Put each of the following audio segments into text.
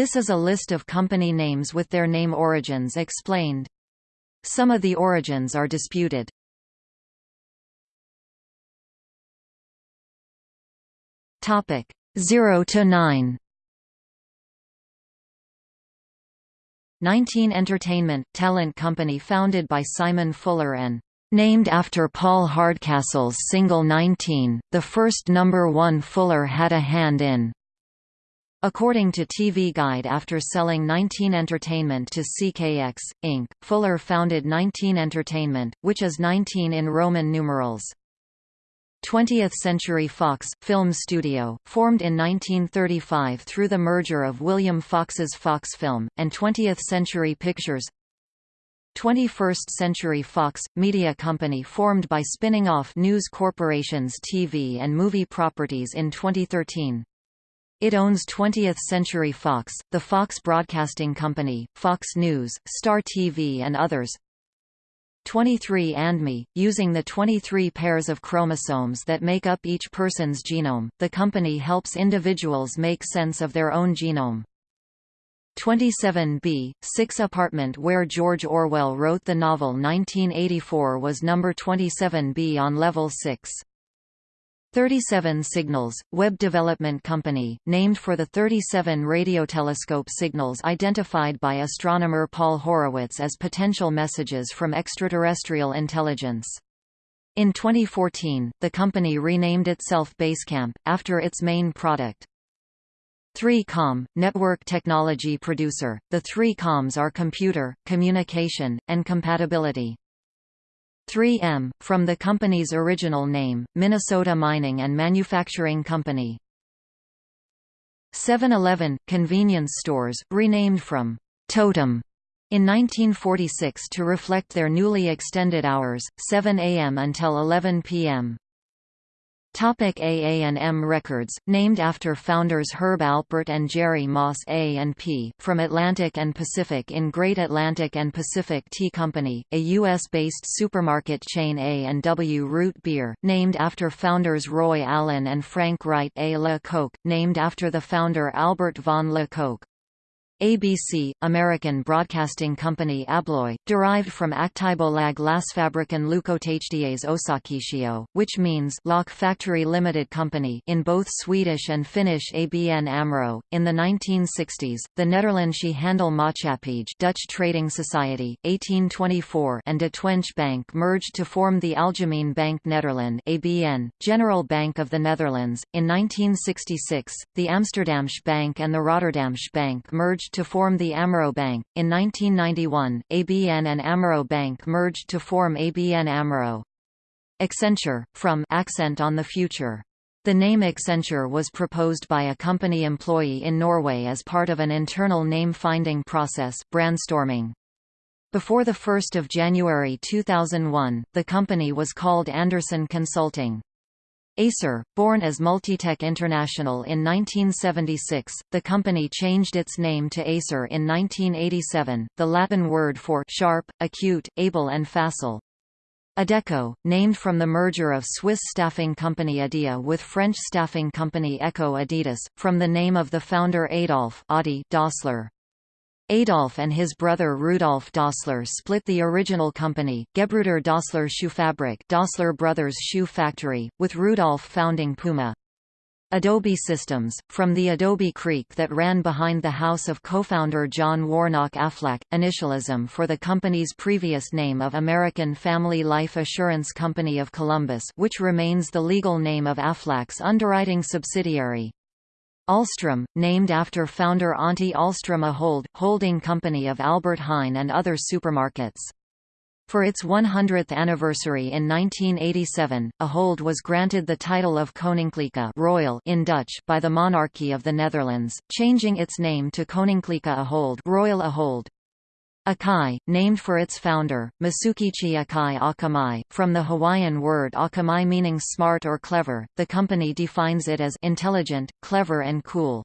This is a list of company names with their name origins explained. Some of the origins are disputed. Topic 0 to 9. 19 Entertainment, talent company founded by Simon Fuller and named after Paul Hardcastle's single 19, the first number one Fuller had a hand in. According to TV Guide after selling 19 Entertainment to CKX, Inc., Fuller founded 19 Entertainment, which is 19 in Roman numerals. 20th Century Fox, film studio, formed in 1935 through the merger of William Fox's Fox Film, and 20th Century Pictures 21st Century Fox – media company formed by spinning off News Corporation's TV and movie properties in 2013. It owns 20th Century Fox, the Fox Broadcasting Company, Fox News, Star TV and others. 23andMe, using the 23 pairs of chromosomes that make up each person's genome, the company helps individuals make sense of their own genome. 27b, 6 apartment where George Orwell wrote the novel 1984 was number 27b on level 6. 37 Signals, web development company, named for the 37 radiotelescope signals identified by astronomer Paul Horowitz as potential messages from extraterrestrial intelligence. In 2014, the company renamed itself Basecamp, after its main product. 3Com, network technology producer, the 3Coms are computer, communication, and compatibility. 3M, from the company's original name, Minnesota Mining and Manufacturing Company. 7-Eleven, convenience stores, renamed from Totem in 1946 to reflect their newly extended hours, 7 a.m. until 11 p.m. Topic AA&M Records, named after founders Herb Alpert and Jerry Moss A&P, from Atlantic and Pacific in Great Atlantic and Pacific Tea Company, a U.S.-based supermarket chain A&W Root Beer, named after founders Roy Allen and Frank Wright A. Le Coq, named after the founder Albert von Le Coq. ABC, American Broadcasting Company Abloy, derived from Aktiebolag Glasfabriken Lukothdies Osakisio, which means Lock Factory Limited Company in both Swedish and Finnish ABN AMRO. In the 1960s, the Nederlandse Handel Maatschappij Dutch Trading Society, 1824 and De Twenge Bank merged to form the Algemeen Bank Nederland ABN, General Bank of the Netherlands. In 1966, the Amsterdamse Bank and the Rotterdamse Bank merged to form the AMRO Bank. In 1991, ABN and AMRO Bank merged to form ABN AMRO. Accenture, from accent on the future. The name Accenture was proposed by a company employee in Norway as part of an internal name-finding process brandstorming. Before 1 January 2001, the company was called Andersen Consulting. Acer, born as Multitech International in 1976, the company changed its name to Acer in 1987, the Latin word for sharp, acute, able and facile. Adecco, named from the merger of Swiss staffing company Adia with French staffing company Ecco Adidas, from the name of the founder Adolf Adi Dassler. Adolf and his brother Rudolf Dassler split the original company, Gebruder Dassler Schuhfabrik Dassler Brothers Shoe Factory, with Rudolf founding Puma. Adobe Systems, from the Adobe Creek that ran behind the house of co-founder John Warnock Aflac, initialism for the company's previous name of American Family Life Assurance Company of Columbus which remains the legal name of Aflac's underwriting subsidiary. Ahlstrom, named after founder Antti Ahlstrom Ahold, holding company of Albert Heijn and other supermarkets. For its 100th anniversary in 1987, Ahold was granted the title of Koninklijke Royal in Dutch by the monarchy of the Netherlands, changing its name to Koninklijke Ahold Royal Ahold. Akai, named for its founder, Masukichi Akai Akamai, from the Hawaiian word akamai meaning smart or clever, the company defines it as intelligent, clever and cool.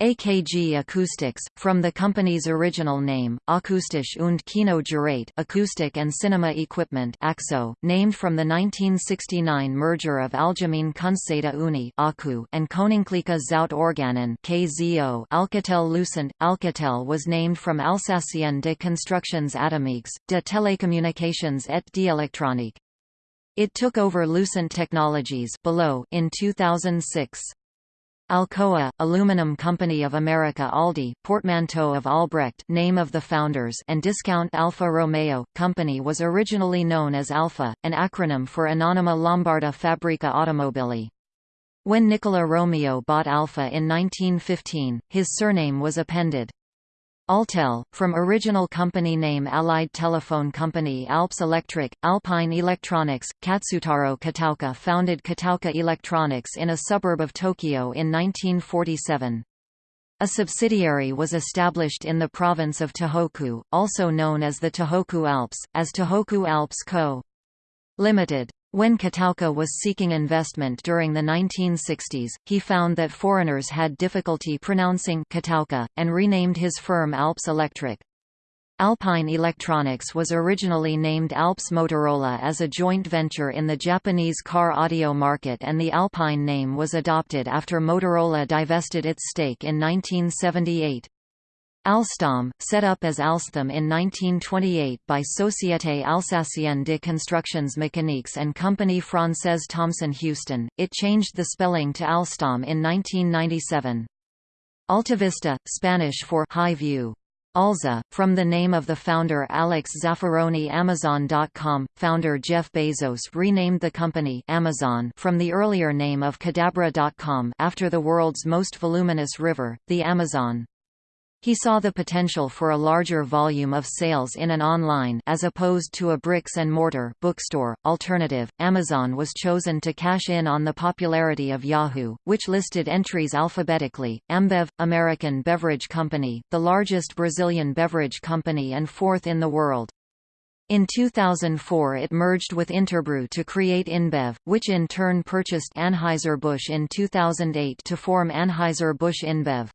AKG Acoustics, from the company's original name, Akustisch und Kinogerät acoustic and cinema equipment Akzo, named from the 1969 merger of Algemene Kunstzijde Unie and Koninklijke Zoutorganen KZO Alcatel Lucent. Alcatel was named from Alsacien de Constructions Atomiques, de Télécommunications et d'Électronique. It took over Lucent Technologies below in 2006. Alcoa, Aluminum Company of America Aldi, portmanteau of Albrecht name of the founders and Discount Alfa Romeo, company was originally known as Alfa, an acronym for Anonima Lombarda Fabbrica Automobili. When Nicola Romeo bought Alfa in 1915, his surname was appended. Alltel, from original company name Allied Telephone Company Alps Electric, Alpine Electronics, Katsutaro Kataoka founded Kataoka Electronics in a suburb of Tokyo in 1947. A subsidiary was established in the province of Tohoku, also known as the Tohoku Alps, as Tohoku Alps Co. Limited. When Kataoka was seeking investment during the 1960s, he found that foreigners had difficulty pronouncing Kataoka, and renamed his firm Alps Electric. Alpine Electronics was originally named Alps Motorola as a joint venture in the Japanese car audio market and the Alpine name was adopted after Motorola divested its stake in 1978. Alstom, set up as Alsthom in 1928 by Société Alsacienne de Constructions Mécaniques and Compagnie Française Thomson Houston, it changed the spelling to Alstom in 1997. Altavista, Spanish for high view. Alza, from the name of the founder Alex Zaffaroni Amazon.com, founder Jeff Bezos renamed the company Amazon from the earlier name of Cadabra.com after the world's most voluminous river, the Amazon. He saw the potential for a larger volume of sales in an online as opposed to a bricks and mortar bookstore alternative. Amazon was chosen to cash in on the popularity of Yahoo, which listed entries alphabetically. Ambev, American beverage company, the largest Brazilian beverage company and fourth in the world. In 2004 it merged with Interbrew to create InBev, which in turn purchased Anheuser-Busch in 2008 to form Anheuser-Busch InBev.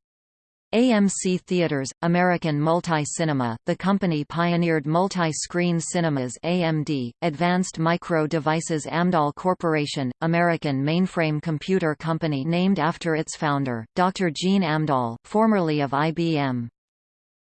AMC Theaters, American Multi-Cinema, the company pioneered multi-screen cinemas AMD, Advanced Micro Devices Amdahl Corporation, American mainframe computer company named after its founder, Dr. Gene Amdahl, formerly of IBM.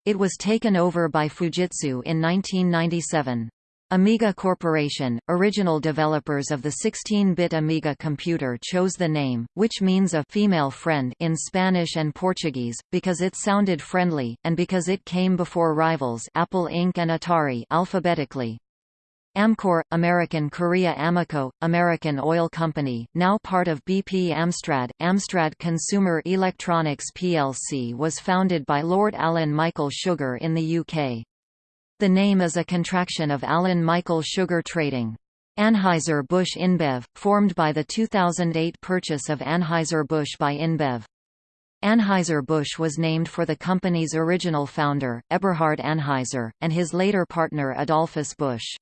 It was taken over by Fujitsu in 1997. Amiga Corporation, original developers of the 16-bit Amiga computer chose the name, which means a female friend in Spanish and Portuguese, because it sounded friendly, and because it came before rivals Apple Inc. and Atari alphabetically. Amkor, American Korea Amoco, American Oil Company, now part of BP Amstrad, Amstrad Consumer Electronics plc was founded by Lord Alan Michael Sugar in the UK. The name is a contraction of Alan Michael Sugar Trading. Anheuser-Busch InBev, formed by the 2008 purchase of Anheuser-Busch by InBev. Anheuser-Busch was named for the company's original founder, Eberhard Anheuser, and his later partner Adolphus Busch.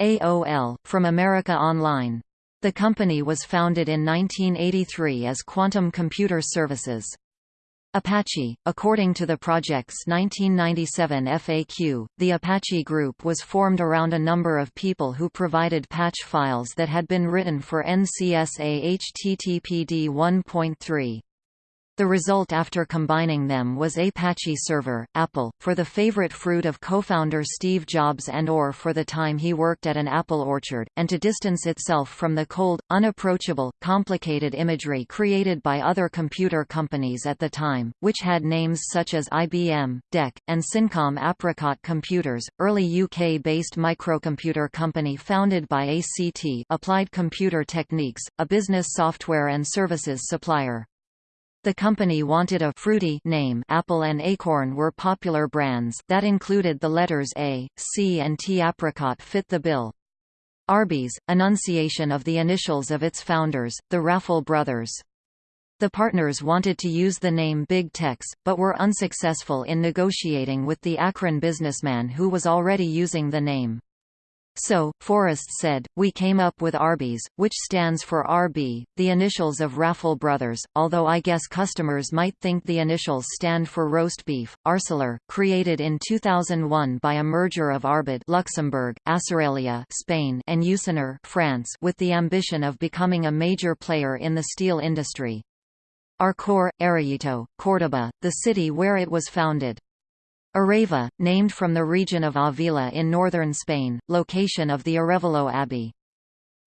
AOL, from America Online. The company was founded in 1983 as Quantum Computer Services. Apache, according to the project's 1997 FAQ, the Apache Group was formed around a number of people who provided patch files that had been written for NCSA HTTPD 1.3. The result after combining them was Apache Server, Apple, for the favorite fruit of co-founder Steve Jobs and or for the time he worked at an apple orchard, and to distance itself from the cold, unapproachable, complicated imagery created by other computer companies at the time, which had names such as IBM, DEC, and Cincom Apricot Computers, early UK-based microcomputer company founded by ACT Applied Computer Techniques, a business software and services supplier. The company wanted a fruity name Apple and Acorn were popular brands that included the letters A, C and T. Apricot fit the bill. Arby's, enunciation of the initials of its founders, the Raffel brothers. The partners wanted to use the name Big Tex, but were unsuccessful in negotiating with the Akron businessman who was already using the name. So, Forrest said, we came up with Arby's, which stands for RB, the initials of Raffel Brothers, although I guess customers might think the initials stand for roast beef. Arcelor, created in 2001 by a merger of Arbed Luxembourg, Aceralia Spain, and Usinor France with the ambition of becoming a major player in the steel industry. Arcor, Arroyito, Córdoba, the city where it was founded. Areva, named from the region of Avila in northern Spain, location of the Arevalo Abbey.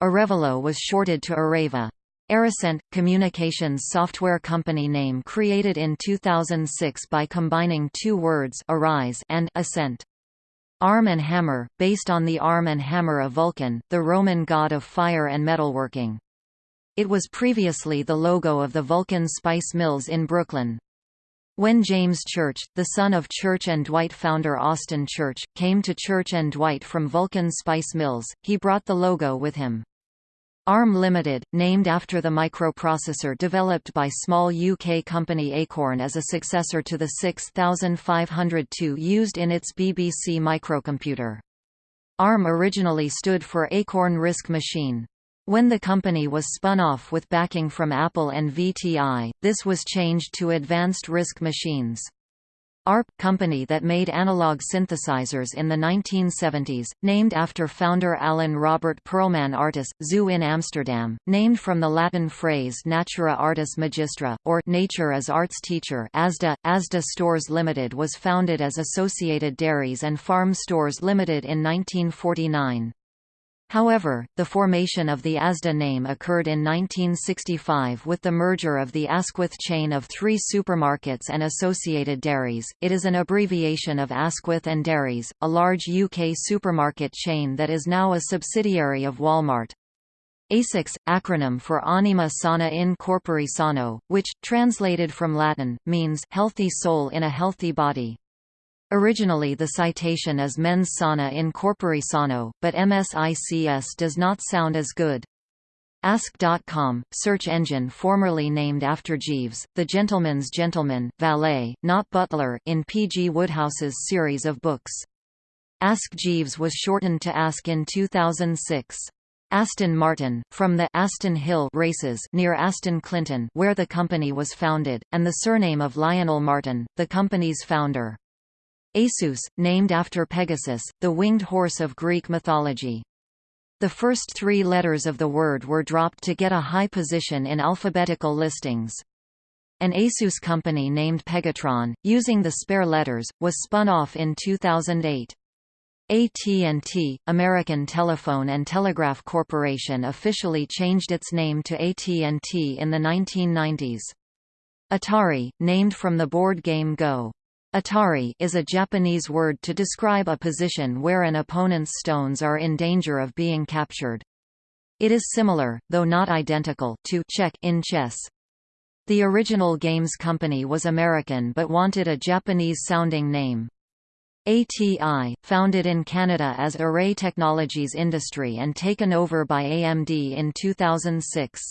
Arevalo was shorted to Areva. Aricent, communications software company name created in 2006 by combining two words Arise and Ascent. Arm and Hammer, based on the arm and hammer of Vulcan, the Roman god of fire and metalworking. It was previously the logo of the Vulcan Spice Mills in Brooklyn. When James Church, the son of Church and Dwight founder Austin Church, came to Church and Dwight from Vulcan Spice Mills, he brought the logo with him. ARM Limited, named after the microprocessor developed by small UK company Acorn as a successor to the 6502 used in its BBC microcomputer. ARM originally stood for Acorn RISC Machine. When the company was spun off with backing from Apple and VTI, this was changed to Advanced RISC Machines. ARP – company that made analog synthesizers in the 1970s, named after founder Alan Robert Perlman Artis, Zoo in Amsterdam, named from the Latin phrase Natura Artis Magistra, or Nature as Arts Teacher ASDA. ASDA Stores Limited was founded as Associated Dairies and Farm Stores Limited in 1949. However, the formation of the ASDA name occurred in 1965 with the merger of the Asquith chain of three supermarkets and associated dairies. It is an abbreviation of Asquith and Dairies, a large UK supermarket chain that is now a subsidiary of Walmart. ASICS, acronym for Anima Sana in Corpore Sano, which, translated from Latin, means healthy soul in a healthy body. Originally the citation is mens sana in corpore sano, but MSICS does not sound as good. Ask.com, search engine formerly named after Jeeves, the gentleman's gentleman, valet, not butler, in P. G. Wodehouse's series of books. Ask Jeeves was shortened to Ask in 2006. Aston Martin, from the Aston Hill races near Aston Clinton where the company was founded, and the surname of Lionel Martin, the company's founder. Asus, named after Pegasus, the winged horse of Greek mythology. The first three letters of the word were dropped to get a high position in alphabetical listings. An Asus company named Pegatron, using the spare letters, was spun off in 2008. AT&T, American Telephone and Telegraph Corporation officially changed its name to AT&T in the 1990s. Atari, named from the board game Go. Atari is a Japanese word to describe a position where an opponent's stones are in danger of being captured. It is similar, though not identical, to check in chess. The original games company was American but wanted a Japanese-sounding name. ATI, founded in Canada as Array Technologies Industry and taken over by AMD in 2006.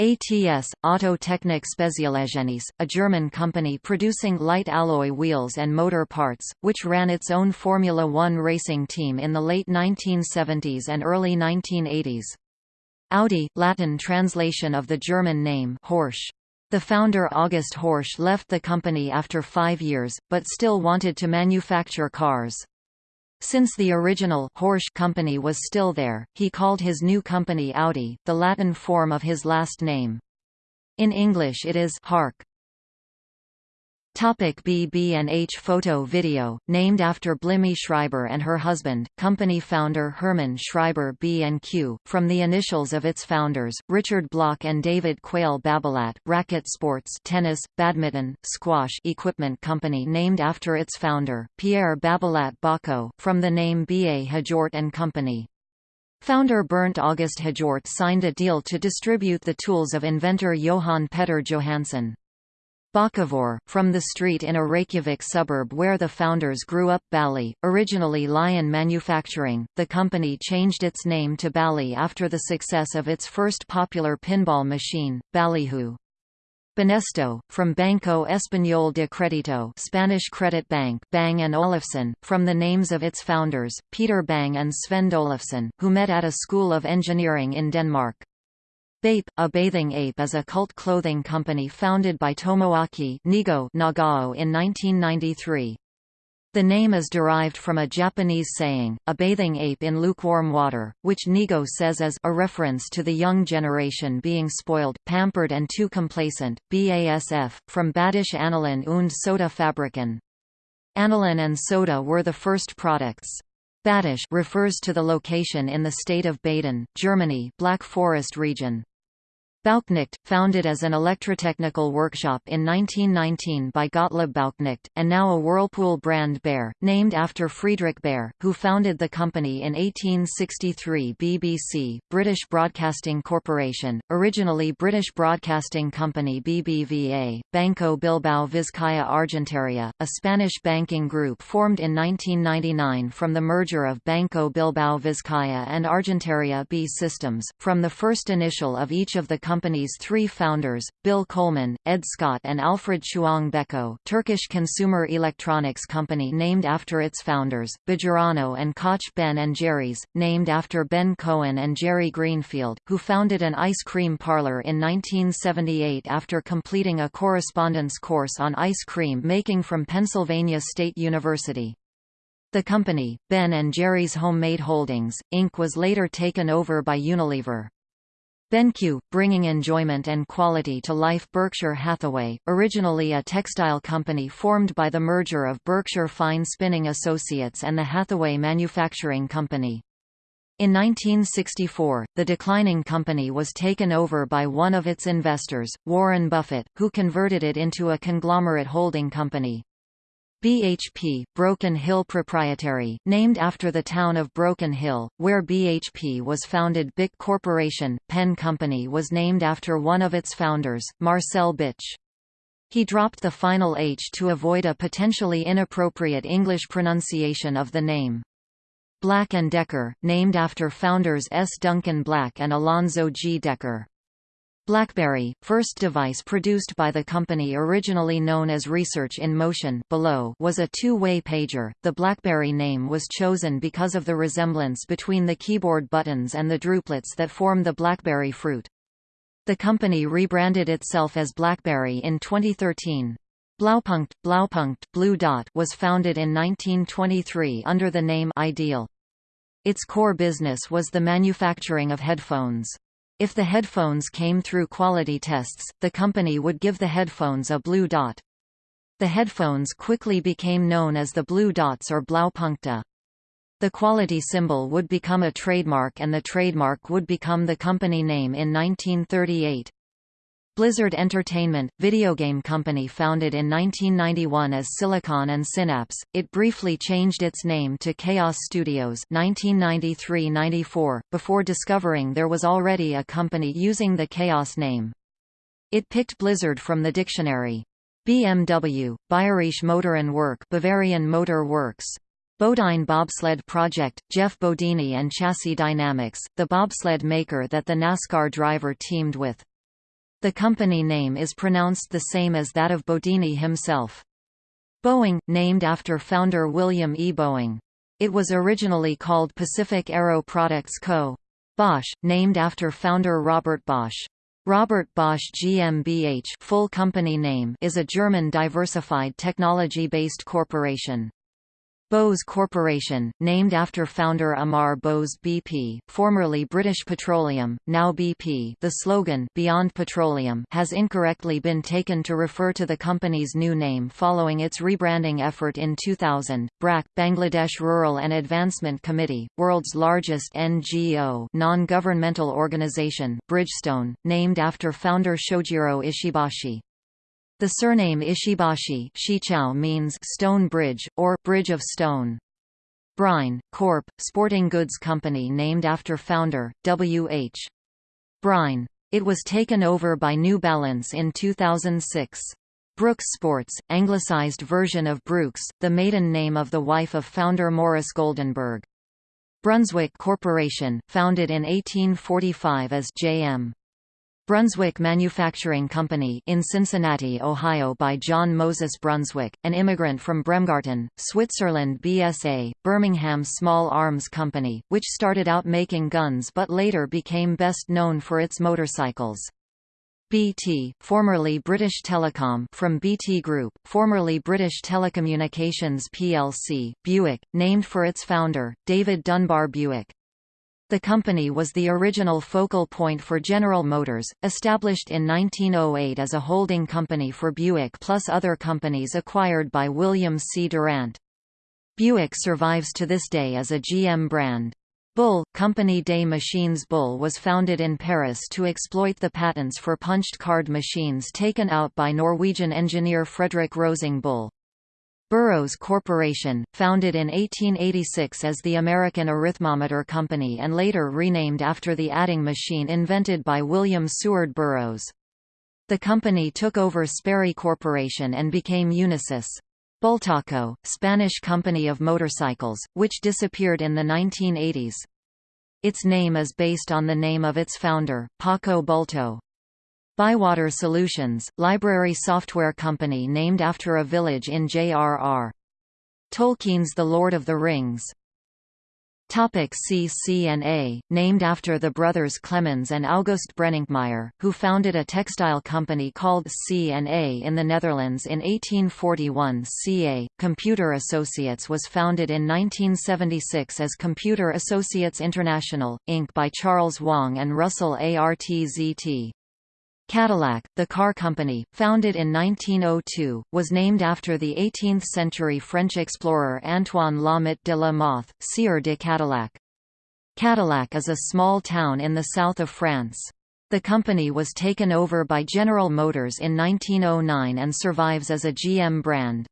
ATS, Autotechnik Spezialgenies, a German company producing light alloy wheels and motor parts, which ran its own Formula One racing team in the late 1970s and early 1980s. Audi, Latin translation of the German name Horsch. The founder August Horsch left the company after five years, but still wanted to manufacture cars. Since the original Horsch company was still there, he called his new company Audi, the Latin form of his last name. In English it is Hark. Topic BB&H Photo Video, named after Blimie Schreiber and her husband, company founder Herman Schreiber B&Q, from the initials of its founders, Richard Block and David Quayle Babolat, Racket Sports tennis, badminton, squash equipment company named after its founder, Pierre Babolat Bahco, from the name B.A. Hjort and Company. Founder Bernd August Hjort signed a deal to distribute the tools of inventor Johan Petter Johansson. Bakkavor, from the street in a Reykjavik suburb where the founders grew up Bally, originally Lion Manufacturing, the company changed its name to Bally after the success of its first popular pinball machine, Ballyhoo. Banesto, from Banco Español de Crédito Spanish Credit Bank Bang and Olufsen, from the names of its founders, Peter Bang and Sven Olufsen, who met at a school of engineering in Denmark. Bape, a bathing ape is a cult clothing company founded by Tomoaki Nigo Nagao in 1993. The name is derived from a Japanese saying, a bathing ape in lukewarm water, which Nigo says is a reference to the young generation being spoiled, pampered and too complacent. BASF, from Badisch Anilin und Soda Fabriken. Anilin and soda were the first products. Badisch refers to the location in the state of Baden, Germany Black Forest region. Bauknecht, founded as an electrotechnical workshop in 1919 by Gottlieb Bauknecht, and now a Whirlpool brand Bayer, named after Friedrich Bayer, who founded the company in 1863 BBC, British Broadcasting Corporation, originally British Broadcasting Company BBVA, Banco Bilbao Vizcaya Argentaria, a Spanish banking group formed in 1999 from the merger of Banco Bilbao Vizcaya and Argentaria BEA Systems, from the first initial of each of the company's three founders, Bill Coleman, Ed Scott and Alfred Chuang Beko Turkish consumer electronics company named after its founders, Bejarano and Koch Ben and Jerry's, named after Ben Cohen and Jerry Greenfield, who founded an ice cream parlor in 1978 after completing a correspondence course on ice cream making from Pennsylvania State University. The company, Ben & Jerry's Homemade Holdings, Inc. was later taken over by Unilever. BenQ, bringing enjoyment and quality to life Berkshire Hathaway, originally a textile company formed by the merger of Berkshire Fine Spinning Associates and the Hathaway Manufacturing Company. In 1964, the declining company was taken over by one of its investors, Warren Buffett, who converted it into a conglomerate holding company. BHP, Broken Hill Proprietary, named after the town of Broken Hill, where BHP was founded BIC Corporation, Pen Company was named after one of its founders, Marcel Bich. He dropped the final H to avoid a potentially inappropriate English pronunciation of the name. Black & Decker, named after founders S. Duncan Black and Alonzo G. Decker. BlackBerry, first device produced by the company originally known as Research in Motion below was a two-way pager. The BlackBerry name was chosen because of the resemblance between the keyboard buttons and the drupelets that form the BlackBerry fruit. The company rebranded itself as BlackBerry in 2013. Blaupunkt, Blaupunkt Blue Dot was founded in 1923 under the name Ideal. Its core business was the manufacturing of headphones. If the headphones came through quality tests, the company would give the headphones a blue dot. The headphones quickly became known as the Blue Dots or Blaupunkte. The quality symbol would become a trademark and the trademark would become the company name in 1938. Blizzard Entertainment, video game company founded in 1991 as Silicon and Synapse, it briefly changed its name to Chaos Studios 1993–94, before discovering there was already a company using the Chaos name. It picked Blizzard from the dictionary. BMW, Bayerische Motorenwerk Bavarian Motor Works. Bodine Bobsled Project, Geoff Bodine and Chassis Dynamics, the bobsled maker that the NASCAR driver teamed with. The company name is pronounced the same as that of Bodine himself. Boeing, named after founder William E. Boeing. It was originally called Pacific Aero Products Co. Bosch, named after founder Robert Bosch. Robert Bosch GmbH full company name is a German diversified technology-based corporation. Bose Corporation, named after founder Amar Bose BP, formerly British Petroleum, now BP the slogan Beyond Petroleum has incorrectly been taken to refer to the company's new name following its rebranding effort in 2000. BRAC, Bangladesh Rural and Advancement Committee, world's largest NGO non-governmental organization, Bridgestone, named after founder Shojiro Ishibashi. The surname Ishibashi means stone bridge, or bridge of stone. Brine, Corp., sporting goods company named after founder, W. H. Brine. It was taken over by New Balance in 2006. Brooks Sports, anglicized version of Brooks, the maiden name of the wife of founder Morris Goldenberg. Brunswick Corporation, founded in 1845 as J.M. Brunswick Manufacturing Company in Cincinnati, Ohio by John Moses Brunswick, an immigrant from Bremgarten, Switzerland BSA, Birmingham Small Arms Company, which started out making guns but later became best known for its motorcycles. BT, formerly British Telecom from BT Group, formerly British Telecommunications plc, Buick, named for its founder, David Dunbar Buick. The company was the original focal point for General Motors, established in 1908 as a holding company for Buick plus other companies acquired by William C. Durant. Buick survives to this day as a GM brand. Bull, Compagnie des Machines Bull was founded in Paris to exploit the patents for punched card machines taken out by Norwegian engineer Frederick Rosing Bull. Burroughs Corporation, founded in 1886 as the American Arithmometer Company and later renamed after the adding machine invented by William Seward Burroughs. The company took over Sperry Corporation and became Unisys. Bultaco, Spanish company of motorcycles, which disappeared in the 1980s. Its name is based on the name of its founder, Paco Bulto. Bywater Solutions, library software company named after a village in J.R.R. Tolkien's The Lord of the Rings. Topic named after the brothers Clemens and August Brenninkmeijer, who founded a textile company called C&A in the Netherlands in 1841 CA, Computer Associates was founded in 1976 as Computer Associates International, Inc. by Charles Wang and Russell Artzt. Cadillac, the car company, founded in 1902, was named after the 18th-century French explorer Antoine Laumet de la Mothe, Sieur de Cadillac. Cadillac is a small town in the south of France. The company was taken over by General Motors in 1909 and survives as a GM brand.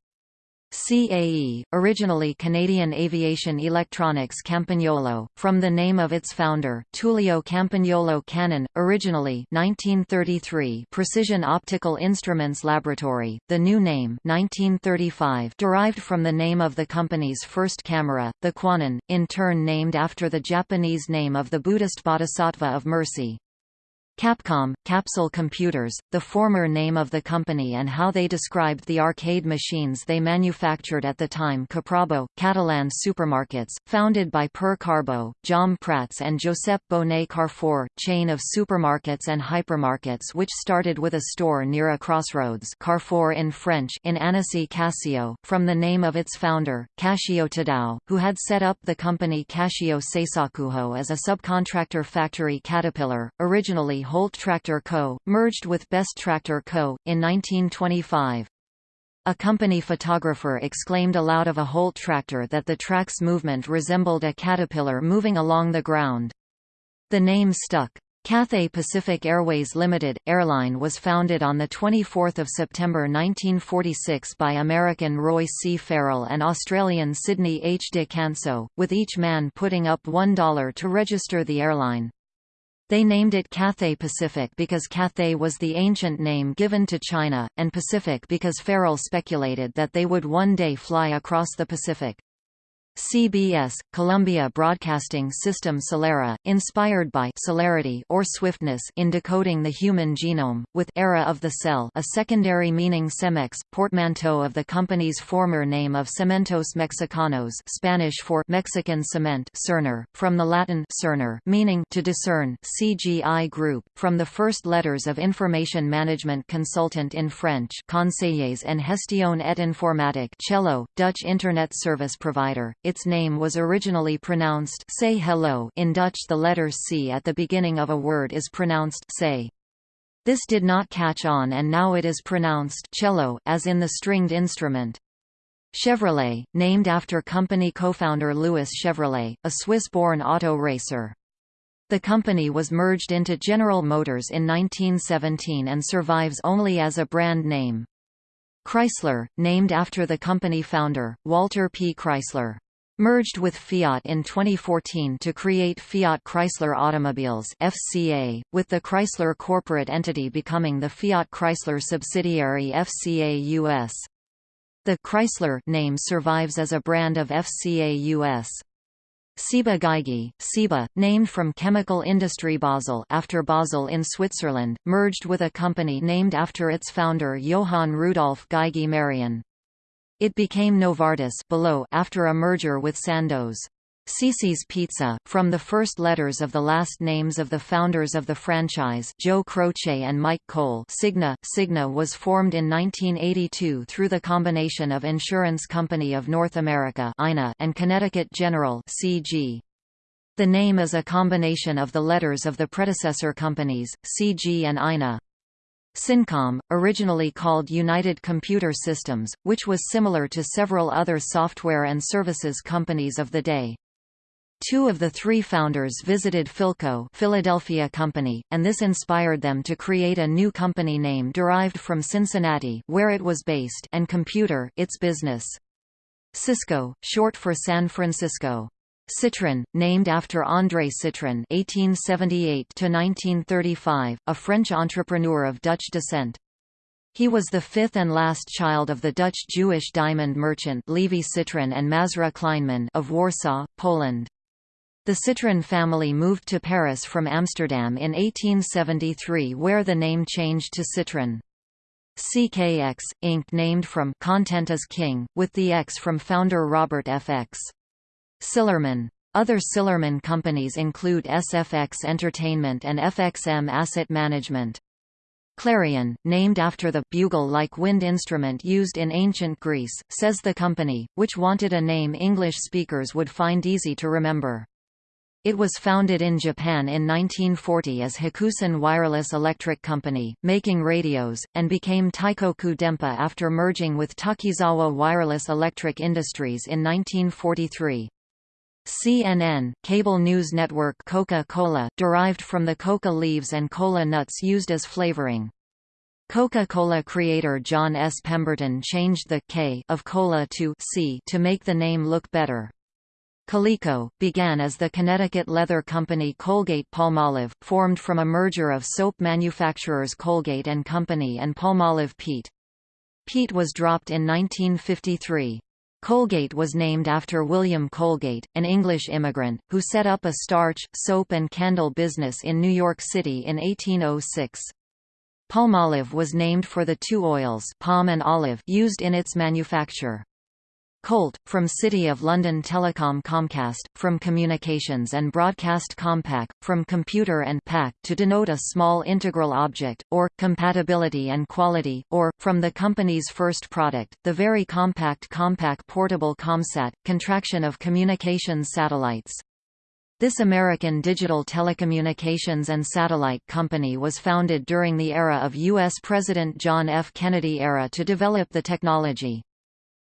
CAE, originally Canadian Aviation Electronics Campagnolo, from the name of its founder, Tullio Campagnolo Canon, originally 1933 Precision Optical Instruments Laboratory, the new name 1935 derived from the name of the company's first camera, the Kwanon, in turn named after the Japanese name of the Buddhist bodhisattva of mercy. Capcom, Capsule Computers, the former name of the company and how they described the arcade machines they manufactured at the time Caprabo, Catalan supermarkets, founded by Per Carbo, Jaume Prats and Josep Bonet Carrefour, chain of supermarkets and hypermarkets which started with a store near a crossroads Carrefour in French in Annecy Casio, from the name of its founder, Kashio Tadao, who had set up the company Kashio Seisakujo as a subcontractor factory Caterpillar, originally Holt Tractor Co., merged with Best Tractor Co., in 1925. A company photographer exclaimed aloud of a Holt tractor that the track's movement resembled a caterpillar moving along the ground. The name stuck. Cathay Pacific Airways Limited, airline was founded on 24 September 1946 by American Roy C. Farrell and Australian Sydney H. de Kantzow, with each man putting up $1 to register the airline. They named it Cathay Pacific because Cathay was the ancient name given to China, and Pacific because Farrell speculated that they would one day fly across the Pacific. CBS, Columbia Broadcasting System Celera, inspired by celerity or swiftness in decoding the human genome, with era of the cell a secondary meaning Cemex, portmanteau of the company's former name of Cementos Mexicanos Spanish for Mexican cement Cerner, from the Latin cerner meaning to discern CGI Group, from the first letters of information management consultant in French Conseillers en Gestion et Informatique Chello, Dutch Internet Service Provider, its name was originally pronounced say hello in Dutch the letter C at the beginning of a word is pronounced say. This did not catch on and now it is pronounced cello, as in the stringed instrument. Chevrolet, named after company co-founder Louis Chevrolet, a Swiss-born auto racer. The company was merged into General Motors in 1917 and survives only as a brand name. Chrysler, named after the company founder, Walter P. Chrysler merged with Fiat in 2014 to create Fiat Chrysler Automobiles FCA, with the Chrysler corporate entity becoming the Fiat Chrysler subsidiary FCA US. The Chrysler name survives as a brand of FCA US. Ciba Geigy, Ciba, named from chemical industry Basel after Basel in Switzerland, merged with a company named after its founder Johann Rudolf Geigy Merian. It became Novartis below after a merger with Sandoz. Cici's Pizza, from the first letters of the last names of the founders of the franchise Joe Croce and Mike Cole Cigna. Cigna was formed in 1982 through the combination of Insurance Company of North America and Connecticut General CG. The name is a combination of the letters of the predecessor companies, CG and INA. Cincom, originally called United Computer Systems, which was similar to several other software and services companies of the day. Two of the three founders visited Philco Philadelphia Company, and this inspired them to create a new company name derived from Cincinnati where it was based and Computer its business. Cisco, short for San Francisco. Citroën, named after André Citroën (1878–1935), a French entrepreneur of Dutch descent. He was the fifth and last child of the Dutch Jewish diamond merchant Levi Citroën and Mazra Kleinman of Warsaw, Poland. The Citroën family moved to Paris from Amsterdam in 1873 where the name changed to Citroën. CKX, Inc. named from Content as King, with the X from founder Robert FX. Sillerman. Other Sillerman companies include SFX Entertainment and FXM Asset Management. Clarion, named after the bugle-like wind instrument used in ancient Greece, says the company, which wanted a name English speakers would find easy to remember. It was founded in Japan in 1940 as Hakusen Wireless Electric Company, making radios, and became Taikoku Denpa after merging with Takizawa Wireless Electric Industries in 1943. CNN, cable news network Coca-Cola, derived from the coca leaves and cola nuts used as flavoring. Coca-Cola creator John S. Pemberton changed the K of cola to C to make the name look better. Coleco, began as the Connecticut leather company Colgate-Palmolive, formed from a merger of soap manufacturers Colgate and Company and Palmolive Peet. Peet was dropped in 1953. Colgate was named after William Colgate, an English immigrant, who set up a starch, soap and candle business in New York City in 1806. Palmolive was named for the two oils palm and olive used in its manufacture. Colt, from City of London Telecom Comcast, from Communications and Broadcast Compaq, from Computer and PAC to denote a small integral object, or, compatibility and quality, or, from the company's first product, the very compact Compaq Portable Comsat, contraction of communications satellites. This American digital telecommunications and satellite company was founded during the era of U.S. President John F. Kennedy era to develop the technology.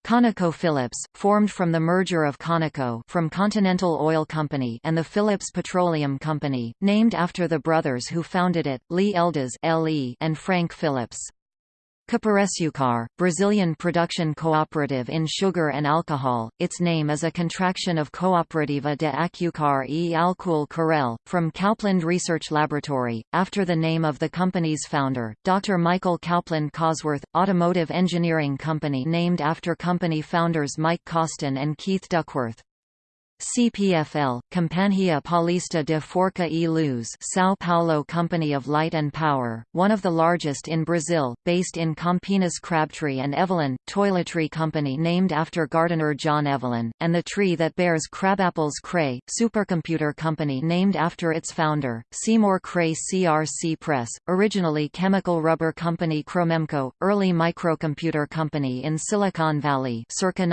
ConocoPhillips, formed from the merger of Conoco from Continental Oil Company and the Phillips Petroleum Company, named after the brothers who founded it, Lee Elders and Frank Phillips. Copersucar, Brazilian production cooperative in sugar and alcohol, its name is a contraction of Cooperativa de Açúcar e Álcool Corel, from Cowpland Research Laboratory, after the name of the company's founder, Dr. Michael Cowpland Cosworth, automotive engineering company named after company founders Mike Costin and Keith Duckworth. CPFL, Companhia Paulista de Forca e Luz São Paulo Company of Light and Power, one of the largest in Brazil, based in Campinas Crabtree and Evelyn, toiletry company named after gardener John Evelyn, and the tree that bears crabapples Cray, supercomputer company named after its founder, Seymour Cray CRC Press, originally chemical rubber company Cromemco, early microcomputer company in Silicon Valley circa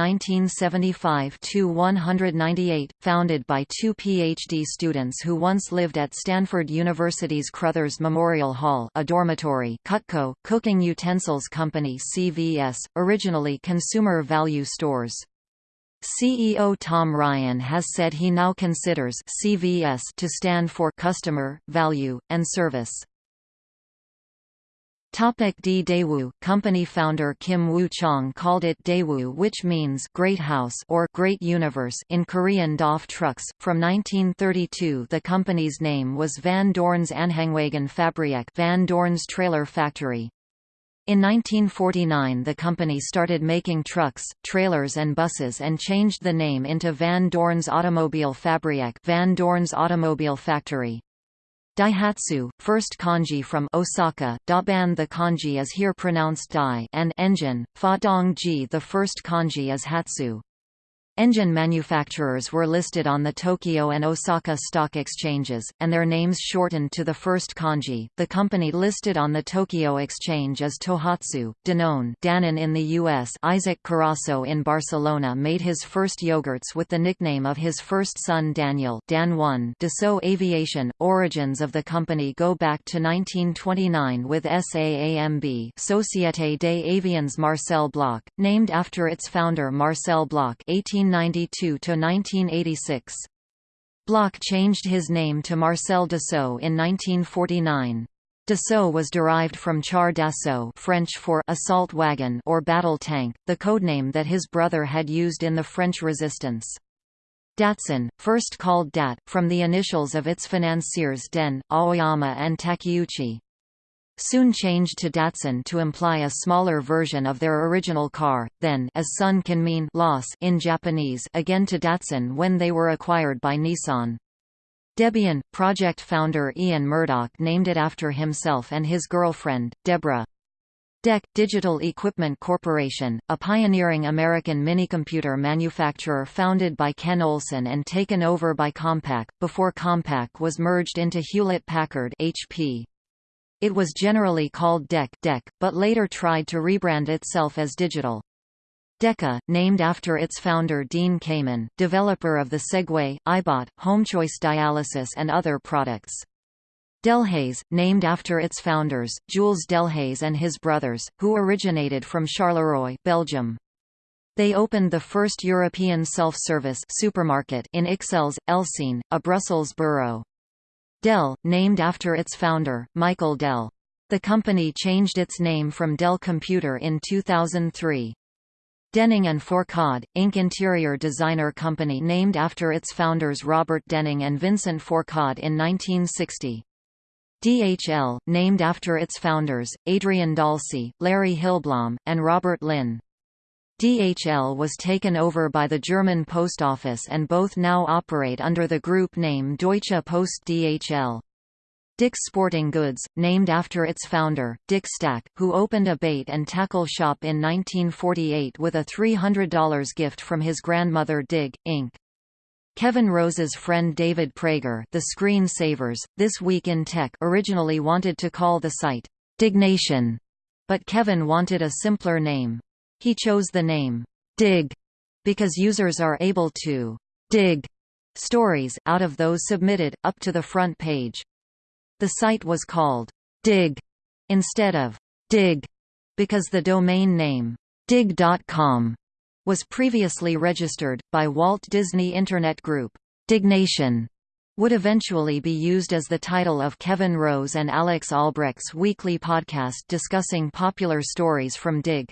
1975–198 founded by two PhD students who once lived at Stanford University's Crothers Memorial Hall a dormitory Cutco, Cooking Utensils Company CVS, originally Consumer Value Stores. CEO Tom Ryan has said he now considers CVS to stand for Customer, Value, and Service. Topic D Daewoo company founder Kim Woo-chong called it Daewoo which means Great House or Great Universe in Korean DAF trucks. From 1932 the company's name was Van Dorn's Aanhangwagen Fabriek Van Dorn's Trailer Factory. In 1949 the company started making trucks, trailers and buses and changed the name into Van Dorn's Automobile Fabriek Van Dorn's Automobile Factory. Daihatsu, first kanji from Osaka, Daban the kanji is here pronounced Dai and engine, Fa Dong Ji the first kanji is Hatsu. Engine manufacturers were listed on the Tokyo and Osaka stock exchanges, and their names shortened to the first kanji. The company listed on the Tokyo Exchange is Tohatsu, Danone Dannon in the U.S. Isaac Carasso in Barcelona made his first yogurts with the nickname of his first son Daniel Dan 1 Dassault Aviation. Origins of the company go back to 1929 with SAAMB Société des Avions Marcel Bloch, named after its founder Marcel Bloch 18 1992–1986. Bloch changed his name to Marcel Dassault in 1949. Dassault was derived from char d'assaut French for assault wagon or battle tank, the codename that his brother had used in the French resistance. Datsun, first called DAT, from the initials of its financiers Den, Aoyama and Takeuchi soon changed to Datsun to imply a smaller version of their original car, then as sun can mean loss in Japanese again to Datsun when they were acquired by Nissan. Debian, project founder Ian Murdock named it after himself and his girlfriend, Deborah. DEC, Digital Equipment Corporation, a pioneering American minicomputer manufacturer founded by Ken Olsen and taken over by Compaq, before Compaq was merged into Hewlett-Packard HP. It was generally called DEC, DEC but later tried to rebrand itself as Digital. DEKA, named after its founder Dean Kamen, developer of the Segway, iBot, HomeChoice dialysis and other products. Delhaize, named after its founders, Jules Delhaize and his brothers, who originated from Charleroi, Belgium. They opened the first European self-service supermarket in Ixelles, Elsene, a Brussels borough. Dell, named after its founder, Michael Dell. The company changed its name from Dell Computer in 2003. Denning and Fourcade, Inc. interior designer company named after its founders Robert Denning and Vincent Fourcade in 1960. DHL, named after its founders, Adrian Dalsey, Larry Hillblom, and Robert Lynn. DHL was taken over by the German Post Office and both now operate under the group name Deutsche Post DHL. Dick's Sporting Goods, named after its founder, Dick Stack, who opened a bait and tackle shop in 1948 with a $300 gift from his grandmother Digg, Inc. Kevin Rose's friend David Prager the Screen Savers, This Week in Tech originally wanted to call the site, Diggnation, but Kevin wanted a simpler name. He chose the name, Digg, because users are able to dig stories out of those submitted, up to the front page. The site was called Digg instead of Dig because the domain name dig.com was previously registered, by Walt Disney Internet Group. Diggnation would eventually be used as the title of Kevin Rose and Alex Albrecht's weekly podcast discussing popular stories from Digg.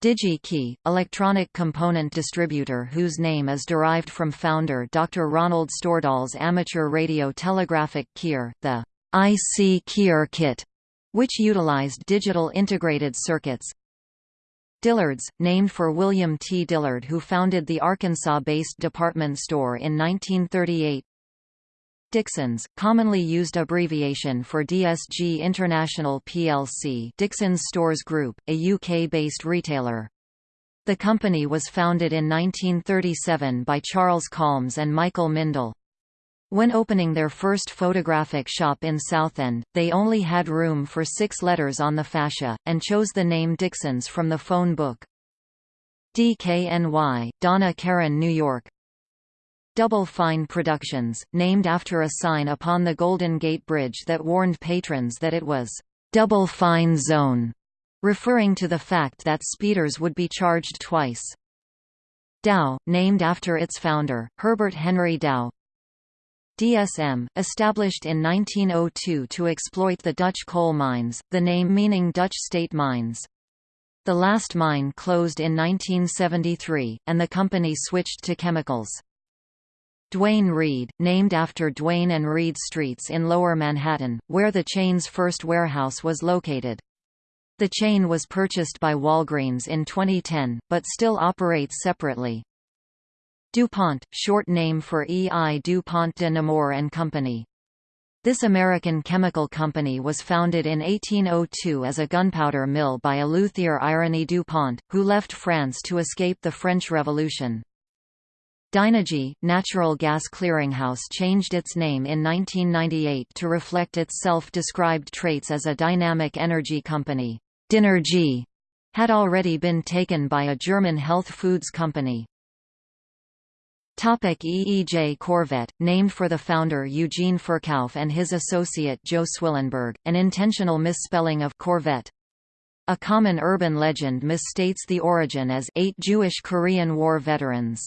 DigiKey, electronic component distributor whose name is derived from founder Dr. Ronald Stordahl's amateur radio telegraphic keyer, the IC Keyer kit, which utilized digital integrated circuits. Dillard's, named for William T. Dillard who founded the Arkansas-based department store in 1938 Dixons, commonly used abbreviation for DSG International plc Dixons Stores Group, a UK-based retailer. The company was founded in 1937 by Charles Kalms and Michael Mindel. When opening their first photographic shop in Southend, they only had room for six letters on the fascia, and chose the name Dixons from the phone book. DKNY, Donna Karan New York, Double Fine Productions, named after a sign upon the Golden Gate Bridge that warned patrons that it was Double Fine Zone, referring to the fact that speeders would be charged twice. Dow, named after its founder, Herbert Henry Dow. DSM, established in 1902 to exploit the Dutch coal mines, the name meaning Dutch state mines. The last mine closed in 1973, and the company switched to chemicals. Duane Reade, named after Duane and Reade Streets in Lower Manhattan, where the chain's first warehouse was located. The chain was purchased by Walgreens in 2010, but still operates separately. DuPont, short name for E. I. DuPont de Nemours and Company. This American chemical company was founded in 1802 as a gunpowder mill by Eleuthere Irénée DuPont, who left France to escape the French Revolution. Dynegy, Natural Gas Clearinghouse changed its name in 1998 to reflect its self-described traits as a dynamic energy company. Dynergy had already been taken by a German health foods company. Topic EEJ Korvette, named for the founder Eugene Ferkauf and his associate Joe Zwillenberg, an intentional misspelling of Corvette. A common urban legend misstates the origin as eight Jewish Korean War veterans.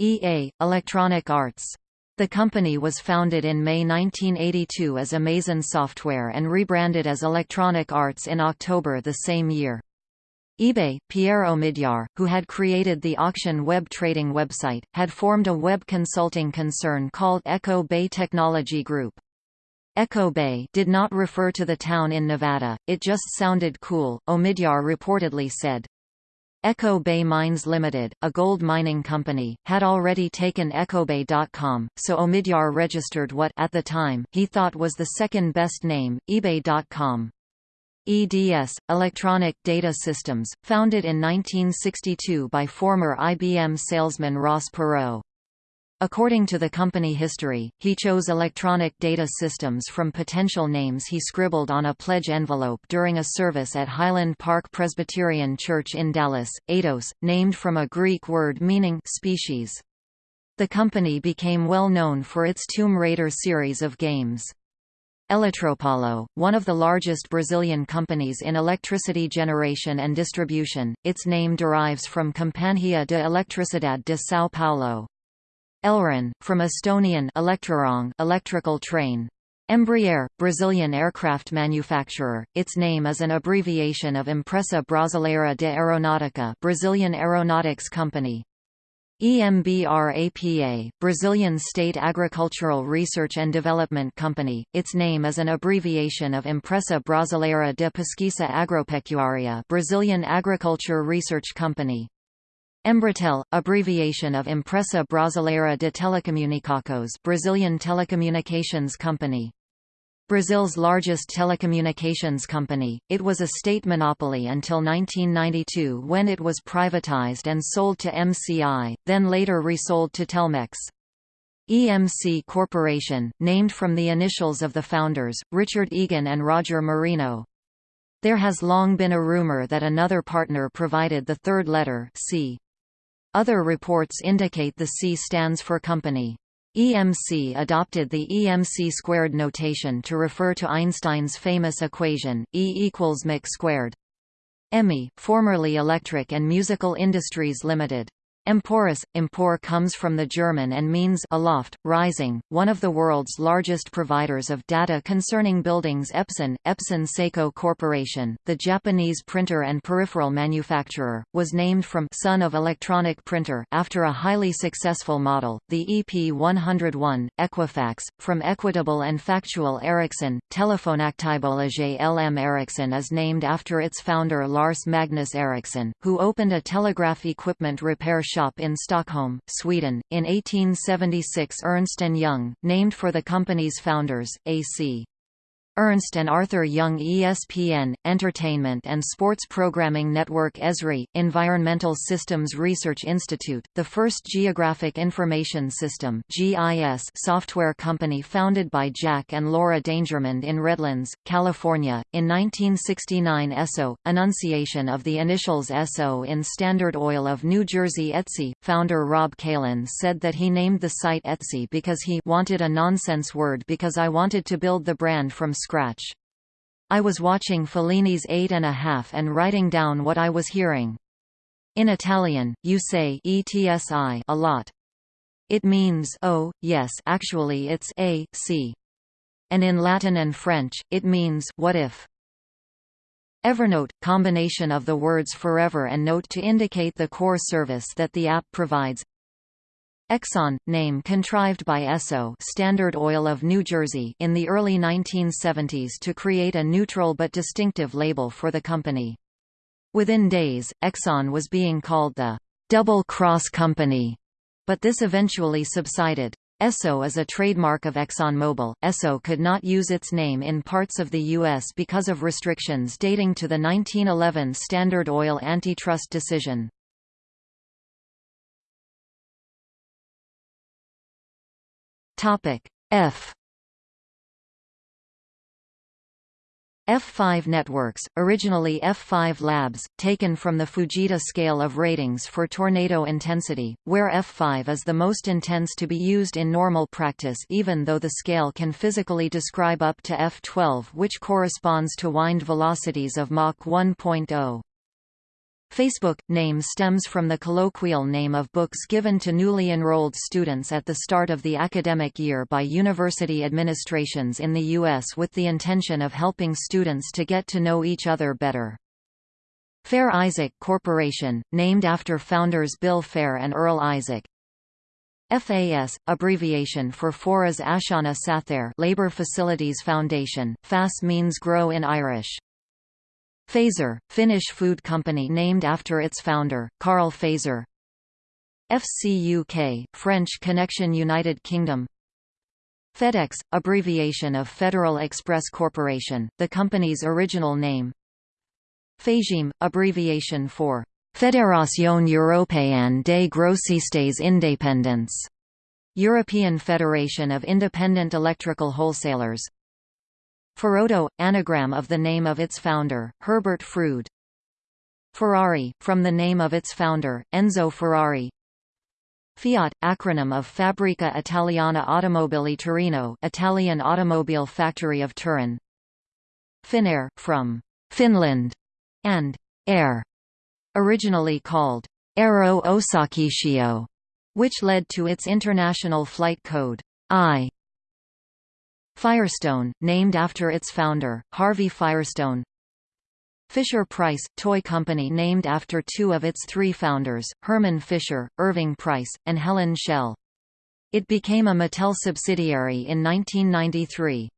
EA, Electronic Arts. The company was founded in May 1982 as Amazin' Software and rebranded as Electronic Arts in October the same year eBay, Pierre Omidyar, who had created the auction web trading website, had formed a web consulting concern called Echo Bay Technology Group. Echo Bay did not refer to the town in Nevada, it just sounded cool, Omidyar reportedly said. Echo Bay Mines Limited, a gold mining company, had already taken EchoBay.com, so Omidyar registered what at the time he thought was the second best name, eBay.com. EDS, Electronic Data Systems, founded in 1962 by former IBM salesman Ross Perot. According to the company history, he chose Electronic Data Systems from potential names he scribbled on a pledge envelope during a service at Highland Park Presbyterian Church in Dallas, Eidos, named from a Greek word meaning species. The company became well known for its Tomb Raider series of games. Eletropaulo, one of the largest Brazilian companies in electricity generation and distribution, its name derives from Companhia de Eletricidade de São Paulo. Elron, from Estonian Elektrorong electrical train. Embraer, Brazilian aircraft manufacturer, its name is an abbreviation of Empresa Brasileira de Aeronáutica Brazilian Aeronautics Company. EMBRAPA, Brazilian State Agricultural Research and Development Company, its name is an abbreviation of Empresa Brasileira de Pesquisa Agropecuária Brazilian Agriculture Research Company. Embratel, abbreviation of Empresa Brasileira de Telecomunicações Brazilian Telecommunications Company. Brazil's largest telecommunications company, it was a state monopoly until 1992 when it was privatized and sold to MCI, then later resold to Telmex. EMC Corporation, named from the initials of the founders, Richard Egan and Roger Marino. There has long been a rumor that another partner provided the third letter C. Other reports indicate the C stands for company. EMC adopted the EMC squared notation to refer to Einstein's famous equation, E equals mc squared. EMI, formerly Electric and Musical Industries Limited. Emporis, empor comes from the German and means aloft, rising. One of the world's largest providers of data concerning buildings Epson, Epson Seiko Corporation, the Japanese printer and peripheral manufacturer, was named from son of electronic printer after a highly successful model, the EP101, Equifax, from Equitable and Factual Ericsson. Telefonaktiebolaget LM Ericsson is named after its founder Lars Magnus Ericsson, who opened a telegraph equipment repair shop shop in Stockholm, Sweden. In 1876 Ernst & Young, named for the company's founders, A.C. Ernst and Arthur Young ESPN, Entertainment and Sports Programming Network ESRI, Environmental Systems Research Institute, the first Geographic Information System GIS software company founded by Jack and Laura Dangermond in Redlands, California. In 1969 ESSO, Annunciation of the initials SO in Standard Oil of New Jersey Etsy, founder Rob Kalin said that he named the site Etsy because he wanted a nonsense word because I wanted to build the brand from scratch scratch. I was watching Fellini's Eight and a Half and writing down what I was hearing. In Italian, you say etsi a lot. It means oh, yes actually it's a, c. And in Latin and French, it means what if. Evernote – combination of the words forever and note to indicate the core service that the app provides Exxon, name contrived by Esso Standard Oil of New Jersey in the early 1970s to create a neutral but distinctive label for the company. Within days, Exxon was being called the Double Cross Company, but this eventually subsided. Esso is a trademark of ExxonMobil. Esso could not use its name in parts of the U.S. because of restrictions dating to the 1911 Standard Oil antitrust decision. Topic F F5 networks, originally F5 Labs, taken from the Fujita scale of ratings for tornado intensity, where F5 is the most intense to be used in normal practice even though the scale can physically describe up to F12 which corresponds to wind velocities of Mach 1.0. Facebook name stems from the colloquial name of books given to newly enrolled students at the start of the academic year by university administrations in the U.S. with the intention of helping students to get to know each other better. Fair Isaac Corporation, named after founders Bill Fair and Earl Isaac. FAS, abbreviation for Foras Áiseanna Saothair Labor Facilities Foundation, FAS means grow in Irish. Fazer, Finnish food company named after its founder, Karl Fazer FCUK, French Connection United Kingdom. FedEx, abbreviation of Federal Express Corporation, the company's original name. FEGIM, abbreviation for Fédération Européenne des Grossistes Indépendants, European Federation of Independent Electrical Wholesalers Ferodo, anagram of the name of its founder, Herbert Froude. Ferrari, from the name of its founder, Enzo Ferrari. Fiat, acronym of Fabbrica Italiana Automobili Torino Italian automobile factory of Turin. Finnair, from Finland, and Air, originally called Aero Osakeyhtiö, which led to its international flight code I. Firestone, named after its founder, Harvey Firestone Fisher-Price, toy company named after two of its three founders, Herman Fisher, Irving Price, and Helen Schell. It became a Mattel subsidiary in 1993.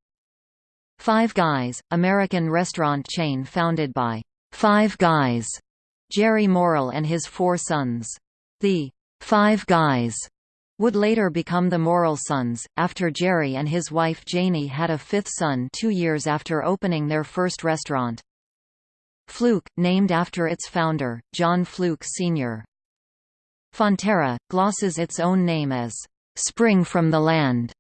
Five Guys, American restaurant chain founded by Five Guys, Jerry Murrell and his four sons. The Five Guys would later become the Murrell Sons, after Jerry and his wife Janie had a fifth son two years after opening their first restaurant. Fluke, named after its founder, John Fluke Sr. Fonterra, glosses its own name as, "...spring from the land."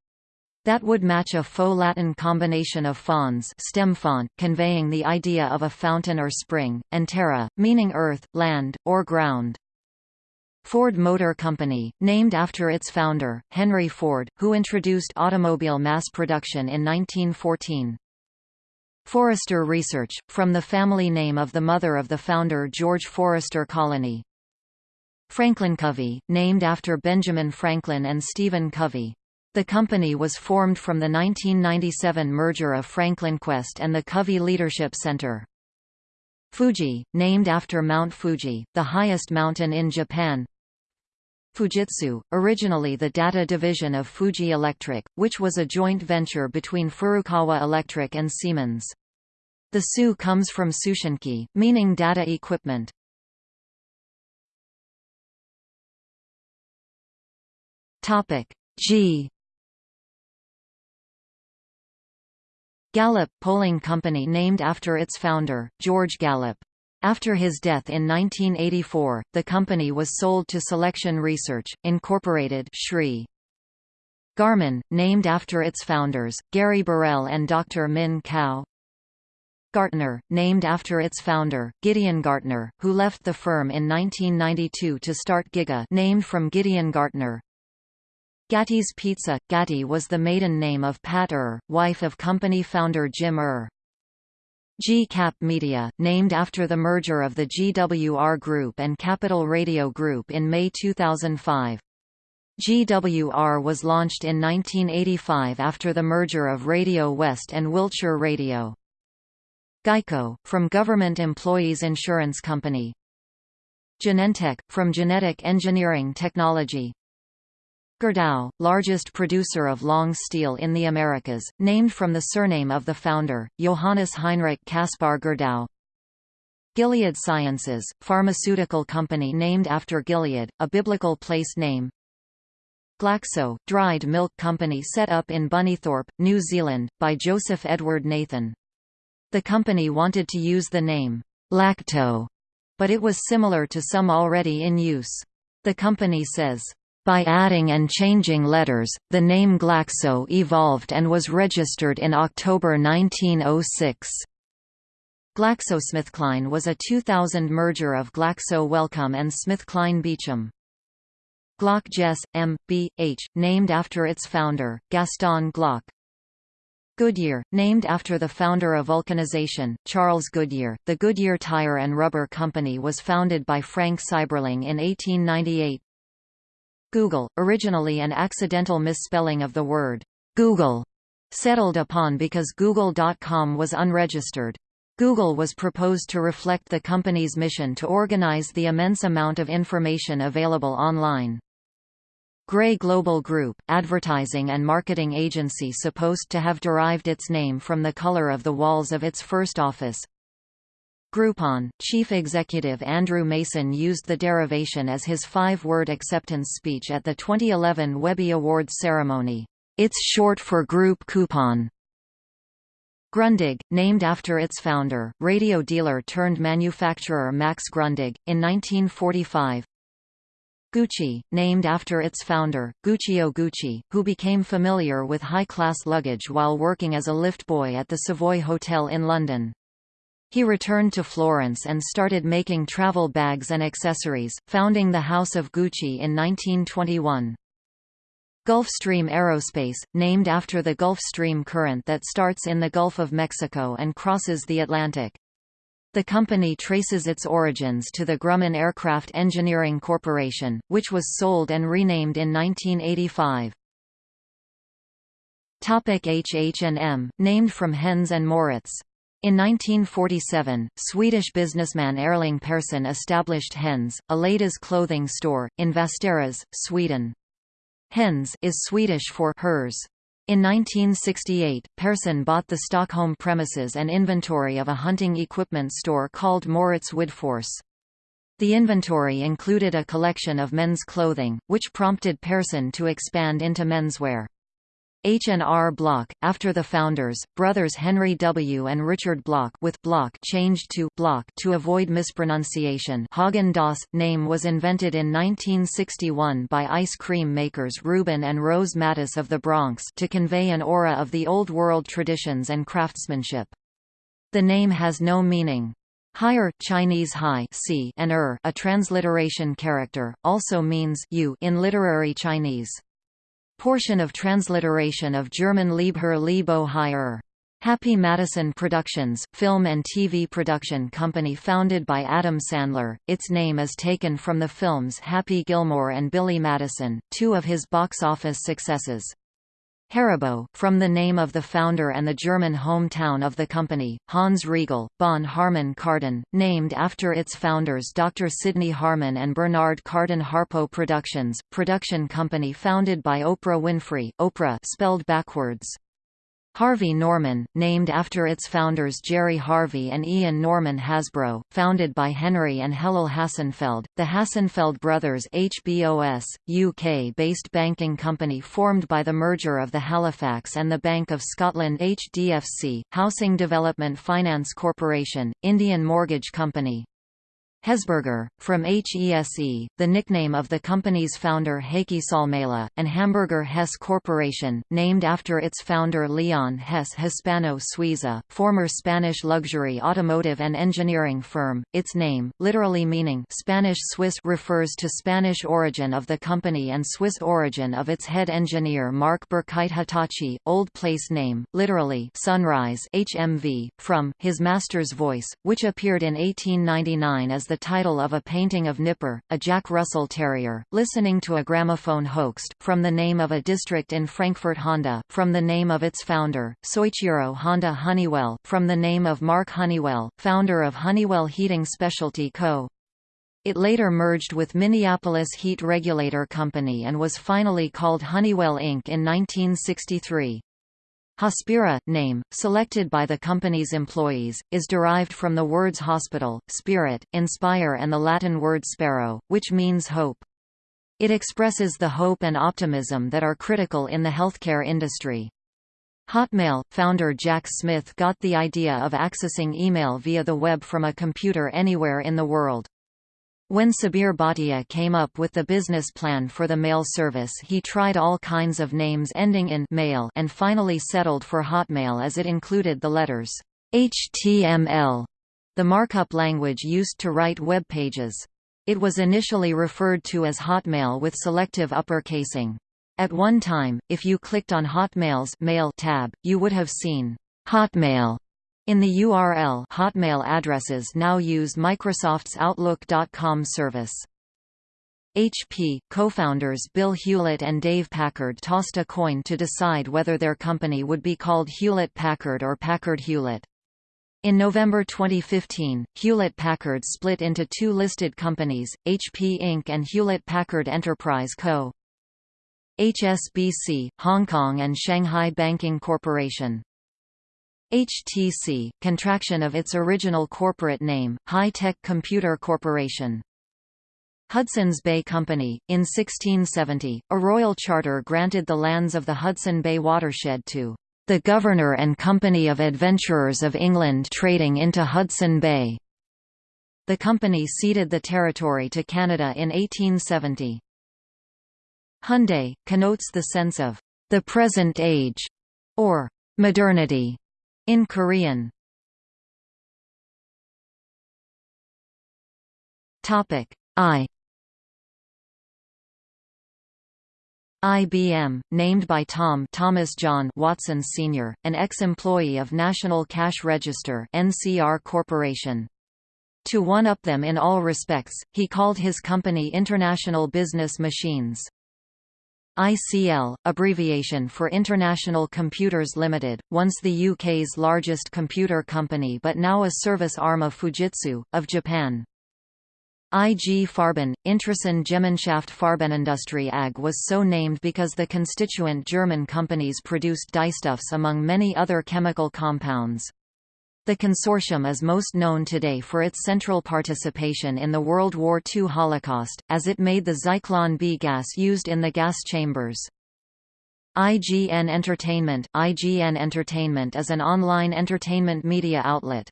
That would match a faux Latin combination of fons stem font, conveying the idea of a fountain or spring, and terra, meaning earth, land, or ground. Ford Motor Company, named after its founder, Henry Ford, who introduced automobile mass production in 1914. Forrester Research, from the family name of the mother of the founder George Forrester Colony. Franklin Covey, named after Benjamin Franklin and Stephen Covey. The company was formed from the 1997 merger of Franklin Quest and the Covey Leadership Center. Fuji, named after Mount Fuji, the highest mountain in Japan. Fujitsu, originally the data division of Fuji Electric, which was a joint venture between Furukawa Electric and Siemens. The Su comes from Sushinki, meaning data equipment. Topic G Gallup polling company named after its founder, George Gallup. After his death in 1984, the company was sold to Selection Research, Incorporated Shri. Garmin, named after its founders, Gary Burrell and Dr. Min Kao. Gartner, named after its founder, Gideon Gartner, who left the firm in 1992 to start Giga named from Gideon Gartner, Gatti's Pizza – Gatti was the maiden name of Pat Eure, wife of company founder Jim Eure. G-Cap Media, named after the merger of the GWR Group and Capital Radio Group in May 2005. GWR was launched in 1985 after the merger of Radio West and Wiltshire Radio. Geico, from Government Employees Insurance Company. Genentech, from Genetic Engineering Technology Gerdau, largest producer of long steel in the Americas, named from the surname of the founder, Johannes Heinrich Caspar Gerdau. Gilead Sciences, pharmaceutical company named after Gilead, a biblical place name. Glaxo, dried milk company set up in Bunnythorpe, New Zealand, by Joseph Edward Nathan. The company wanted to use the name, Lacto, but it was similar to some already in use. The company says, by adding and changing letters, the name Glaxo evolved and was registered in October 1906. GlaxoSmithKline was a 2000 merger of Glaxo Wellcome and SmithKline Beecham. Glock Jess, M. B. H., named after its founder, Gaston Glock. Goodyear, named after the founder of vulcanization, Charles Goodyear. The Goodyear Tire and Rubber Company was founded by Frank Seiberling in 1898. Google, originally an accidental misspelling of the word googol, settled upon because Google.com was unregistered. Googol was proposed to reflect the company's mission to organize the immense amount of information available online. Grey Global Group, advertising and marketing agency supposed to have derived its name from the color of the walls of its first office. Groupon, chief executive Andrew Mason used the derivation as his five-word acceptance speech at the 2011 Webby Awards ceremony. It's short for Group Coupon. Grundig, named after its founder, radio dealer turned manufacturer Max Grundig, in 1945. Gucci, named after its founder, Guccio Gucci, who became familiar with high-class luggage while working as a lift boy at the Savoy Hotel in London. He returned to Florence and started making travel bags and accessories, founding the House of Gucci in 1921. Gulfstream Aerospace, named after the Gulf Stream current that starts in the Gulf of Mexico and crosses the Atlantic. The company traces its origins to the Grumman Aircraft Engineering Corporation, which was sold and renamed in 1985. H&M, named from Hennes and Mauritz. In 1947, Swedish businessman Erling Persson established Hennes, a ladies' clothing store, in Västerås, Sweden. Hennes is Swedish for hers. In 1968, Persson bought the Stockholm premises and inventory of a hunting equipment store called Mauritz Widforss. The inventory included a collection of men's clothing, which prompted Persson to expand into menswear. H&R Block, after the founders, brothers Henry W. and Richard Bloch with Bloch changed to Block to avoid mispronunciation Haagen-Dazs, name was invented in 1961 by ice cream makers Reuben and Rose Mattis of the Bronx to convey an aura of the Old World traditions and craftsmanship. The name has no meaning. Haier Chinese high and er, a transliteration character, also means you in literary Chinese. Portion of transliteration of German Liebherr Liebo Hire. Happy Madison Productions, film and TV production company founded by Adam Sandler, its name is taken from the films Happy Gilmore and Billy Madison, two of his box office successes. Haribo, from the name of the founder and the German hometown of the company, Hans Riegel, Bonn Harman Kardon, named after its founders Dr. Sidney Harman and Bernard Kardon Harpo Productions, production company founded by Oprah Winfrey, Oprah spelled backwards. Harvey Norman, named after its founders Jerry Harvey and Ian Norman Hasbro, founded by Henry and Helal Hassenfeld, the Hassenfeld brothers HBOS, UK-based banking company formed by the merger of the Halifax and the Bank of Scotland HDFC, Housing Development Finance Corporation, Indian Mortgage Company, Hesburger, from HESE, the nickname of the company's founder Heikki Salmela, and Hamburger Hess Corporation, named after its founder Leon Hess Hispano-Suiza, former Spanish luxury automotive and engineering firm. Its name, literally meaning Spanish-Swiss refers to Spanish origin of the company and Swiss origin of its head engineer Marc Birkigt Hitachi, old place name, literally Sunrise HMV, from his master's voice, which appeared in 1899 as the title of a painting of Nipper, a Jack Russell Terrier, listening to a gramophone Hoechst, from the name of a district in Frankfurt Honda, from the name of its founder, Soichiro Honda Honeywell, from the name of Mark Honeywell, founder of Honeywell Heating Specialty Co. It later merged with Minneapolis Heat Regulator Company and was finally called Honeywell Inc. in 1963. Hospira, name, selected by the company's employees, is derived from the words hospital, spirit, inspire and the Latin word spero, which means hope. It expresses the hope and optimism that are critical in the healthcare industry. Hotmail founder Jack Smith got the idea of accessing email via the web from a computer anywhere in the world. When Sabeer Bhatia came up with the business plan for the mail service he tried all kinds of names ending in mail and finally settled for Hotmail as it included the letters HTML, the markup language used to write web pages. It was initially referred to as Hotmail with selective uppercasing. At one time, if you clicked on Hotmail's Mail tab, you would have seen Hotmail in the URL Hotmail addresses now use Microsoft's Outlook.com service. HP, co-founders Bill Hewlett and Dave Packard tossed a coin to decide whether their company would be called Hewlett-Packard or Packard-Hewlett. In November 2015, Hewlett-Packard split into two listed companies, HP Inc. and Hewlett-Packard Enterprise Co. HSBC, Hong Kong and Shanghai Banking Corporation. HTC, contraction of its original corporate name, High Tech Computer Corporation. Hudson's Bay Company. In 1670, a royal charter granted the lands of the Hudson Bay watershed to the Governor and Company of Adventurers of England trading into Hudson Bay. The company ceded the territory to Canada in 1870. Hyundai, connotes the sense of the present age, or modernity, in Korean Topic I IBM, named by Tom Thomas John Watson Sr., an ex-employee of National Cash Register NCR Corporation. To one-up them in all respects, he called his company International Business Machines. ICL, abbreviation for International Computers Limited, once the UK's largest computer company but now a service arm of Fujitsu, of Japan. IG Farben, Interessen Gemeinschaft Farbenindustrie AG was so named because the constituent German companies produced dyestuffs among many other chemical compounds. The consortium is most known today for its central participation in the World War II Holocaust, as it made the Zyklon B gas used in the gas chambers. IGN Entertainment IGN Entertainment is an online entertainment media outlet.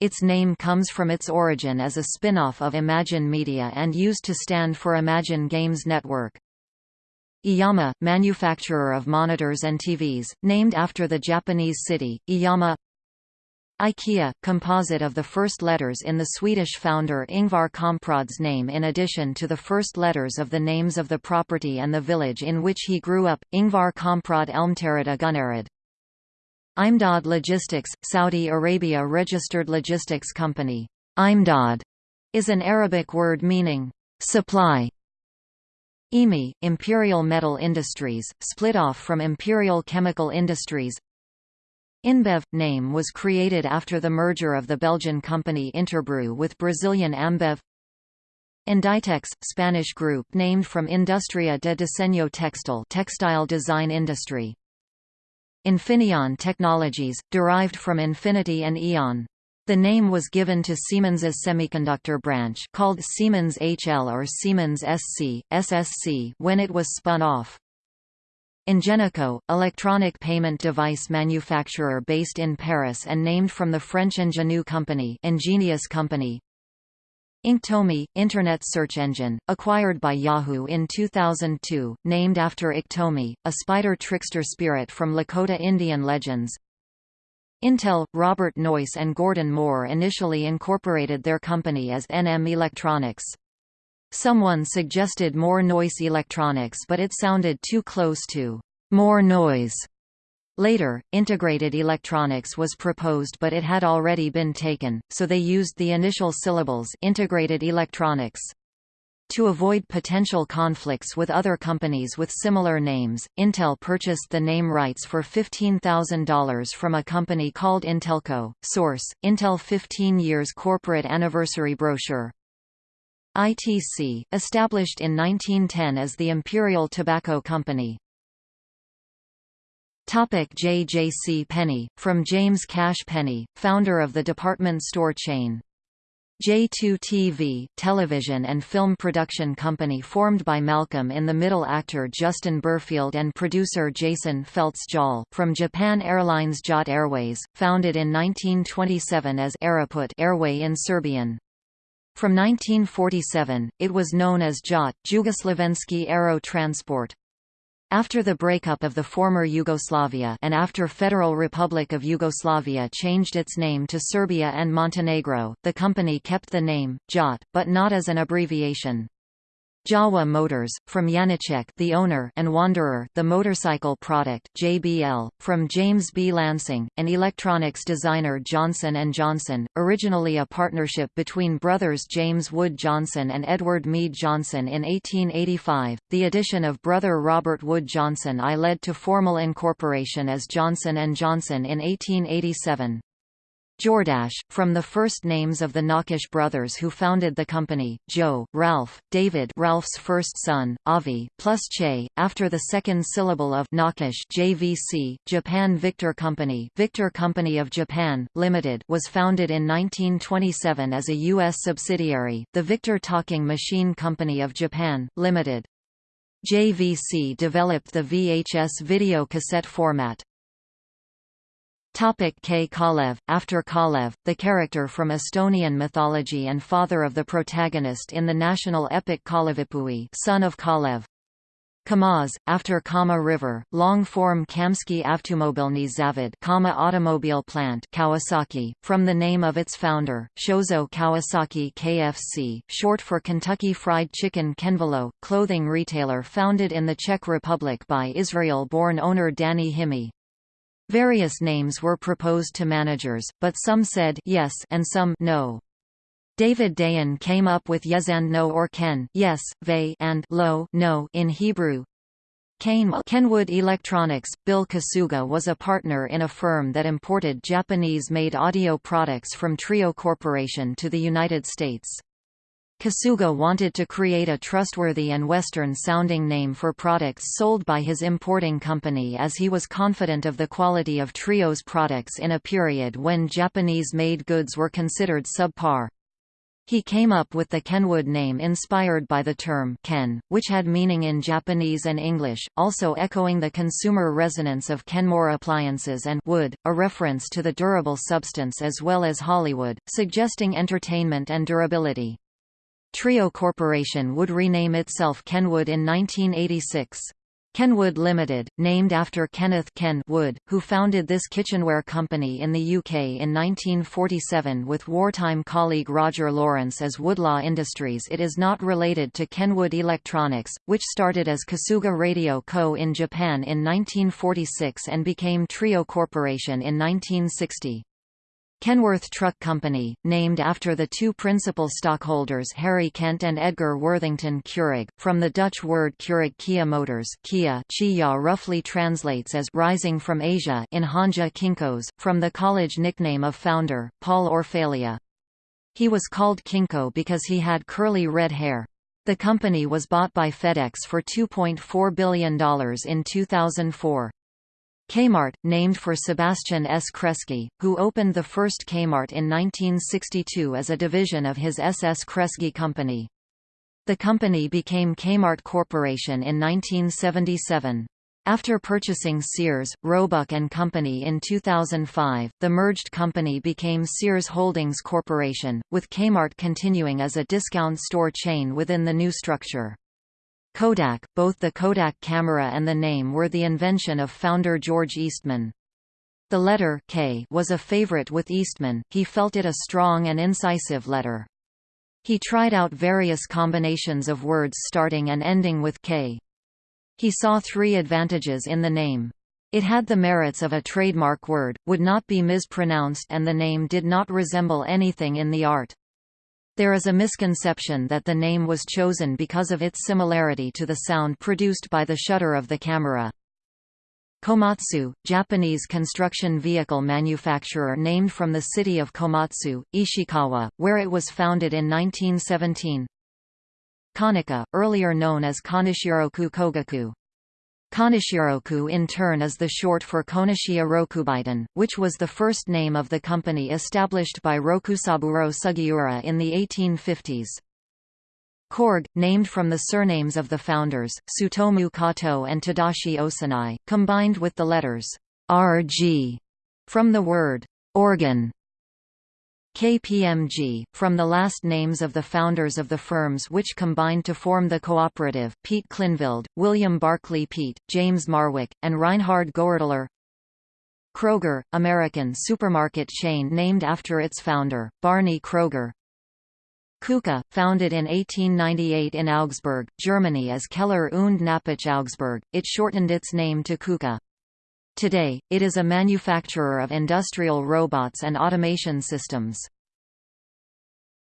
Its name comes from its origin as a spin-off of Imagine Media and used to stand for Imagine Games Network. Iiyama, manufacturer of monitors and TVs, named after the Japanese city, Iiyama IKEA, composite of the first letters in the Swedish founder Ingvar Kamprad's name in addition to the first letters of the names of the property and the village in which he grew up, Ingvar Kamprad Elmtaryd Gunnarad. Imdad Logistics, Saudi Arabia registered logistics company. Imdad is an Arabic word meaning supply. EMI, Imperial Metal Industries, split off from Imperial Chemical Industries InBev – name was created after the merger of the Belgian company Interbrew with Brazilian Ambev Inditex – Spanish group named from Industria de Diseño Textil textile design industry. Infineon Technologies, derived from Infinity and Eon. The name was given to Siemens's semiconductor branch called Siemens HL or Siemens SC, SSC when it was spun off. Ingenico, electronic payment device manufacturer based in Paris and named from the French Ingenu company, Ingenious company. Inktomi, Internet search engine, acquired by Yahoo in 2002, named after Iktomi, a spider trickster spirit from Lakota Indian legends. Intel, Robert Noyce and Gordon Moore initially incorporated their company as NM Electronics. Someone suggested Moore Noyce electronics but it sounded too close to more noise. Later, integrated electronics was proposed but it had already been taken, so they used the initial syllables integrated electronics. To avoid potential conflicts with other companies with similar names, Intel purchased the name rights for $15,000 from a company called Intelco. Source: Intel 15 years corporate anniversary brochure. ITC, established in 1910 as the Imperial Tobacco Company. Topic JJC Penney, from James Cash Penney, founder of the department store chain. J2 TV, television and film production company formed by Malcolm in the Middle actor Justin Berfield and producer Jason Felts-Jol, from Japan Airlines JAT Airways, founded in 1927 as Aeroput Airway in Serbian. From 1947, it was known as JAT, Jugoslavensky Aero Transport. After the breakup of the former Yugoslavia and after Federal Republic of Yugoslavia changed its name to Serbia and Montenegro, the company kept the name, JAT, but not as an abbreviation. Jawa Motors, from Janicek the owner and Wanderer the motorcycle product JBL, from James B. Lansing, and electronics designer Johnson & Johnson, originally a partnership between brothers James Wood Johnson and Edward Mead Johnson in 1885. The addition of brother Robert Wood Johnson I led to formal incorporation as Johnson & Johnson in 1887. Jordache, from the first names of the Nakash brothers who founded the company, Joe, Ralph, David Ralph's first son, Avi, plus Che, after the second syllable of Nakash JVC, Japan Victor Company Victor Company of Japan, Limited was founded in 1927 as a U.S. subsidiary, the Victor Talking Machine Company of Japan, Limited. JVC developed the VHS video cassette format. Topic K. Kalev After Kalev, the character from Estonian mythology and father of the protagonist in the national epic Kalevipoeg son of Kalev. Kamaz, after Kama River, long-form Kamsky Avtomobilny Zavod Kama automobile plant Kawasaki, from the name of its founder, Shozo Kawasaki KFC, short for Kentucky Fried Chicken Kenvelo, clothing retailer founded in the Czech Republic by Israel-born owner Danny Himy. Various names were proposed to managers, but some said yes and some no. David Dayan came up with yes and no or ken yes, ve and lo no in Hebrew. Kenwood Electronics, Bill Kasuga was a partner in a firm that imported Japanese-made audio products from Trio Corporation to the United States. Kasuga wanted to create a trustworthy and Western-sounding name for products sold by his importing company as he was confident of the quality of Trio's products in a period when Japanese-made goods were considered subpar. He came up with the Kenwood name inspired by the term Ken, which had meaning in Japanese and English, also echoing the consumer resonance of Kenmore appliances and wood, a reference to the durable substance as well as Hollywood, suggesting entertainment and durability. Trio Corporation would rename itself Kenwood in 1986. Kenwood Limited, named after Kenneth Ken Wood, who founded this kitchenware company in the UK in 1947 with wartime colleague Roger Lawrence as Woodlaw Industries it is not related to Kenwood Electronics, which started as Kasuga Radio Co. in Japan in 1946 and became Trio Corporation in 1960. Kenworth Truck Company, named after the two principal stockholders Harry Kent and Edgar Worthington Keurig, from the Dutch word Keurig Kia Motors Kia Chia roughly translates as «rising from Asia» in Hanja Kinkos, from the college nickname of founder, Paul Orfalea. He was called Kinko because he had curly red hair. The company was bought by FedEx for $2.4 billion in 2004. Kmart, named for Sebastian S. Kresge, who opened the first Kmart in 1962 as a division of his SS Kresge Company. The company became Kmart Corporation in 1977. After purchasing Sears, Roebuck and Company in 2005, the merged company became Sears Holdings Corporation, with Kmart continuing as a discount store chain within the new structure. Kodak, both the Kodak camera and the name were the invention of founder George Eastman. The letter K was a favorite with Eastman, he felt it a strong and incisive letter. He tried out various combinations of words starting and ending with K. He saw three advantages in the name. It had the merits of a trademark word, would not be mispronounced and the name did not resemble anything in the art. There is a misconception that the name was chosen because of its similarity to the sound produced by the shutter of the camera. Komatsu, Japanese construction vehicle manufacturer named from the city of Komatsu, Ishikawa, where it was founded in 1917. Konica, earlier known as Konishiroku Kogaku. Konishiroku in turn is the short for Konishiya Rokubaitan, which was the first name of the company established by Rokusaburo Sugiura in the 1850s. Korg, named from the surnames of the founders, Tsutomu Kato and Tadashi Osanai, combined with the letters RG from the word organ KPMG, from the last names of the founders of the firms which combined to form the cooperative Piet Klynveld, William Barclay Peet, James Marwick, and Reinhard Goerdeler. Kroger, American supermarket chain named after its founder, Barney Kroger. KUKA, founded in 1898 in Augsburg, Germany as Keller und Knappich Augsburg, it shortened its name to KUKA. Today, it is a manufacturer of industrial robots and automation systems.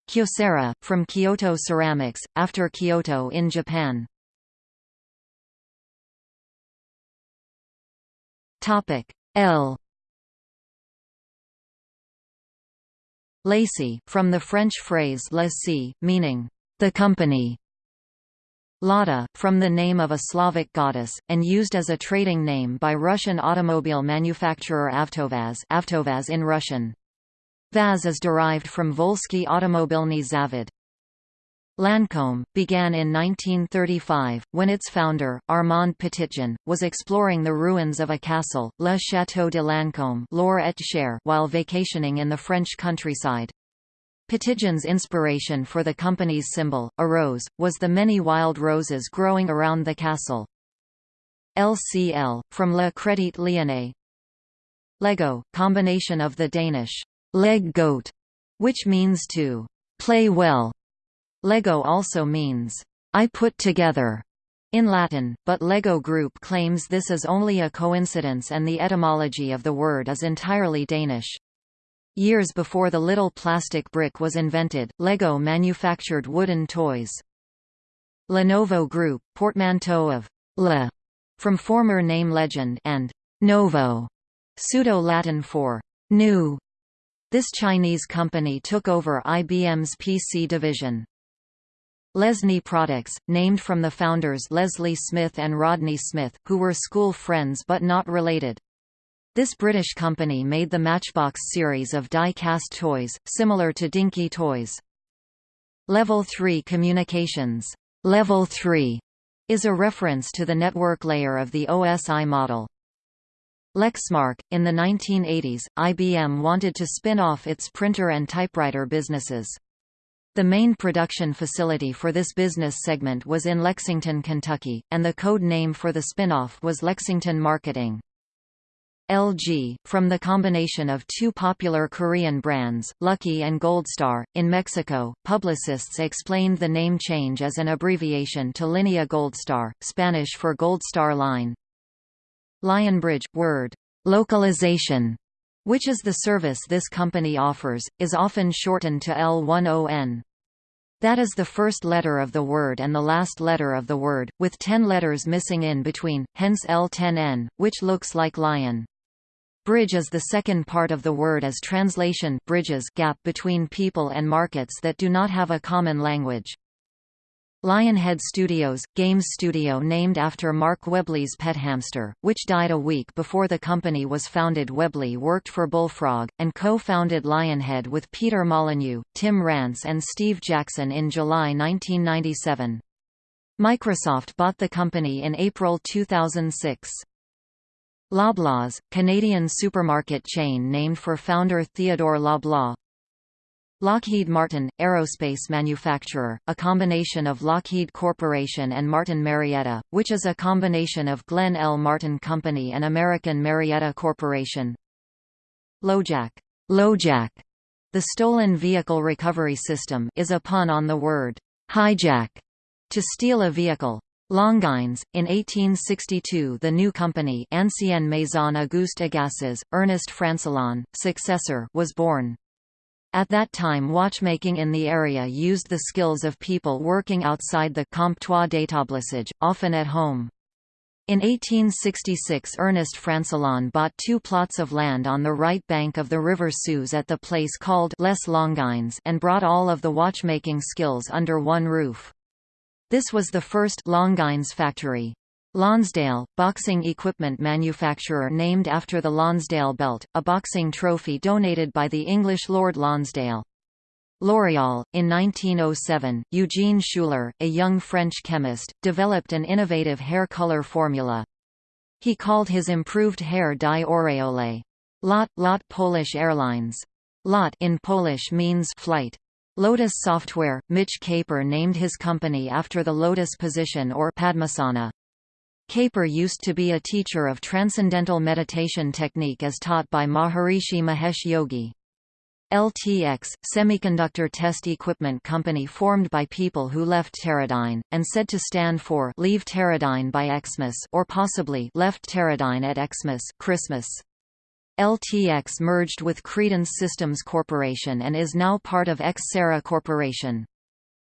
Kyocera, from Kyoto Ceramics, after Kyoto in Japan. Topic L Lacey, from the French phrase la meaning, the company, Lada, from the name of a Slavic goddess, and used as a trading name by Russian automobile manufacturer Avtovaz, Avtovaz in Russian. Vaz is derived from Volsky Automobilny Zavod. Lancome, began in 1935, when its founder, Armand Petitjean, was exploring the ruins of a castle, Le Château de Lancôme while vacationing in the French countryside. Petitjean's inspiration for the company's symbol, a rose, was the many wild roses growing around the castle. LCL, from Le Crédit Lyonnais. Lego, combination of the Danish leg godt, which means to play well. Lego also means I put together in Latin, but LEGO Group claims this is only a coincidence and the etymology of the word is entirely Danish. Years before the little plastic brick was invented, Lego manufactured wooden toys. Lenovo Group, portmanteau of Le from former name legend and Novo, pseudo-Latin for new. This Chinese company took over IBM's PC division. Lesney Products, named from the founders Leslie Smith and Rodney Smith, who were school friends but not related. This British company made the Matchbox series of die-cast toys, similar to Dinky Toys. Level 3 Communications Level 3 is a reference to the network layer of the OSI model. Lexmark – In the 1980s, IBM wanted to spin off its printer and typewriter businesses. The main production facility for this business segment was in Lexington, Kentucky, and the code name for the spin-off was Lexington Marketing. LG, from the combination of two popular Korean brands, Lucky and Goldstar. In Mexico, publicists explained the name change as an abbreviation to Linea Goldstar, Spanish for Goldstar Line. Lionbridge, word, localization, which is the service this company offers, is often shortened to L10N. That is the first letter of the word and the last letter of the word, with ten letters missing in between, hence L10N, which looks like lion. Bridge is the second part of the word as translation bridges gap between people and markets that do not have a common language. Lionhead Studios, games studio named after Mark Webley's pet hamster, which died a week before the company was founded Webley worked for Bullfrog, and co-founded Lionhead with Peter Molyneux, Tim Rance and Steve Jackson in July 1997. Microsoft bought the company in April 2006. Loblaws, Canadian supermarket chain named for founder Theodore Loblaw. Lockheed Martin, aerospace manufacturer, a combination of Lockheed Corporation and Martin Marietta, which is a combination of Glenn L. Martin Company and American Marietta Corporation. LoJack, LoJack, the stolen vehicle recovery system, is a pun on the word hijack, to steal a vehicle. Longines, in 1862 the new company Ancienne Maison Auguste Agassiz, Ernest Francillon, successor was born. At that time watchmaking in the area used the skills of people working outside the comptoir d'établissage, often at home. In 1866 Ernest Francillon bought two plots of land on the right bank of the river Suze at the place called Les Longines and brought all of the watchmaking skills under one roof. This was the first Longines factory. Lonsdale, boxing equipment manufacturer named after the Lonsdale belt, a boxing trophy donated by the English Lord Lonsdale. L'Oréal, in 1907, Eugene Schueller, a young French chemist, developed an innovative hair color formula. He called his improved hair dye aureole. Lot, Lot Polish Airlines. Lot in Polish means flight. Lotus Software, Mitch Kapor named his company after the lotus position or Padmasana. Kapor used to be a teacher of transcendental meditation technique as taught by Maharishi Mahesh Yogi. LTX, semiconductor test equipment company formed by people who left Teradyne, and said to stand for Leave Teradyne by Xmas or possibly Left Teradyne at Xmas Christmas. LTX merged with Credence Systems Corporation and is now part of Xcerra Corporation.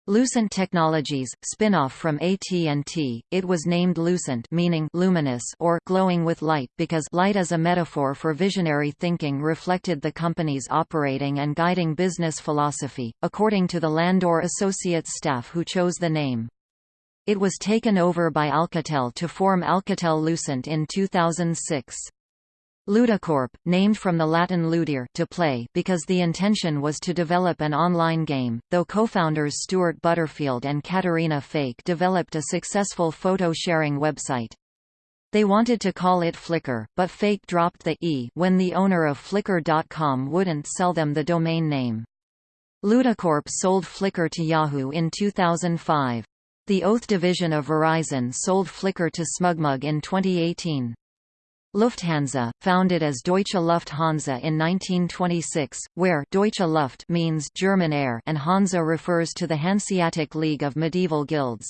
Lucent Technologies, spin-off from AT&T, it was named Lucent meaning luminous or glowing with light because light as a metaphor for visionary thinking reflected the company's operating and guiding business philosophy, according to the Landor Associates staff who chose the name. It was taken over by Alcatel to form Alcatel Lucent in 2006. Ludicorp, named from the Latin ludere to play because the intention was to develop an online game, though co-founders Stuart Butterfield and Caterina Fake developed a successful photo-sharing website. They wanted to call it Flickr, but Fake dropped the e when the owner of Flickr.com wouldn't sell them the domain name. Ludicorp sold Flickr to Yahoo in 2005. The Oath division of Verizon sold Flickr to SmugMug in 2018. Lufthansa, founded as Deutsche Lufthansa in 1926, where Deutsche Luft means German air and Hansa refers to the Hanseatic League of medieval guilds.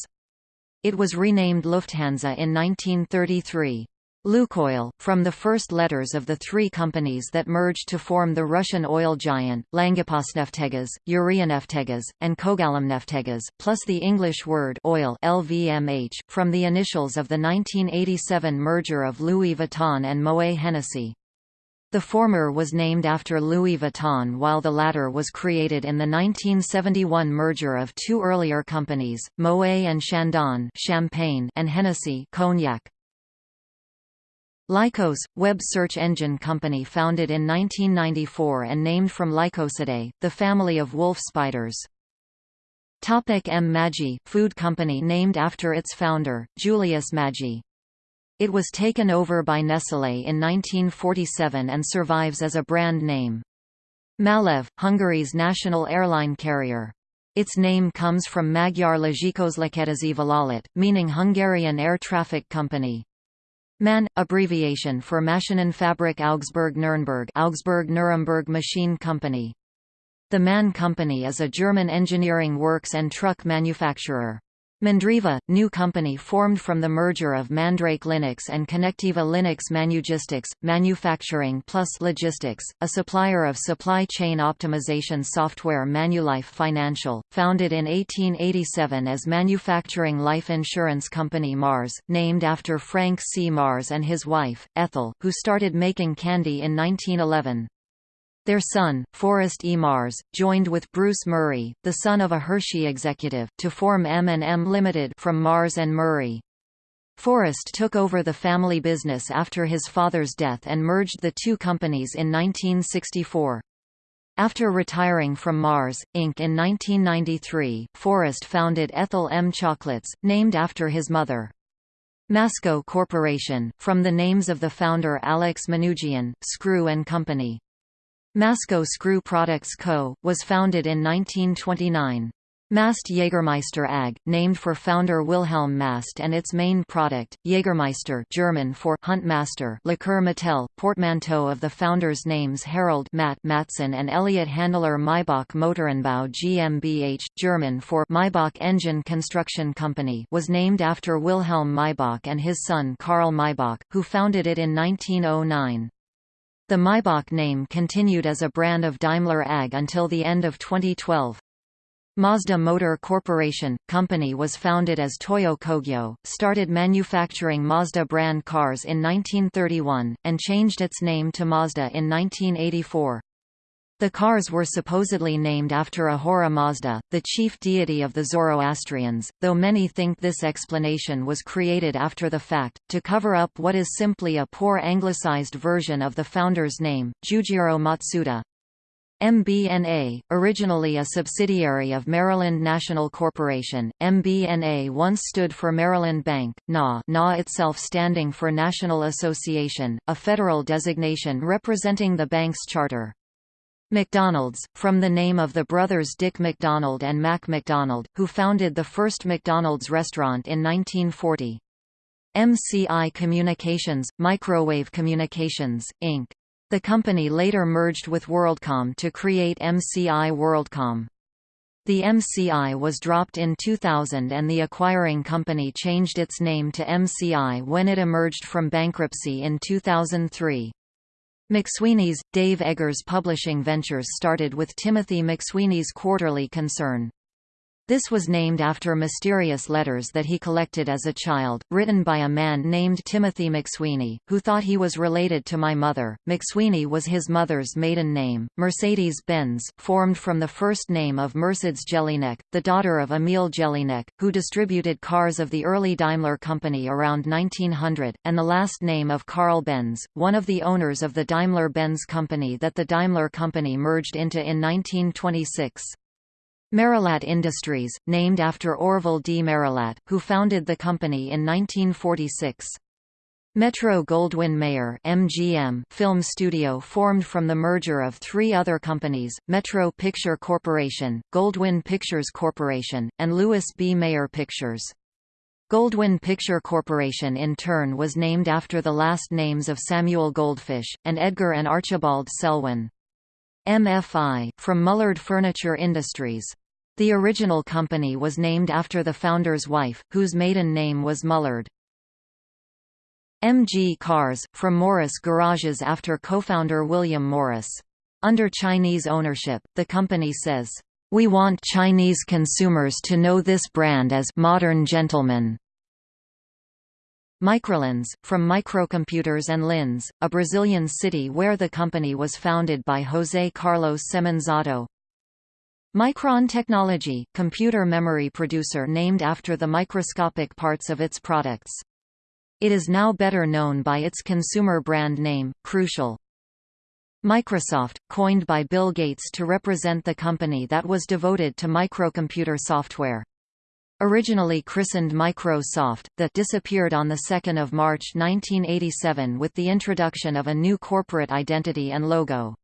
It was renamed Lufthansa in 1933. Lukoil, from the first letters of the three companies that merged to form the Russian oil giant, Langepasneftegaz, Uraineftegaz, and Kogalymneftegaz, plus the English word oil LVMH, from the initials of the 1987 merger of Louis Vuitton and Moet Hennessy. The former was named after Louis Vuitton while the latter was created in the 1971 merger of two earlier companies, Moet and Chandon champagne and Hennessy cognac. Lycos, web search engine company founded in 1994 and named from Lycosidae, the family of wolf spiders. Topic M. Maggi, food company named after its founder, Julius Maggi. It was taken over by Nestlé in 1947 and survives as a brand name. Malev, Hungary's national airline carrier. Its name comes from Magyar Légiközlekedési Vállalat, meaning Hungarian air traffic company. MAN, abbreviation for Maschinenfabrik Augsburg Nuremberg Augsburg Nuremberg Machine Company. The MAN Company is a German engineering works and truck manufacturer. Mandriva, new company formed from the merger of Mandrake Linux and Conectiva Linux Manugistics, Manufacturing plus Logistics, a supplier of supply chain optimization software Manulife Financial, founded in 1887 as Manufacturing Life Insurance Company Mars, named after Frank C. Mars and his wife, Ethel, who started making candy in 1911. Their son, Forrest E. Mars, joined with Bruce Murray, the son of a Hershey executive, to form M&M Limited from Mars and Murray. Forrest took over the family business after his father's death and merged the two companies in 1964. After retiring from Mars, Inc. in 1993, Forrest founded Ethel M. Chocolates, named after his mother. Masco Corporation, from the names of the founder Alex Manoogian, Screw and Company. Masco Screw Products Co., was founded in 1929. Mast Jägermeister AG, named for founder Wilhelm Mast and its main product, Jägermeister German for Huntmaster Liqueur Mattel, portmanteau of the founders' names Harold Matt Matson and Elliot Handler Maybach Motorenbau GmbH, German for Maybach Engine Construction Company was named after Wilhelm Maybach and his son Karl Maybach, who founded it in 1909. The Maybach name continued as a brand of Daimler AG until the end of 2012. Mazda Motor Corporation, company was founded as Toyo Kogyo, started manufacturing Mazda brand cars in 1931, and changed its name to Mazda in 1984. The cars were supposedly named after Ahura Mazda, the chief deity of the Zoroastrians, though many think this explanation was created after the fact, to cover up what is simply a poor anglicized version of the founder's name, Jujiro Matsuda. MBNA, originally a subsidiary of Maryland National Corporation, MBNA once stood for Maryland Bank, NA, NA itself standing for National Association, a federal designation representing the bank's charter. McDonald's, from the name of the brothers Dick McDonald and Mac McDonald, who founded the first McDonald's restaurant in 1940. MCI Communications, Microwave Communications, Inc. The company later merged with WorldCom to create MCI WorldCom. The MCI was dropped in 2000 and the acquiring company changed its name to MCI when it emerged from bankruptcy in 2003. McSweeney's, Dave Eggers Publishing Ventures started with Timothy McSweeney's Quarterly Concern. This was named after mysterious letters that he collected as a child, written by a man named Timothy McSweeney, who thought he was related to my mother. McSweeney was his mother's maiden name. Mercedes-Benz, formed from the first name of Mercedes Jelinek, the daughter of Emil Jelinek, who distributed cars of the early Daimler Company around 1900, and the last name of Carl Benz, one of the owners of the Daimler-Benz Company that the Daimler Company merged into in 1926. Merillat Industries, named after Orville D. Merillat, who founded the company in 1946. Metro Goldwyn Mayer MGM film studio formed from the merger of three other companies, Metro Picture Corporation, Goldwyn Pictures Corporation, and Louis B. Mayer Pictures. Goldwyn Picture Corporation in turn was named after the last names of Samuel Goldfish, and Edgar and Archibald Selwyn. MFI, from Mullard Furniture Industries. The original company was named after the founder's wife, whose maiden name was Mullard. MG Cars, from Morris Garages after co-founder William Morris. Under Chinese ownership, the company says, "...we want Chinese consumers to know this brand as modern gentlemen." Microlins, from Microcomputers and Lins, a Brazilian city where the company was founded by José Carlos Semenzato. Micron Technology, computer memory producer named after the microscopic parts of its products. It is now better known by its consumer brand name, Crucial. Microsoft, coined by Bill Gates to represent the company that was devoted to microcomputer software. Originally christened Microsoft, that disappeared on 2 March 1987 with the introduction of a new corporate identity and logo.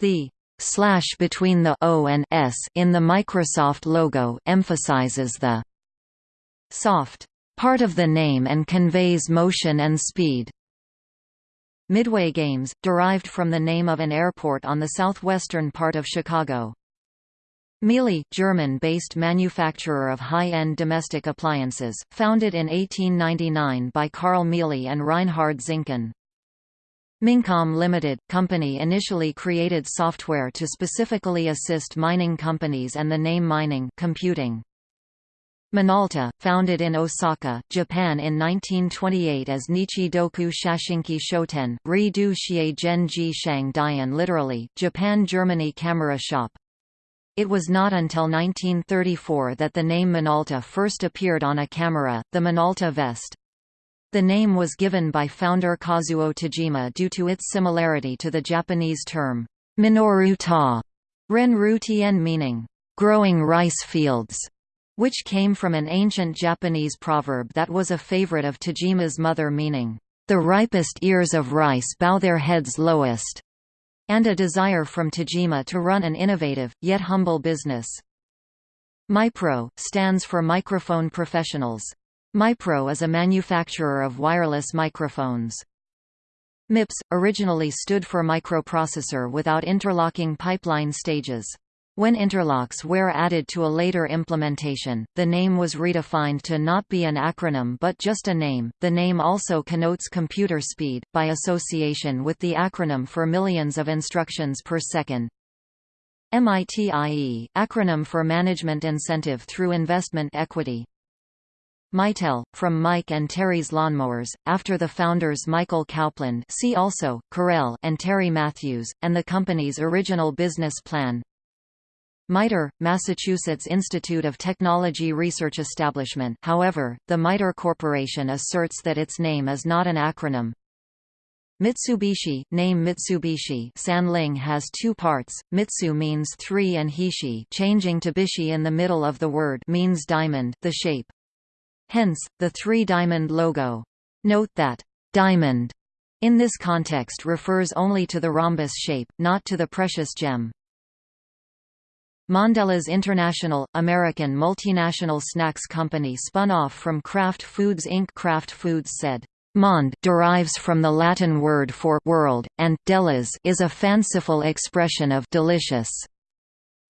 The slash between the O and S in the Microsoft logo emphasizes the soft part of the name and conveys motion and speed. Midway Games, derived from the name of an airport on the southwestern part of Chicago. Miele, German-based manufacturer of high-end domestic appliances, founded in 1899 by Carl Miele and Reinhard Zinkann. Mincom Limited, company initially created software to specifically assist mining companies and the name mining computing. Minolta, founded in Osaka, Japan in 1928 as Nichi Doku Shashinki Shoten, Ri Du Xie Genji Shang Dian literally, Japan-Germany Camera Shop. It was not until 1934 that the name Minolta first appeared on a camera, the Minolta vest. The name was given by founder Kazuo Tajima due to its similarity to the Japanese term, Minoru ta, Renru tien meaning, growing rice fields, which came from an ancient Japanese proverb that was a favorite of Tajima's mother meaning, the ripest ears of rice bow their heads lowest and a desire from Tajima to run an innovative, yet humble business. MIPRO, stands for Microphone Professionals. MIPRO is a manufacturer of wireless microphones. MIPS, originally stood for microprocessor without interlocking pipeline stages. When interlocks were added to a later implementation, the name was redefined to not be an acronym but just a name. The name also connotes computer speed, by association with the acronym for millions of instructions per second. MITIE, acronym for Management Incentive through Investment Equity. Mitel, from Mike and Terry's Lawnmowers, after the founders Michael Cowpland see also, Corel and Terry Matthews, and the company's original business plan. MITRE, Massachusetts Institute of Technology Research Establishment however, the MITRE Corporation asserts that its name is not an acronym. Mitsubishi, name Mitsubishi Sanling has two parts, Mitsu means three and Hishi changing to Bishi in the middle of the word means diamond the shape. Hence, the three-diamond logo. Note that, diamond in this context refers only to the rhombus shape, not to the precious gem. Mondelez International, American multinational snacks company spun off from Kraft Foods Inc. Kraft Foods said, Mond derives from the Latin word for world, and delis is a fanciful expression of delicious.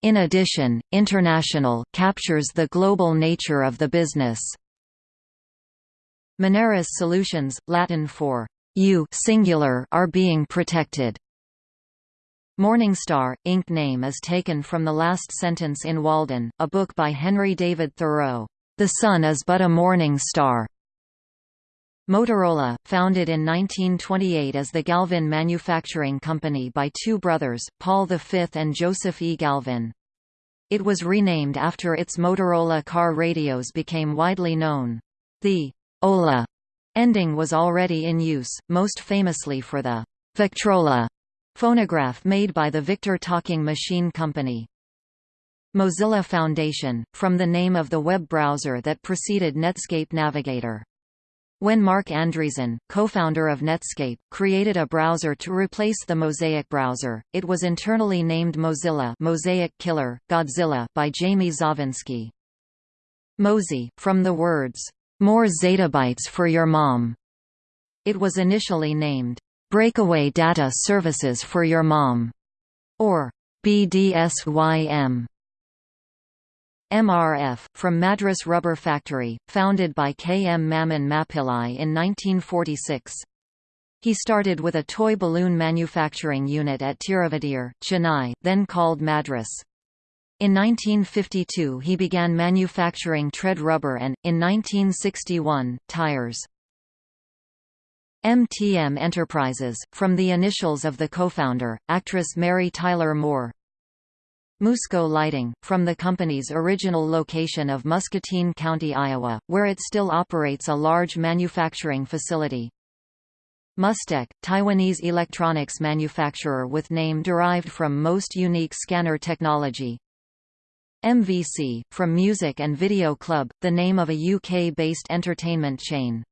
In addition, international captures the global nature of the business. Moneris solutions, Latin for you singular, are being protected. Morningstar, Inc. name is taken from the last sentence in Walden, a book by Henry David Thoreau. The sun is but a morning star. Motorola, founded in 1928 as the Galvin Manufacturing Company by two brothers, Paul V and Joseph E. Galvin. It was renamed after its Motorola car radios became widely known. The Ola ending was already in use, most famously for the Victrola phonograph made by the Victor Talking Machine Company. Mozilla Foundation, from the name of the web browser that preceded Netscape Navigator. When Marc Andreessen, co-founder of Netscape, created a browser to replace the Mosaic browser, it was internally named Mozilla Mosaic Killer, Godzilla by Jamie Zawinski. Mozy, from the words, "'More zettabytes for your mom'". It was initially named, "'Breakaway Data Services for Your Mom' or BDSYM. MRF, from Madras Rubber Factory, founded by K. M. Mammen Mappillai in 1946. He started with a toy balloon manufacturing unit at Tiruvadiyur, Chennai, then called Madras. In 1952 he began manufacturing tread rubber and, in 1961, tires. MTM Enterprises, from the initials of the co-founder, actress Mary Tyler Moore. Musco Lighting, from the company's original location of Muscatine County, Iowa, where it still operates a large manufacturing facility. Mustek, Taiwanese electronics manufacturer with name derived from most unique scanner technology. MVC, from Music and Video Club, the name of a UK-based entertainment chain.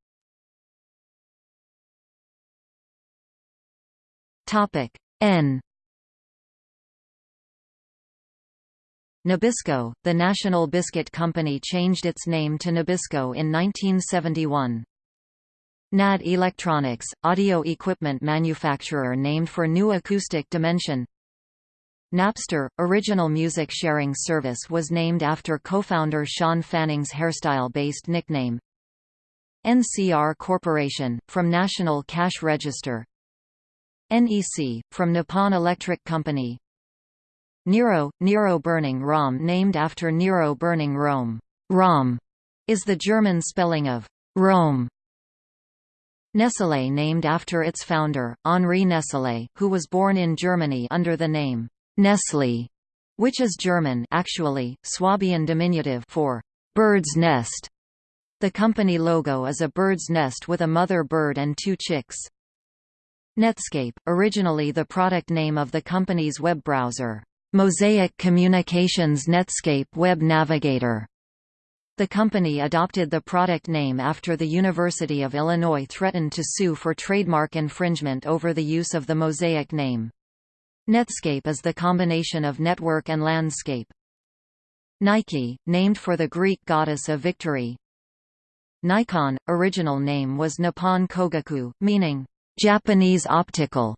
N Nabisco, the National Biscuit Company changed its name to Nabisco in 1971. NAD Electronics, audio equipment manufacturer named for new acoustic dimension. Napster, original music sharing service was named after co-founder Shawn Fanning's hairstyle-based nickname. NCR Corporation, from National Cash Register. NEC, from Nippon Electric Company, Nero, Nero burning Rom named after Nero burning Rome. Rom is the German spelling of Rome. Nestlé named after its founder, Henri Nestlé, who was born in Germany under the name Nestle, which is German actually, Swabian diminutive for bird's nest. The company logo is a bird's nest with a mother bird and two chicks. Netscape, originally the product name of the company's web browser. Mosaic Communications Netscape Web Navigator. The company adopted the product name after the University of Illinois threatened to sue for trademark infringement over the use of the Mosaic name. Netscape is the combination of network and landscape. Nike, named for the Greek goddess of victory. Nikon, original name was Nippon Kogaku, meaning, Japanese optical.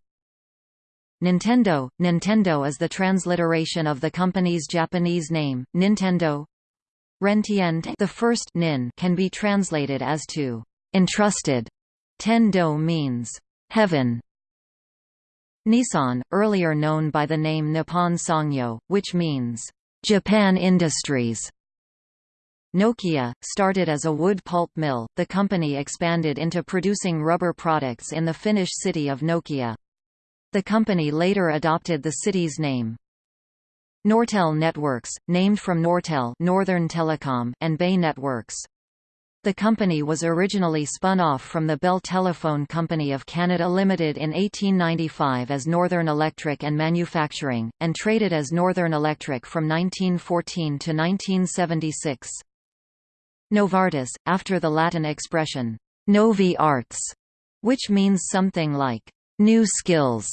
Nintendo – Nintendo is the transliteration of the company's Japanese name, Nintendo. Rentiente the first nin can be translated as to entrusted. Tendo means heaven. Nissan, earlier known by the name Nippon Sangyo, which means Japan Industries. Nokia, started as a wood pulp mill, the company expanded into producing rubber products in the Finnish city of Nokia. The company later adopted the city's name. Nortel Networks, named from Nortel Northern Telecom and Bay Networks. The company was originally spun off from the Bell Telephone Company of Canada Limited in 1895 as Northern Electric and Manufacturing, and traded as Northern Electric from 1914 to 1976. Novartis, after the Latin expression, novi arts, which means something like new skills,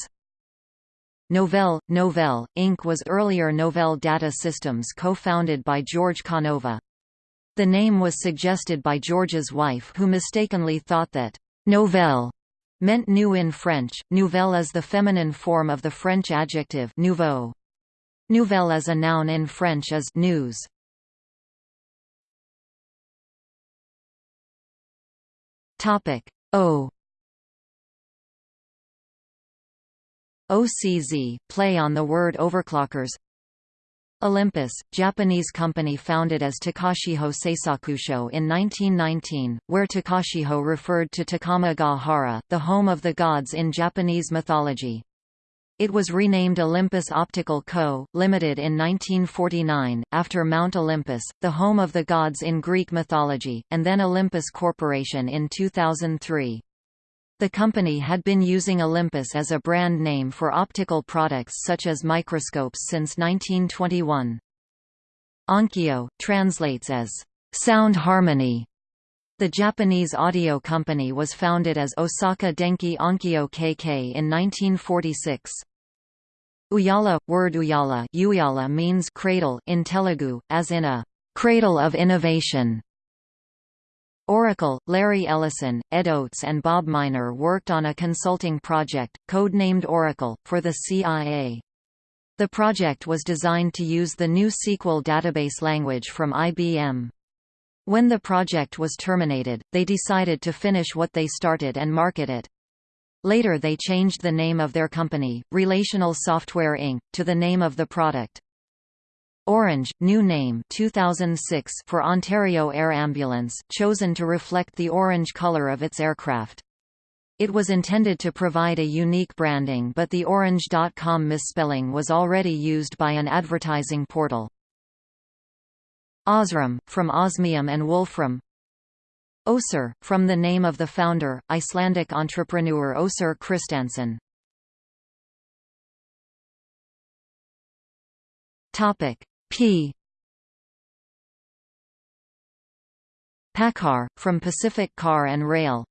Novell, Novell, Inc. was earlier Novell Data Systems co-founded by George Canova. The name was suggested by George's wife who mistakenly thought that «novelle» meant new in French. Nouvelle is the feminine form of the French adjective nouveau. Nouvelle as a noun in French is news. Topic O OCZ, play on the word overclockers Olympus, Japanese company founded as Takachiho Seisakusho in 1919, where Takachiho referred to Takama ga Hara, the home of the gods in Japanese mythology. It was renamed Olympus Optical Co., Limited in 1949, after Mount Olympus, the home of the gods in Greek mythology, and then Olympus Corporation in 2003. The company had been using Olympus as a brand name for optical products such as microscopes since 1921. Onkyo, translates as, "...sound harmony". The Japanese audio company was founded as Osaka Denki Onkyo KK in 1946. Ooyala, word Ooyala, Ooyala means cradle in Telugu, as in a cradle of innovation. Oracle, Larry Ellison, Ed Oates and Bob Miner worked on a consulting project, code-named Oracle, for the CIA. The project was designed to use the new SQL database language from IBM. When the project was terminated, they decided to finish what they started and market it. Later they changed the name of their company, Relational Software Inc., to the name of the product. Orange, new name 2006 for Ontario Air Ambulance, chosen to reflect the orange color of its aircraft. It was intended to provide a unique branding but the orange.com misspelling was already used by an advertising portal. Osram, from osmium and wolfram. Osir, from the name of the founder, Icelandic entrepreneur Osir Kristinsson. Topic P. PACCAR, from Pacific Car and Rail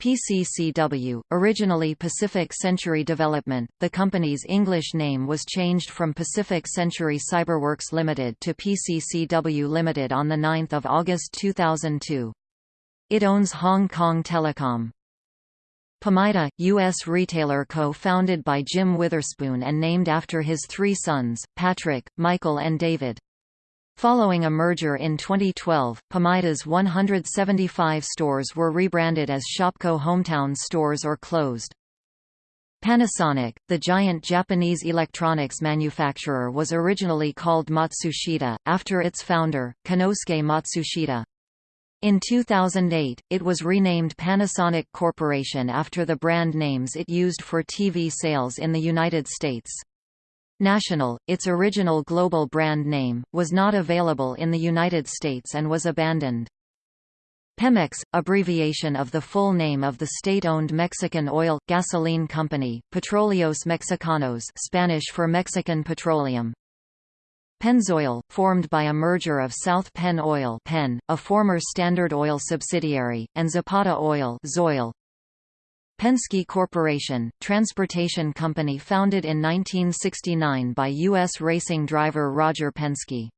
PCCW, originally Pacific Century Development, the company's English name was changed from Pacific Century Cyberworks Limited to PCCW Limited on 9 August 2002. It owns Hong Kong Telecom. Pamida, U.S. retailer co-founded by Jim Witherspoon and named after his three sons, Patrick, Michael and David. Following a merger in 2012, Pamida's 175 stores were rebranded as Shopko Hometown stores or closed. Panasonic, the giant Japanese electronics manufacturer was originally called Matsushita, after its founder, Konosuke Matsushita. In 2008, it was renamed Panasonic Corporation after the brand names it used for TV sales in the United States. National, its original global brand name, was not available in the United States and was abandoned. Pemex, abbreviation of the full name of the state-owned Mexican oil, gasoline company, Petróleos Mexicanos Spanish for Mexican Petroleum, Pennzoil, formed by a merger of South Penn Oil Penn, a former Standard Oil subsidiary, and Zapata Oil Zoil. Penske Corporation, transportation company founded in 1969 by U.S. racing driver Roger Penske.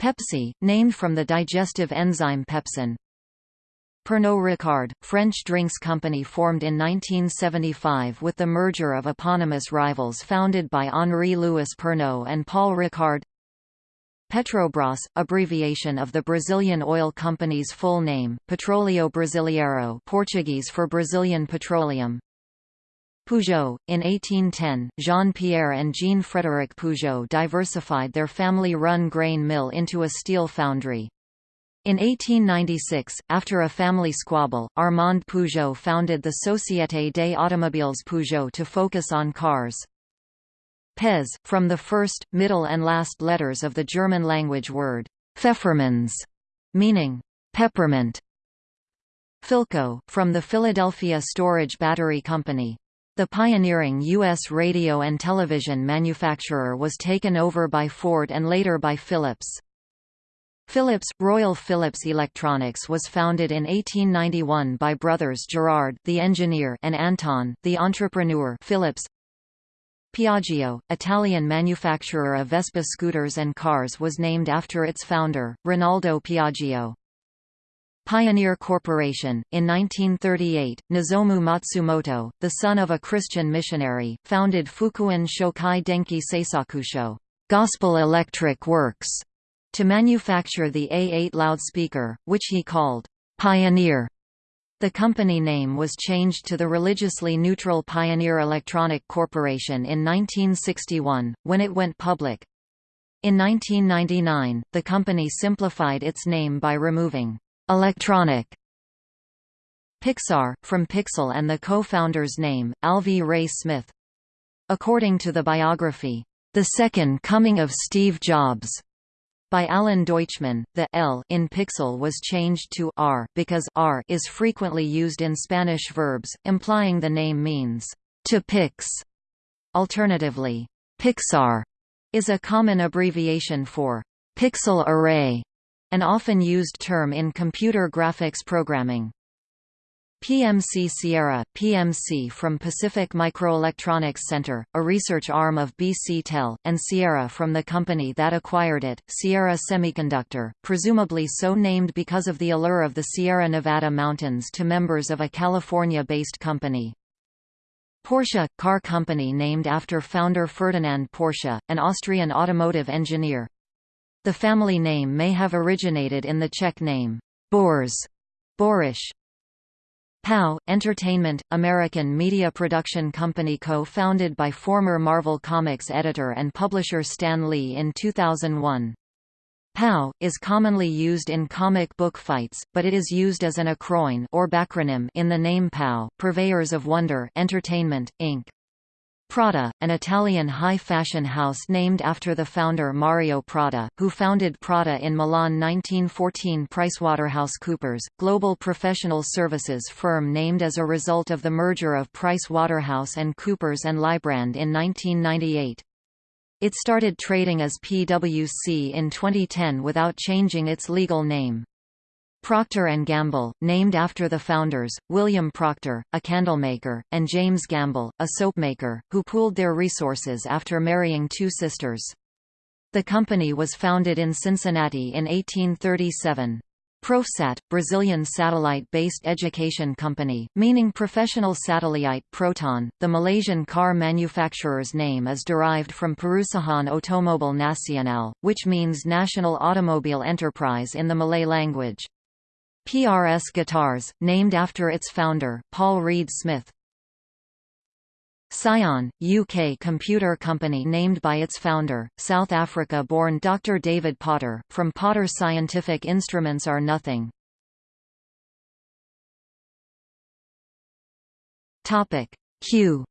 Pepsi, named from the digestive enzyme pepsin, Pernod Ricard, French drinks company formed in 1975 with the merger of eponymous rivals founded by Henri-Louis Pernod and Paul Ricard Petrobras, abbreviation of the Brazilian oil company's full name, Petróleo Brasileiro Portuguese for Brazilian Petroleum Peugeot. In 1810, Jean-Pierre and Jean-Frédéric Peugeot diversified their family-run grain mill into a steel foundry. In 1896, after a family squabble, Armand Peugeot founded the Société des Automobiles Peugeot to focus on cars. Pez, from the first, middle and last letters of the German language word, Pfefferminz, meaning peppermint. Philco, from the Philadelphia Storage Battery Company. The pioneering U.S. radio and television manufacturer was taken over by Ford and later by Philips. Philips – Royal Philips Electronics was founded in 1891 by brothers Gerard the engineer and Anton the entrepreneur Philips. Piaggio, Italian manufacturer of Vespa scooters and cars was named after its founder, Rinaldo Piaggio. Pioneer Corporation. In 1938, Nozomu Matsumoto, the son of a Christian missionary, founded Fukuin Shokai Denki Seisakusho Gospel Electric Works, to manufacture the A8 loudspeaker, which he called Pioneer. The company name was changed to the religiously neutral Pioneer Electronic Corporation in 1961, when it went public. In 1999, the company simplified its name by removing Electronic Pixar, from Pixel and the co-founder's name, Alvy Ray Smith. According to the biography, The Second Coming of Steve Jobs, by Alan Deutschman, the L in Pixel was changed to R because R is frequently used in Spanish verbs, implying the name means to pix. Alternatively, Pixar is a common abbreviation for pixel array an often used term in computer graphics programming. PMC Sierra, PMC from Pacific Microelectronics Center, a research arm of BC Tel, and Sierra from the company that acquired it, Sierra Semiconductor, presumably so named because of the allure of the Sierra Nevada mountains to members of a California-based company. Porsche – car company named after founder Ferdinand Porsche, an Austrian automotive engineer. The family name may have originated in the Czech name, Bors, Borish. POW, Entertainment, American media production company co-founded by former Marvel Comics editor and publisher Stan Lee in 2001. POW, is commonly used in comic book fights, but it is used as an acronym or backronym in the name POW, Purveyors of Wonder Entertainment, Inc. Prada, an Italian high fashion house named after the founder Mario Prada, who founded Prada in Milan 1914 PricewaterhouseCoopers, global professional services firm named as a result of the merger of Price Waterhouse and Coopers and Lybrand in 1998. It started trading as PwC in 2010 without changing its legal name. Procter & Gamble, named after the founders, William Procter, a candlemaker, and James Gamble, a soapmaker, who pooled their resources after marrying two sisters. The company was founded in Cincinnati in 1837. Profsat, Brazilian satellite-based education company, meaning professional satellite Proton. The Malaysian car manufacturer's name is derived from Perusahaan Automobile Nasional, which means National Automobile Enterprise in the Malay language. PRS Guitars, named after its founder, Paul Reed Smith. Psion, UK computer company named by its founder, South Africa-born Dr. David Potter, from Potter Scientific Instruments are nothing. Q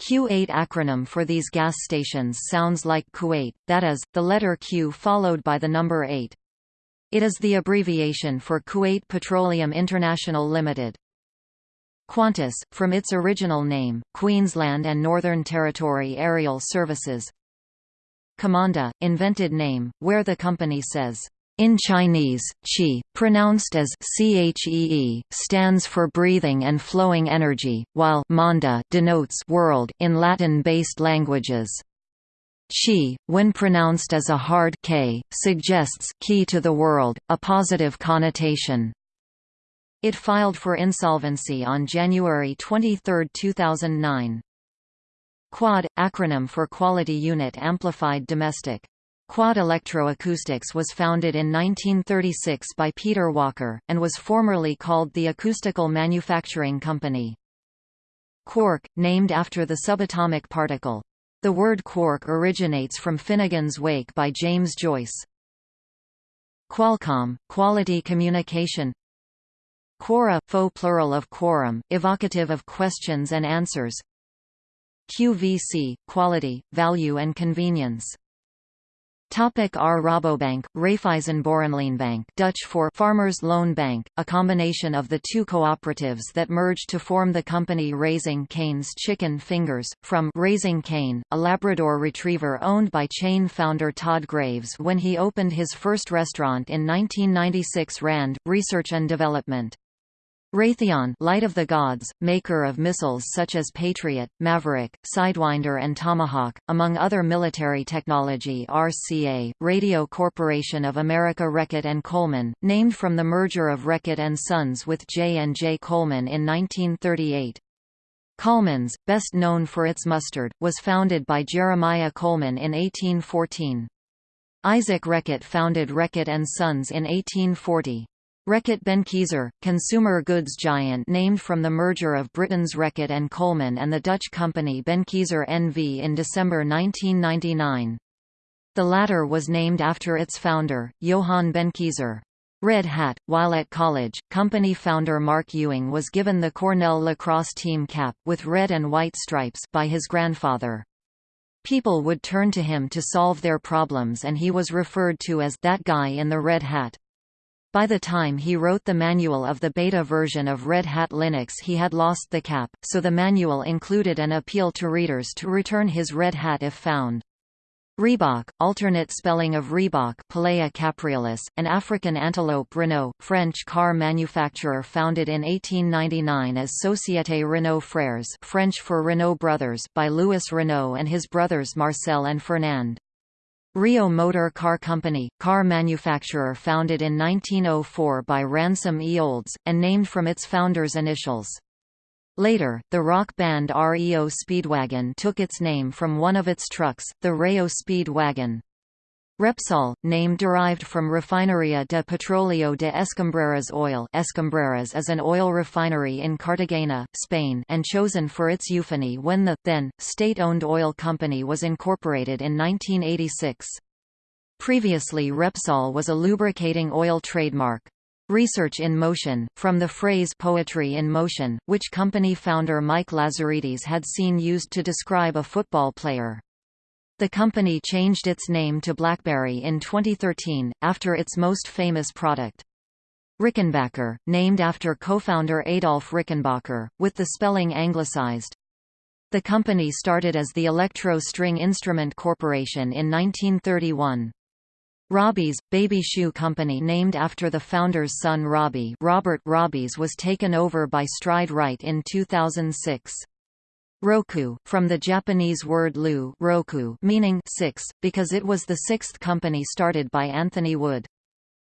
Q8 acronym for these gas stations sounds like Kuwait, that is, the letter Q followed by the number 8. It is the abbreviation for Kuwait Petroleum International Limited. Qantas, from its original name, Queensland and Northern Territory Aerial Services Qimonda, invented name, where the company says, in Chinese, qi, pronounced as chee, stands for breathing and flowing energy, while manda denotes world in Latin-based languages. Qi, when pronounced as a hard k, suggests key to the world, a positive connotation. It filed for insolvency on January 23, 2009. Quad – acronym for Quality Unit Amplified Domestic Quad Electroacoustics was founded in 1936 by Peter Walker, and was formerly called the Acoustical Manufacturing Company. Quark, named after the subatomic particle. The word quark originates from Finnegan's Wake by James Joyce. Qualcomm, Quality Communication Quora, faux plural of quorum, evocative of questions and answers QVC, Quality, Value and Convenience Topic R Rabobank, Raiffeisenbauernleenbank Dutch for Farmers Loan Bank, a combination of the two cooperatives that merged to form the company Raising Cane's Chicken Fingers, from Raising Cane, a Labrador retriever owned by chain founder Todd Graves when he opened his first restaurant in 1996 RAND, Research and Development. Raytheon Light of the Gods, maker of missiles such as Patriot, Maverick, Sidewinder and Tomahawk, among other military technology RCA, Radio Corporation of America Reckitt and Colman, named from the merger of Reckitt and Sons with J&J Colman in 1938. Colman's, best known for its mustard, was founded by Jeremiah Colman in 1814. Isaac Reckitt founded Reckitt and Sons in 1840. Reckitt Benckiser, consumer goods giant named from the merger of Britain's Reckitt and Colman and the Dutch company Benckiser NV in December 1999. The latter was named after its founder, Johann Benckiser. Red Hat, while at college, company founder Marc Ewing was given the Cornell lacrosse team cap, with red and white stripes, by his grandfather. People would turn to him to solve their problems and he was referred to as that guy in the red hat. By the time he wrote the manual of the beta version of Red Hat Linux he had lost the cap, so the manual included an appeal to readers to return his Red Hat if found. Reebok, alternate spelling of rhebok Pelea an African antelope Renault, French car manufacturer founded in 1899 as Société Renault Frères French for Renault Brothers by Louis Renault and his brothers Marcel and Fernand. REO Motor Car Company, car manufacturer founded in 1904 by Ransom E. Olds, and named from its founder's initials. Later, the rock band REO Speedwagon took its name from one of its trucks, the Reo Speed Wagon. Repsol, name derived from Refinería de Petróleo de Escombreras Oil Escombreras is an oil refinery in Cartagena, Spain and chosen for its euphony when the, then, state-owned oil company was incorporated in 1986. Previously Repsol was a lubricating oil trademark. Research in Motion, from the phrase poetry in motion, which company founder Mike Lazaridis had seen used to describe a football player. The company changed its name to BlackBerry in 2013, after its most famous product. Rickenbacker, named after co-founder Adolf Rickenbacker, with the spelling anglicized. The company started as the Electro String Instrument Corporation in 1931. Robbie's, baby shoe company named after the founder's son Robbie Robert Robbies was taken over by Stride Rite in 2006. Roku, from the Japanese word lu roku meaning six, because it was the sixth company started by Anthony Wood.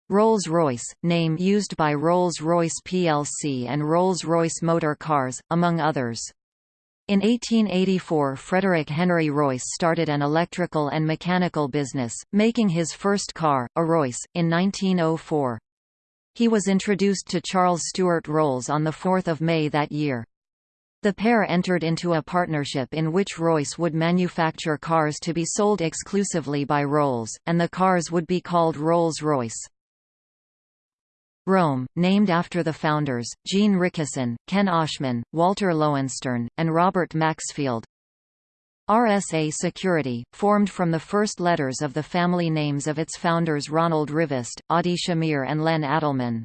Rolls-Royce, name used by Rolls-Royce plc and Rolls-Royce Motor Cars, among others. In 1884 Frederick Henry Royce started an electrical and mechanical business, making his first car, a Royce, in 1904. He was introduced to Charles Stuart Rolls on 4 May that year. The pair entered into a partnership in which Royce would manufacture cars to be sold exclusively by Rolls, and the cars would be called Rolls-Royce. ROLM, named after the founders, Gene Richeson, Ken Oshman, Walter Loewenstern, and Robert Maxfield. RSA Security, formed from the first letters of the family names of its founders Ronald Rivest, Adi Shamir and Len Adleman.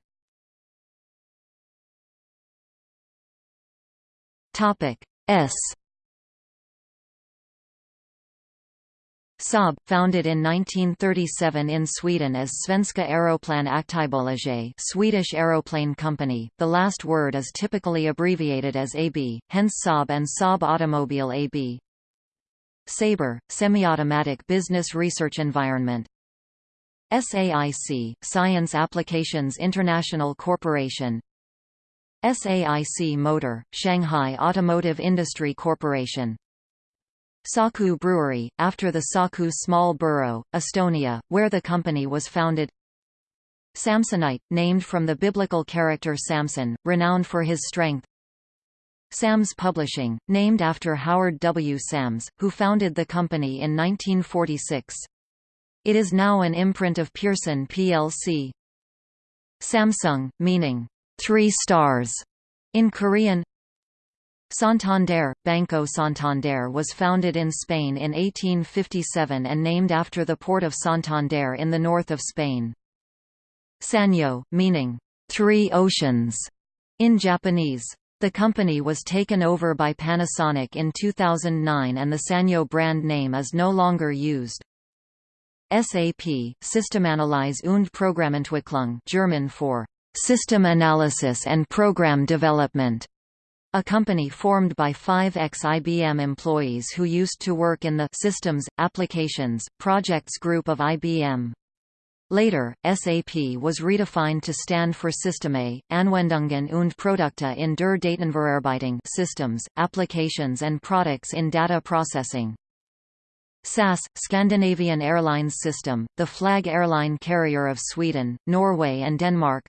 Topic S Saab, founded in 1937 in Sweden as Svenska Aeroplan Aktiebolaget Swedish Aeroplane Company, the last word is typically abbreviated as AB, hence Saab and Saab Automobile AB. Sabre, semi-automatic business research environment. SAIC, Science Applications International Corporation SAIC Motor, Shanghai Automotive Industry Corporation Saku Brewery, after the Saku small borough, Estonia, where the company was founded Samsonite, named from the biblical character Samson, renowned for his strength Sams Publishing, named after Howard W. Sams, who founded the company in 1946. It is now an imprint of Pearson plc. Samsung, meaning, three stars, in Korean Santander – Banco Santander was founded in Spain in 1857 and named after the port of Santander in the north of Spain. Sanyo, meaning, Three Oceans, in Japanese. The company was taken over by Panasonic in 2009 and the Sanyo brand name is no longer used. SAP, Systemanalyse und Programmentwicklung German for System Analysis and Program Development a company formed by five ex-IBM employees who used to work in the Systems, Applications, Projects group of IBM. Later, SAP was redefined to stand for Systeme, Anwendungen und Produkte in der Datenverarbeitung systems, applications and products in data processing. SAS, Scandinavian Airlines System, the flag airline carrier of Sweden, Norway and Denmark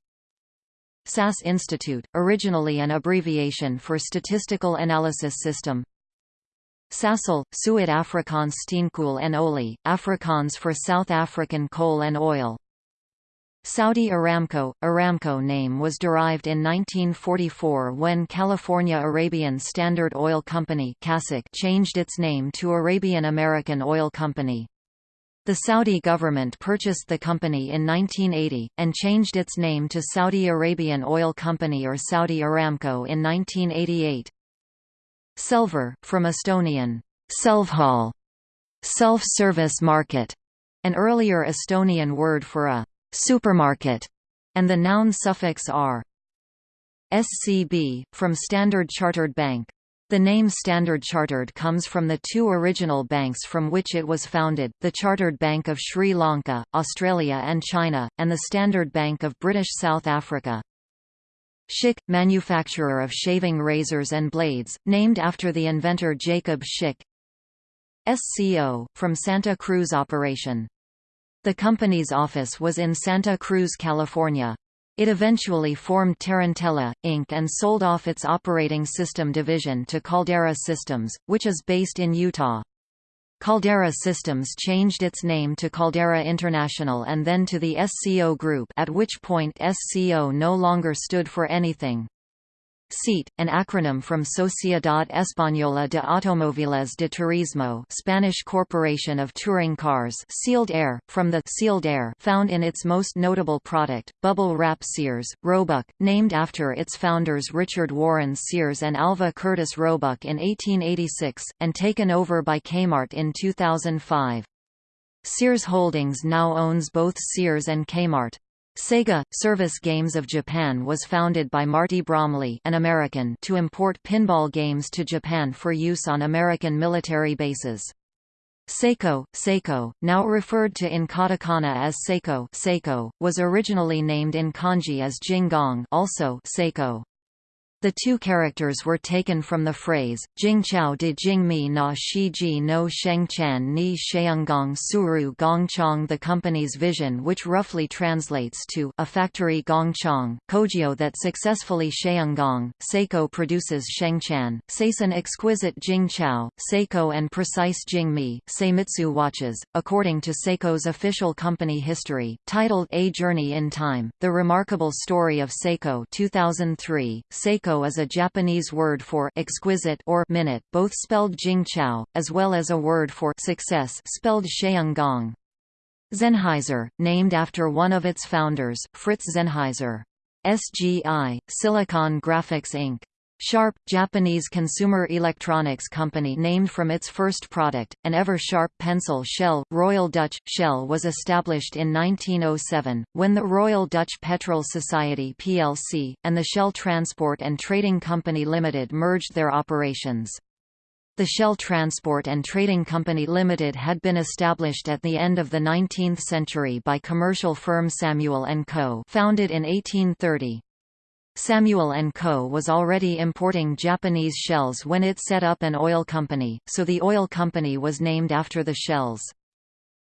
SAS Institute, originally an abbreviation for Statistical Analysis System SASOL, Suid Afrikaans Steenkool en Olie, Afrikaans for South African coal and oil Saudi Aramco – Aramco name was derived in 1944 when California Arabian Standard Oil Company changed its name to Arabian American Oil Company. The Saudi government purchased the company in 1980, and changed its name to Saudi Arabian Oil Company or Saudi Aramco in 1988. Selver, from Estonian, Selvhall, self-service market, an earlier Estonian word for a supermarket, and the noun suffix r. SCB, from Standard Chartered Bank. The name Standard Chartered comes from the two original banks from which it was founded, the Chartered Bank of Sri Lanka, Australia and China, and the Standard Bank of British South Africa. Schick, manufacturer of shaving razors and blades, named after the inventor Jacob Schick. SCO, from Santa Cruz Operation. The company's office was in Santa Cruz, California. It eventually formed Tarantella, Inc. and sold off its operating system division to Caldera Systems, which is based in Utah. Caldera Systems changed its name to Caldera International and then to the SCO Group at which point SCO no longer stood for anything. SEAT, an acronym from Sociedad Española de Automóviles de Turismo Spanish Corporation of Touring Cars sealed air, from the sealed air found in its most notable product, bubble wrap Sears, Roebuck, named after its founders Richard Warren Sears and Alva Curtis Roebuck in 1886, and taken over by Kmart in 2005. Sears Holdings now owns both Sears and Kmart. Sega Service Games of Japan was founded by Marty Bromley, an American, to import pinball games to Japan for use on American military bases. Seiko, Seiko, now referred to in katakana as Seiko, Seiko, was originally named in kanji as Jingong also Seiko. The two characters were taken from the phrase, Jingchao de Jingmi na Shiji no Shengchan ni Sheunggong Suru Gongchang the company's vision which roughly translates to a factory Gongchang, Kogyo that successfully Sheunggong, Seiko produces Shengchan, Seisan exquisite Jingchao, Seiko and precise Jingmi, Seimitsu watches. According to Seiko's official company history, titled A Journey in Time, The Remarkable Story of Seiko 2003, Seiko is a Japanese word for exquisite or minute, both spelled Jingchao, as well as a word for success spelled Sheunggong. Sennheiser, named after one of its founders, Fritz Sennheiser. SGI, Silicon Graphics Inc. Sharp, Japanese consumer electronics company named from its first product, an ever-sharp pencil shell. Royal Dutch Shell was established in 1907, when the Royal Dutch Petrol Society plc, and the Shell Transport and Trading Company Limited merged their operations. The Shell Transport and Trading Company Limited had been established at the end of the 19th century by commercial firm Samuel & Co. founded in 1830. Samuel & Co. was already importing Japanese shells when it set up an oil company, so the oil company was named after the shells.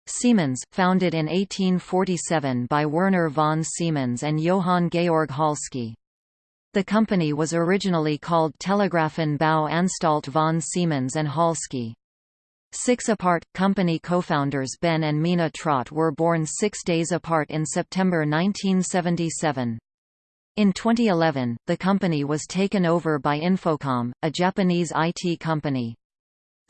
Siemens, founded in 1847 by Werner von Siemens and Johann Georg Halske. The company was originally called Telegrafen Bau Anstalt von Siemens and Halske. Six apart, company co-founders Ben and Mina Trott were born six days apart in September 1977. In 2011, the company was taken over by Infocom, a Japanese IT company.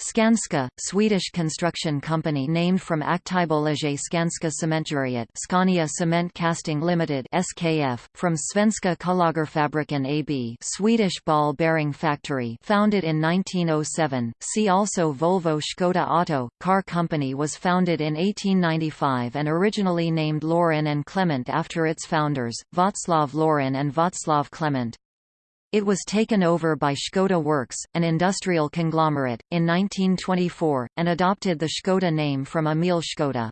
Skanska, Swedish construction company named from Aktiebolaget Skanska Cementgjuteriet Scania Cement Casting Limited SKF, from Svenska Kullagerfabriken AB Swedish ball bearing factory founded in 1907. See also Volvo Škoda Auto, car company was founded in 1895 and originally named Laurin and Klement after its founders, Václav Laurin and Václav Klement. It was taken over by Škoda Works, an industrial conglomerate, in 1924, and adopted the Škoda name from Emil Škoda.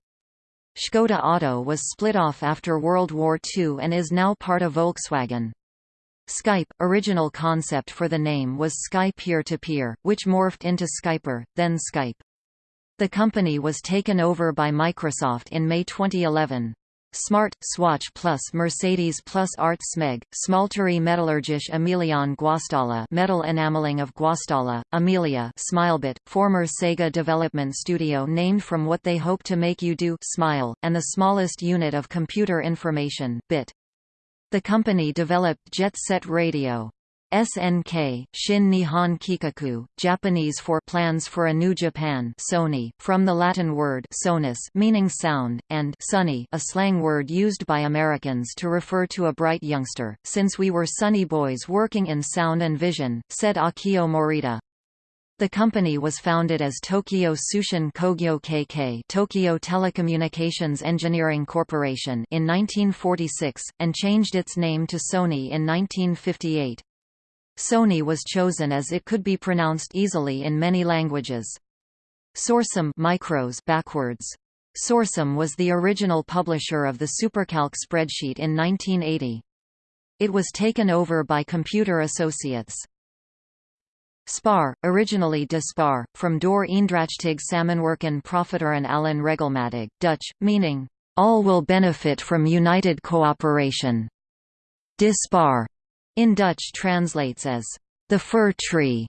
Škoda Auto was split off after World War II and is now part of Volkswagen. Skype, original concept for the name was Sky Peer-to-Peer, -peer, which morphed into Skyper, then Skype. The company was taken over by Microsoft in May 2011. Smart, Swatch Plus Mercedes Plus Art Smeg, Smalterie Metallurgiche Emiliane Guastalla metal enameling of Guastalla, Emilia Smilebit, former Sega development studio named from what they hope to make you do smile, and the smallest unit of computer information, bit. The company developed Jet Set Radio. SNK, Shin Nihon Kikaku, Japanese for Plans for a New Japan Sony, from the Latin word sonus meaning sound, and sunny a slang word used by Americans to refer to a bright youngster, since we were sunny boys working in sound and vision, said Akio Morita. The company was founded as Tokyo Tsushin Kogyo KK Tokyo Telecommunications Engineering Corporation in 1946, and changed its name to Sony in 1958. Sony was chosen as it could be pronounced easily in many languages. Sorcim micros backwards. Sorcim was the original publisher of the Supercalc spreadsheet in 1980. It was taken over by Computer Associates. Spar, originally de Spar, from Door Eendrachtig Samenwerken Profiteren allen Regelmatig, Dutch, meaning, all will benefit from united cooperation. De Spar in Dutch translates as the fir tree,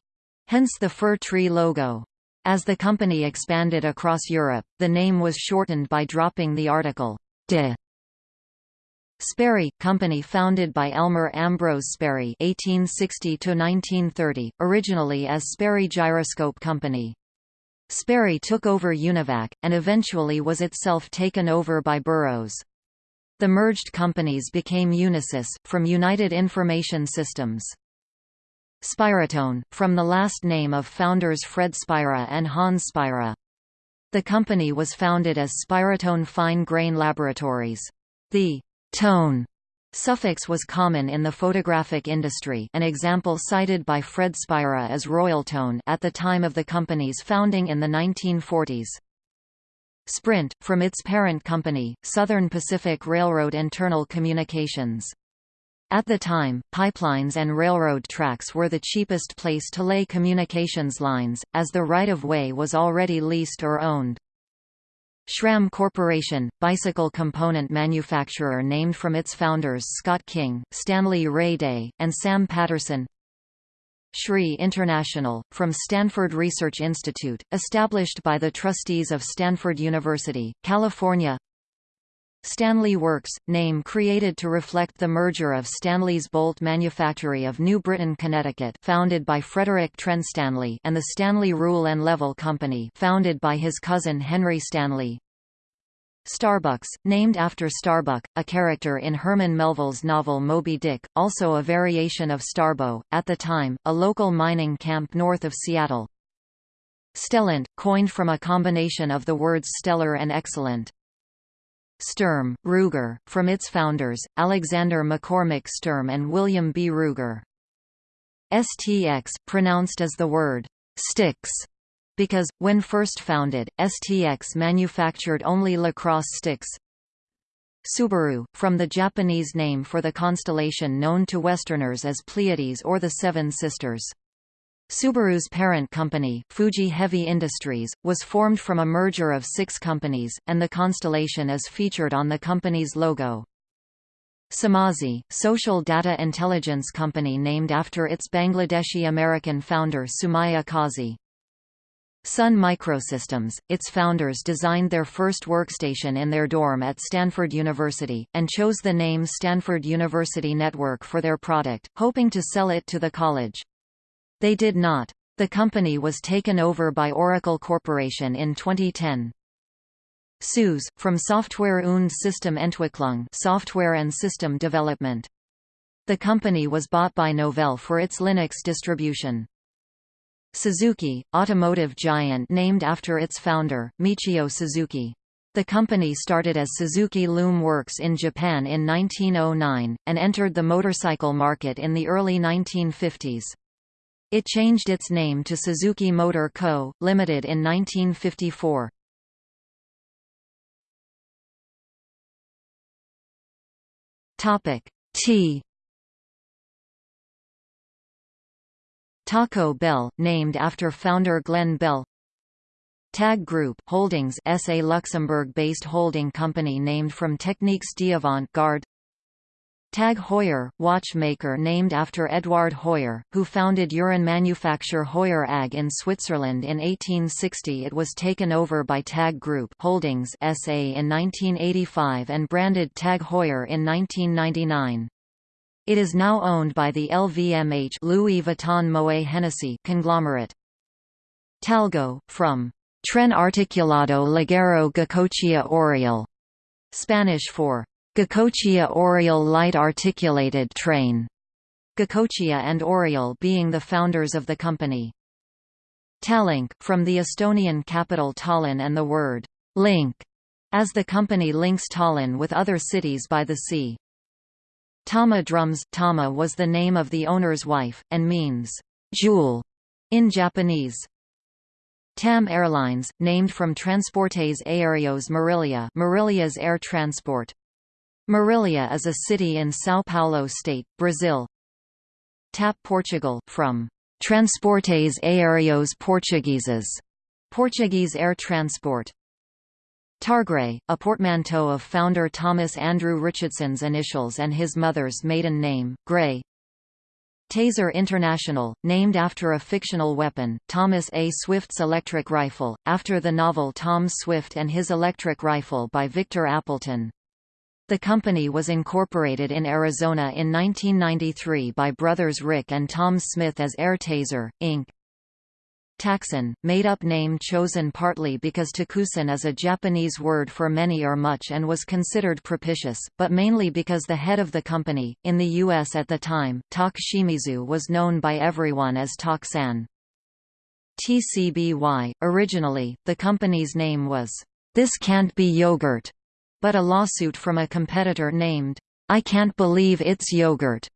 hence the fir tree logo. As the company expanded across Europe, the name was shortened by dropping the article de. Sperry, company founded by Elmer Ambrose Sperry (1860–1930), originally as Sperry Gyroscope Company. Sperry took over Univac, and eventually was itself taken over by Burroughs. The merged companies became Unisys, from United Information Systems. Spiratone, from the last name of founders Fred Spira and Hans Spira. The company was founded as Spiratone Fine Grain Laboratories. The tone suffix was common in the photographic industry an example cited by Fred Spira is Royaltone at the time of the company's founding in the 1940s. Sprint, from its parent company, Southern Pacific Railroad Internal Communications. At the time, pipelines and railroad tracks were the cheapest place to lay communications lines, as the right-of-way was already leased or owned. SRAM Corporation, bicycle component manufacturer named from its founders Scott King, Stanley Ray Day, and Sam Patterson SRI International, from Stanford Research Institute, established by the trustees of Stanford University, California. Stanley Works, name created to reflect the merger of Stanley's Bolt Manufactory of New Britain, Connecticut founded by Frederick Trent Stanley and the Stanley Rule and Level Company founded by his cousin Henry Stanley Starbucks, named after Starbuck, a character in Herman Melville's novel Moby Dick, also a variation of Starbo, at the time, a local mining camp north of Seattle. Stellent, coined from a combination of the words stellar and excellent. Sturm, Ruger, from its founders, Alexander McCormick Sturm and William B. Ruger. STX, pronounced as the word sticks, because, when first founded, STX manufactured only lacrosse sticks. Subaru, from the Japanese name for the constellation known to Westerners as Pleiades or the Seven Sisters. Subaru's parent company, Fuji Heavy Industries, was formed from a merger of six companies, and the constellation is featured on the company's logo. Sumazi, social data intelligence company named after its Bangladeshi-American founder Sumaya Kazi. Sun Microsystems, its founders designed their first workstation in their dorm at Stanford University, and chose the name Stanford University Network for their product, hoping to sell it to the college. They did not. The company was taken over by Oracle Corporation in 2010. SUSE, from Software und Systementwicklung software and system development. The company was bought by Novell for its Linux distribution. Suzuki, automotive giant named after its founder, Michio Suzuki. The company started as Suzuki Loom Works in Japan in 1909, and entered the motorcycle market in the early 1950s. It changed its name to Suzuki Motor Co., Limited in 1954. Tea Taco Bell, named after founder Glenn Bell. TAG Group Holdings SA Luxembourg-based holding company named from Techniques d'Avant-Garde. Tag Heuer, watchmaker named after Edouard Heuer, who founded Uhrenmanufaktur Heuer AG in Switzerland in 1860 It was taken over by Tag Group Holdings SA in 1985 and branded Tag Heuer in 1999. It is now owned by the LVMH Louis Vuitton Moet Hennessy conglomerate. Talgo, from Tren Articulado Ligero Goicoechea Oriol, Spanish for Goicoechea Oriol Light Articulated Train, Goicoechea and Oriol being the founders of the company. Tallink, from the Estonian capital Tallinn and the word link, as the company links Tallinn with other cities by the sea. Tama drums Tama was the name of the owner's wife, and means, jewel, in Japanese. TAM Airlines, named from Transportes Aéreos Marília Marília's air transport. Marília is a city in São Paulo state, Brazil. TAP Portugal, from Transportes Aéreos Portugueses, Portuguese air transport. Targray, a portmanteau of founder Thomas Andrew Richardson's initials and his mother's maiden name, Gray. Taser International, named after a fictional weapon, Thomas A. Swift's electric rifle, after the novel Tom Swift and His Electric Rifle by Victor Appleton. The company was incorporated in Arizona in 1993 by brothers Rick and Tom Smith as Air Taser, Inc. Takusan, made-up name chosen partly because takusan is a Japanese word for many or much and was considered propitious, but mainly because the head of the company, in the U.S. at the time, Tak Shimizu was known by everyone as Tak-san. TCBY, originally, the company's name was, This Can't Be Yogurt, but a lawsuit from a competitor named, I Can't Believe It's Yogurt,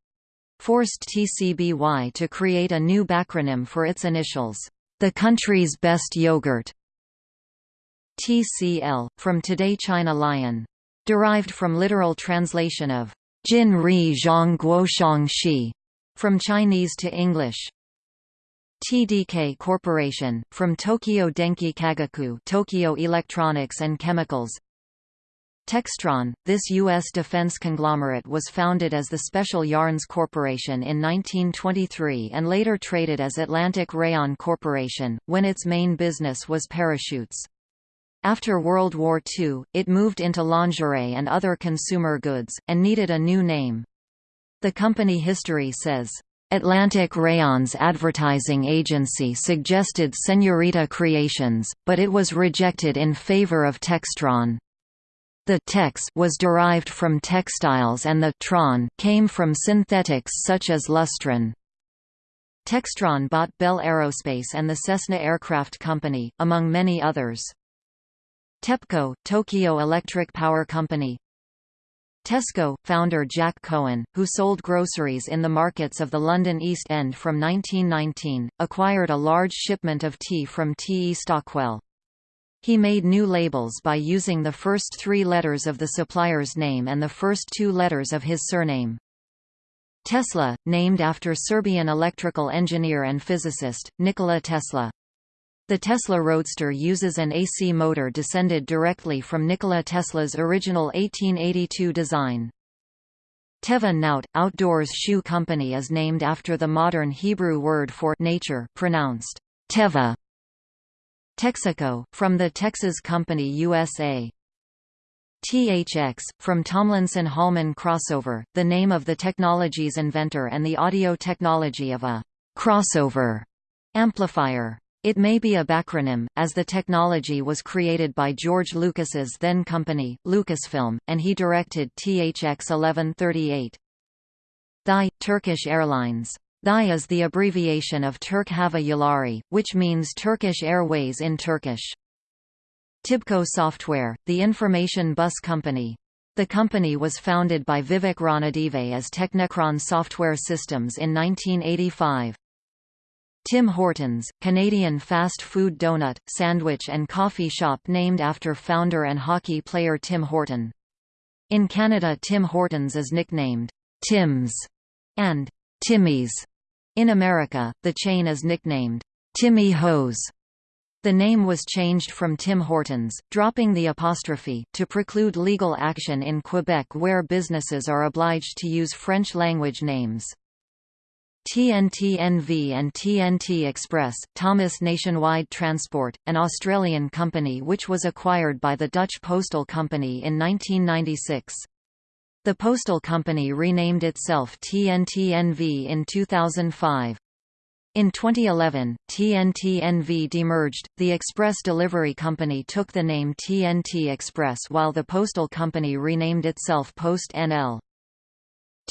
forced TCBY to create a new backronym for its initials. The country's best yogurt. TCL, from Today China Lion. Derived from literal translation of Jin Ri Zhang Guoshang Shi, from Chinese to English. TDK Corporation, from Tokyo Denki Kagaku Tokyo Electronics and Chemicals Textron, this U.S. defense conglomerate was founded as the Special Yarns Corporation in 1923 and later traded as Atlantic Rayon Corporation, when its main business was parachutes. After World War II, it moved into lingerie and other consumer goods, and needed a new name. The company history says, Atlantic Rayon's advertising agency suggested Senorita Creations, but it was rejected in favor of Textron. The tex was derived from textiles and the tron came from synthetics such as lustron. Textron bought Bell Aerospace and the Cessna Aircraft Company, among many others. TEPCO, Tokyo Electric Power Company Tesco, founder Jack Cohen, who sold groceries in the markets of the London East End from 1919, acquired a large shipment of tea from T. E. Stockwell. He made new labels by using the first three letters of the supplier's name and the first two letters of his surname. Tesla, named after Serbian electrical engineer and physicist, Nikola Tesla. The Tesla Roadster uses an AC motor descended directly from Nikola Tesla's original 1882 design. Teva Naot, outdoors shoe company is named after the modern Hebrew word for nature pronounced Teva. Texaco, from the Texas Company USA. THX, from Tomlinson Holman crossover, the name of the technology's inventor and the audio technology of a crossover amplifier. It may be a backronym, as the technology was created by George Lucas's then company, Lucasfilm, and he directed THX 1138. THY, Turkish Airlines. THY is the abbreviation of Turk Hava Yolları, which means Turkish Airways in Turkish. Tibco Software, the information bus company. The company was founded by Vivek Ranadive as Teknekron Software Systems in 1985. Tim Hortons, Canadian fast food donut, sandwich and coffee shop named after founder and hockey player Tim Horton. In Canada Tim Hortons is nicknamed, Tim's, and Timmy's. In America, the chain is nicknamed, Timmy Hose. The name was changed from Tim Hortons, dropping the apostrophe, to preclude legal action in Quebec where businesses are obliged to use French-language names. TNT NV and TNT Express, Thomas Nationwide Transport, an Australian company which was acquired by the Dutch Postal Company in 1996. The postal company renamed itself TNTNV in 2005. In 2011, TNT NV demerged, the express delivery company took the name TNT Express while the postal company renamed itself Post NL.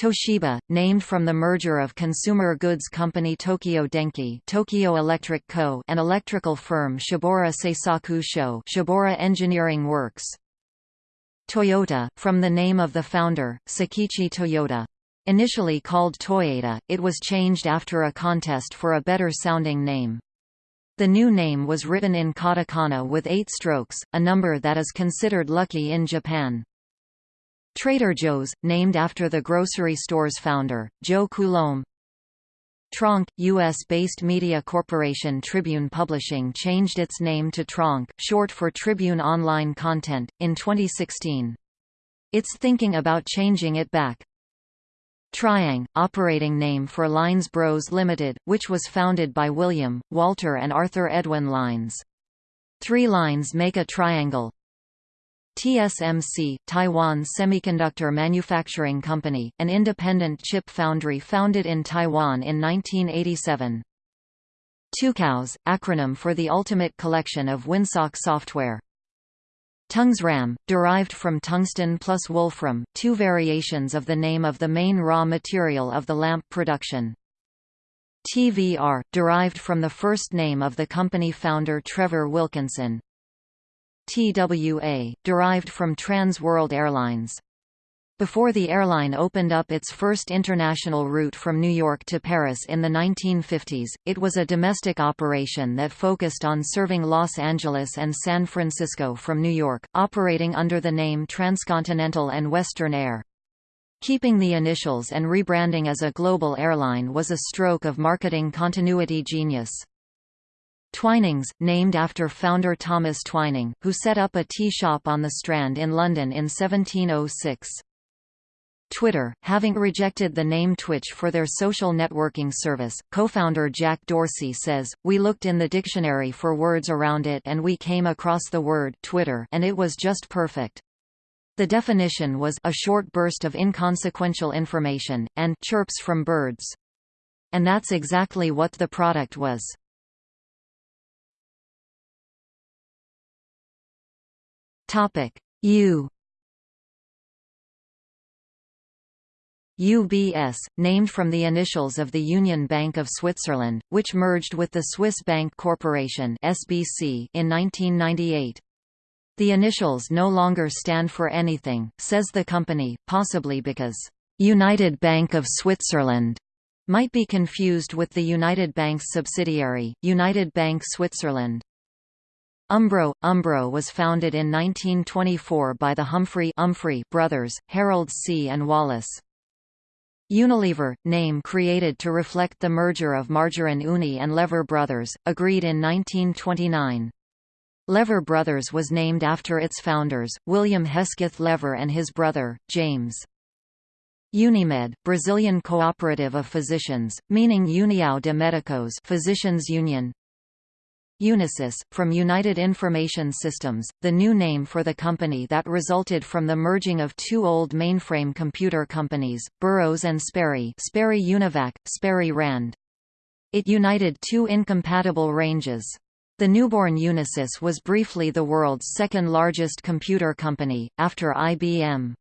Toshiba, named from the merger of consumer goods company Tokyo Denki Tokyo Electric Co. and electrical firm Shibaura Seisaku Sho Shibaura Engineering Works. Toyota, from the name of the founder, Sakichi Toyoda. Initially called Toyoda, it was changed after a contest for a better-sounding name. The new name was written in katakana with eight strokes, a number that is considered lucky in Japan. Trader Joe's, named after the grocery store's founder, Joe Coulombe. Tronc, U.S.-based media corporation Tribune Publishing changed its name to Tronc, short for Tribune Online Content, in 2016. It's thinking about changing it back. Triang, operating name for Lines Bros Limited, which was founded by William, Walter and Arthur Edwin Lines. Three lines make a triangle, TSMC, Taiwan Semiconductor Manufacturing Company, an independent chip foundry founded in Taiwan in 1987. Tucows, acronym for the Ultimate Collection of Winsock software. Tungsram, derived from tungsten plus wolfram, two variations of the name of the main raw material of the lamp production. TVR, derived from the first name of the company founder Trevor Wilkinson. TWA, derived from Trans World Airlines. Before the airline opened up its first international route from New York to Paris in the 1950s, it was a domestic operation that focused on serving Los Angeles and San Francisco from New York, operating under the name Transcontinental and Western Air. Keeping the initials and rebranding as a global airline was a stroke of marketing continuity genius. Twinings, named after founder Thomas Twining, who set up a tea shop on the Strand in London in 1706. Twitter, having rejected the name Twitch for their social networking service, co-founder Jack Dorsey says, We looked in the dictionary for words around it and we came across the word Twitter and it was just perfect. The definition was a short burst of inconsequential information, and chirps from birds. And that's exactly what the product was. Topic U UBS, named from the initials of the Union Bank of Switzerland, which merged with the Swiss Bank Corporation (SBC) in 1998. The initials no longer stand for anything, says the company, possibly because United Bank of Switzerland might be confused with the United Bank's subsidiary, United Bank Switzerland. Umbro – Umbro was founded in 1924 by the Humphrey Umphrey brothers, Harold C. and Wallace. Unilever, name created to reflect the merger of Margarine Unie and Lever Brothers, agreed in 1929. Lever Brothers was named after its founders, William Hesketh Lever and his brother, James. Unimed, Brazilian cooperative of physicians, meaning União de Médicos Physicians Union. Unisys, from United Information Systems, the new name for the company that resulted from the merging of two old mainframe computer companies, Burroughs and Sperry Sperry Univac, Sperry Rand. It united two incompatible ranges. The newborn Unisys was briefly the world's second largest computer company, after IBM.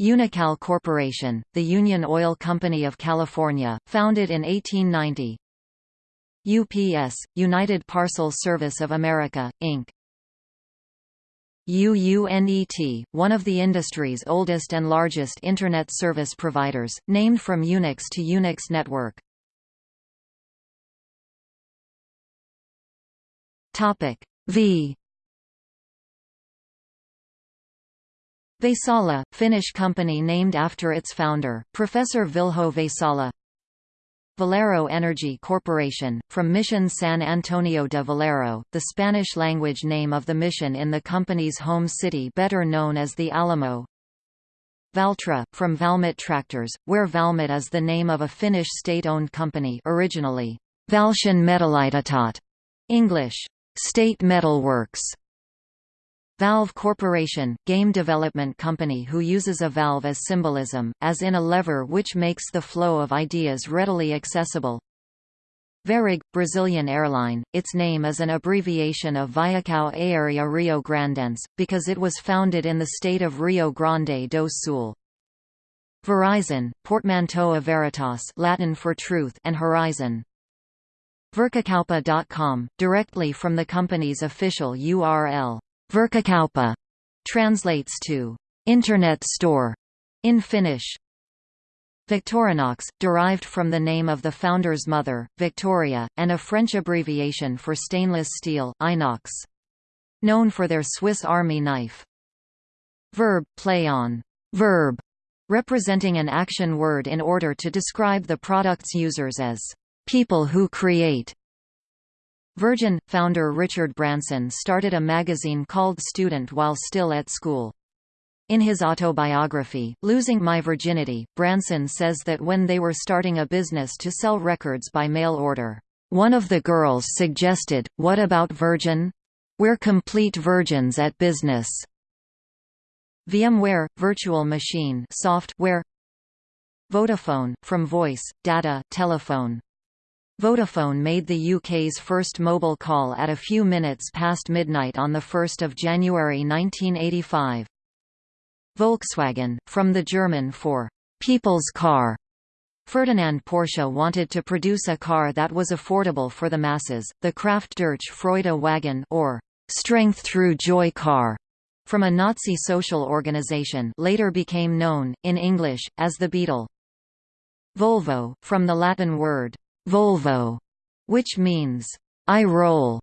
Unocal Corporation, the Union Oil Company of California, founded in 1890, UPS, United Parcel Service of America, Inc. UUNET, one of the industry's oldest and largest Internet service providers, named from Unix to Unix network. V Vaisala, Finnish company named after its founder, Professor Vilho Vaisala Valero Energy Corporation, from Mission San Antonio de Valero, the Spanish-language name of the mission in the company's home city better known as the Alamo. Valtra, from Valmet Tractors, where Valmet is the name of a Finnish state-owned company originally, Valtion Metallitehtaat, English, State Metal Works, Valve Corporation, game development company who uses a valve as symbolism, as in a lever which makes the flow of ideas readily accessible. Varig, Brazilian airline, its name is an abbreviation of Viacao Aérea Rio Grandense, because it was founded in the state of Rio Grande do Sul. Verizon, portmanteau of veritas Latin for truth and horizon. Verkkokauppa.com, directly from the company's official URL. Verkkokauppa translates to Internet store in Finnish. Victorinox, derived from the name of the founder's mother, Victoria, and a French abbreviation for stainless steel inox. Known for their Swiss Army knife. Verb, play on verb, representing an action word in order to describe the product's users as people who create Virgin – founder Richard Branson started a magazine called Student while still at school. In his autobiography, Losing My Virginity, Branson says that when they were starting a business to sell records by mail order, one of the girls suggested, what about Virgin? We're complete virgins at business. VMware – Virtual Machine software Vodafone, from voice, data, telephone Vodafone made the UK's first mobile call at a few minutes past midnight on 1 January 1985. Volkswagen, from the German for «people's car», Ferdinand Porsche wanted to produce a car that was affordable for the masses, the Kraft durch Freude wagon or «strength through joy car», from a Nazi social organization later became known, in English, as the Beetle. Volvo, from the Latin word Volvo, which means, I roll.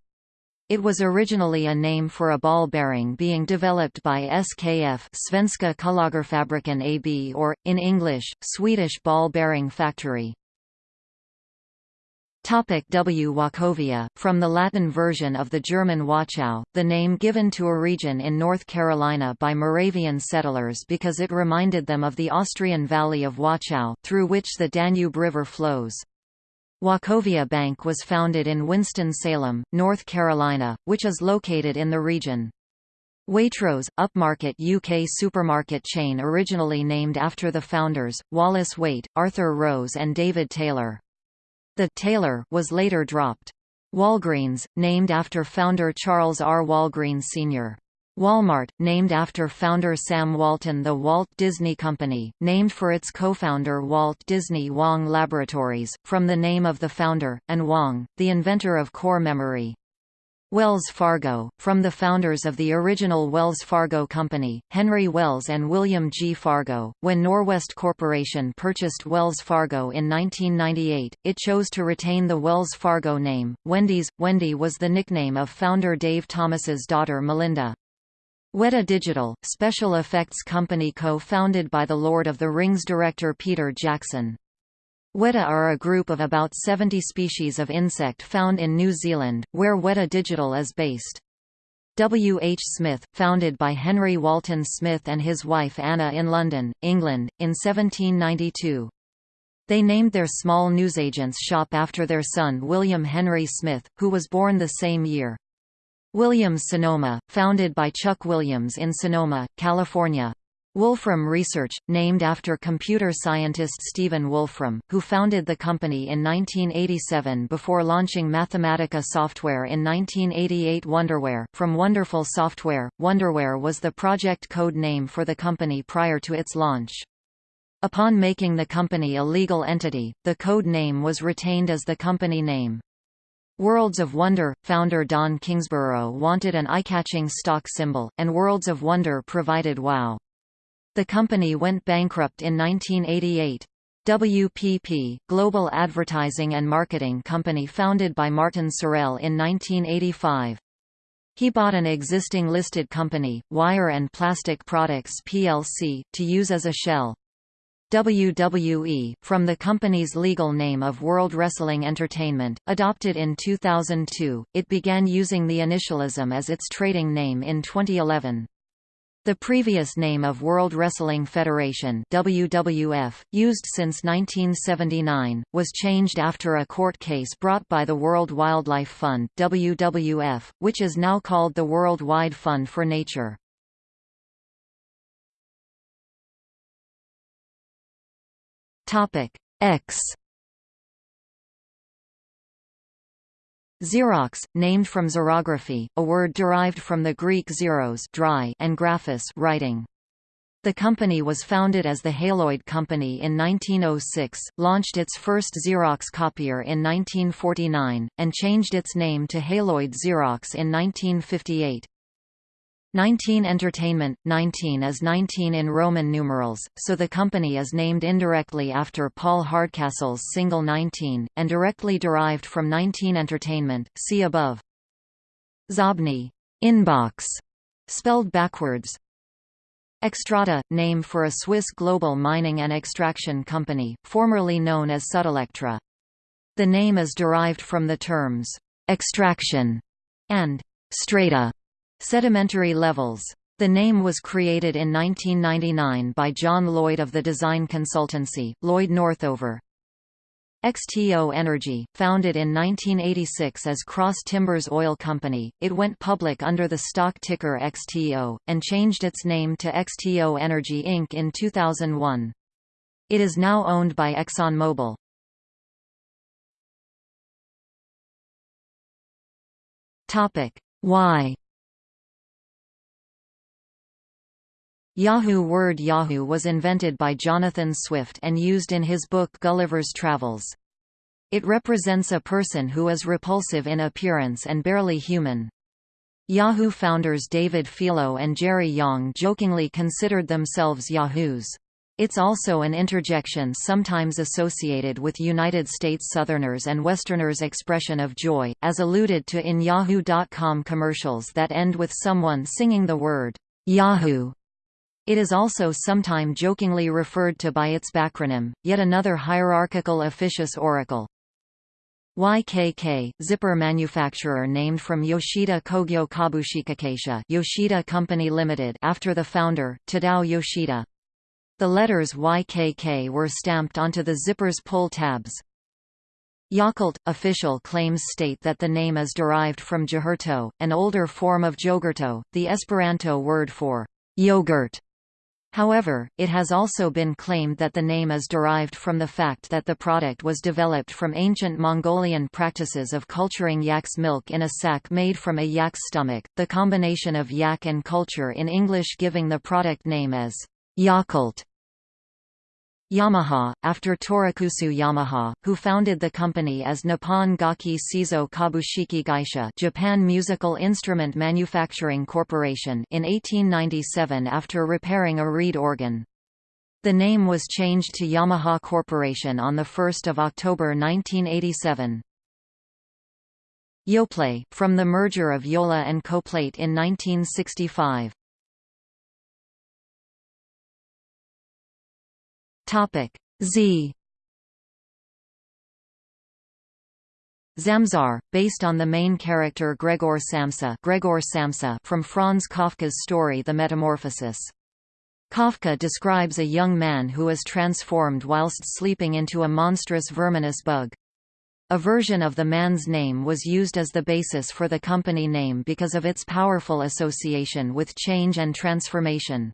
It was originally a name for a ball bearing being developed by SKF Svenska Kullagerfabriken AB or, in English, Swedish Ball Bearing Factory. Topic w Wachovia, from the Latin version of the German Wachau, the name given to a region in North Carolina by Moravian settlers because it reminded them of the Austrian valley of Wachau, through which the Danube River flows. Wachovia Bank was founded in Winston-Salem, North Carolina, which is located in the region. Waitrose, upmarket UK supermarket chain originally named after the founders, Wallace Waite, Arthur Rose and David Taylor. The Taylor was later dropped. Walgreens, named after founder Charles R. Walgreen Sr. Walmart, named after founder Sam Walton The Walt Disney Company, named for its co-founder Walt Disney Wang Laboratories, from the name of the founder, and Wang, the inventor of core memory. Wells Fargo, from the founders of the original Wells Fargo Company, Henry Wells and William G. Fargo. When Norwest Corporation purchased Wells Fargo in 1998, it chose to retain the Wells Fargo name. Wendy's Wendy was the nickname of founder Dave Thomas's daughter Melinda. Weta Digital, special effects company co-founded by the Lord of the Rings director Peter Jackson. Weta are a group of about 70 species of insect found in New Zealand, where Weta Digital is based. W. H. Smith, founded by Henry Walton Smith and his wife Anna in London, England, in 1792. They named their small newsagents shop after their son William Henry Smith, who was born the same year. Williams Sonoma, founded by Chuck Williams in Sonoma, California. Wolfram Research, named after computer scientist Stephen Wolfram, who founded the company in 1987 before launching Mathematica software in 1988 Wonderware. From Wonderful Software, Wonderware was the project code name for the company prior to its launch. Upon making the company a legal entity, the code name was retained as the company name. Worlds of Wonder – Founder Don Kingsborough wanted an eye-catching stock symbol, and Worlds of Wonder provided WOW! The company went bankrupt in 1988. WPP, global advertising and marketing company founded by Martin Sorrell in 1985. He bought an existing listed company, Wire and Plastic Products plc, to use as a shell. WWE, from the company's legal name of World Wrestling Entertainment, adopted in 2002, it began using the initialism as its trading name in 2011. The previous name of World Wrestling Federation WWF, used since 1979, was changed after a court case brought by the World Wildlife Fund WWF, which is now called the World Wide Fund for Nature. X Xerox, named from xerography, a word derived from the Greek xeros dry and graphis writing. The company was founded as the Haloid Company in 1906, launched its first Xerox copier in 1949, and changed its name to Haloid Xerox in 1958. 19 Entertainment, 19 is 19 in Roman numerals, so the company is named indirectly after Paul Hardcastle's single 19, and directly derived from 19 Entertainment, see above. Xobni inbox, spelled backwards. Xstrata, name for a Swiss global mining and extraction company, formerly known as Sudelectra. The name is derived from the terms, extraction and strata Sedimentary levels. The name was created in 1999 by John Lloyd of the design consultancy, Lloyd Northover. XTO Energy, founded in 1986 as Cross Timbers Oil Company, it went public under the stock ticker XTO, and changed its name to XTO Energy Inc. in 2001. It is now owned by ExxonMobil. Why Yahoo word Yahoo was invented by Jonathan Swift and used in his book Gulliver's Travels. It represents a person who is repulsive in appearance and barely human. Yahoo founders David Filo and Jerry Yang jokingly considered themselves Yahoos. It's also an interjection sometimes associated with United States Southerners and Westerners' expression of joy, as alluded to in Yahoo.com commercials that end with someone singing the word, Yahoo! It is also sometime jokingly referred to by its backronym, yet another hierarchical officious oracle. YKK, zipper manufacturer named from Yoshida Kogyo Kabushikigaisha Yoshida Company Limited after the founder, Tadao Yoshida. The letters YKK were stamped onto the zipper's pull tabs. Yakult – Official claims state that the name is derived from jogurto, an older form of jogurto, the Esperanto word for yogurt. However, it has also been claimed that the name is derived from the fact that the product was developed from ancient Mongolian practices of culturing yak's milk in a sack made from a yak's stomach, the combination of yak and culture in English giving the product name as Yakult. Yamaha, after Torakusu Yamaha, who founded the company as Nippon Gakki Seizo Kabushiki Gaisha Japan Musical Instrument Manufacturing Corporation in 1897 after repairing a reed organ. The name was changed to Yamaha Corporation on 1 October 1987. Yoplait, from the merger of Yola and Coplait in 1965. Topic Z Zamzar, based on the main character Gregor Samsa, Gregor Samsa from Franz Kafka's story The Metamorphosis. Kafka describes a young man who is transformed whilst sleeping into a monstrous verminous bug. A version of the man's name was used as the basis for the company name because of its powerful association with change and transformation.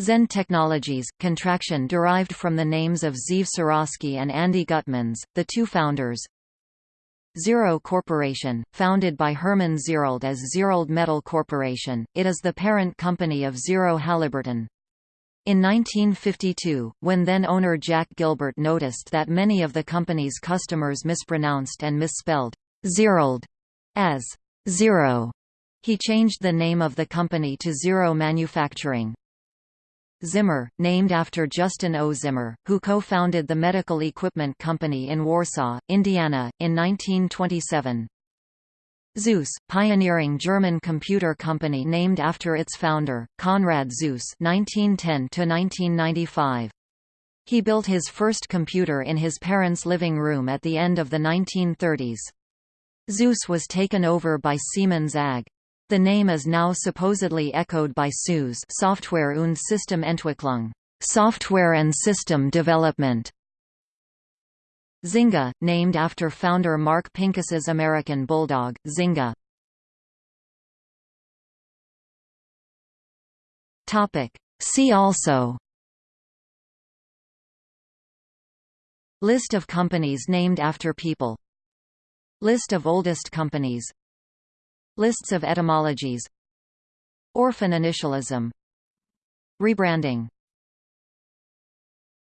Zend Technologies, contraction derived from the names of Zeev Suraski and Andi Gutmans, the two founders. Zero Corporation, founded by Herman Zierold as Zierold Metal Corporation, it is the parent company of Zero Halliburton. In 1952, when then-owner Jack Gilbert noticed that many of the company's customers mispronounced and misspelled Zierold as Zero, he changed the name of the company to Zero Manufacturing. Zimmer, named after Justin O. Zimmer, who co-founded the medical equipment company in Warsaw, Indiana, in 1927. Zuse, pioneering German computer company named after its founder, Konrad Zuse (1910–1995). He built his first computer in his parents' living room at the end of the 1930s. Zuse was taken over by Siemens AG. The name is now supposedly echoed by SUSE Software und Systementwicklung software and system development. Zynga, named after founder Mark Pincus's American Bulldog, Zynga. See also List of companies named after people List of oldest companies Lists of etymologies. Orphan initialism. Rebranding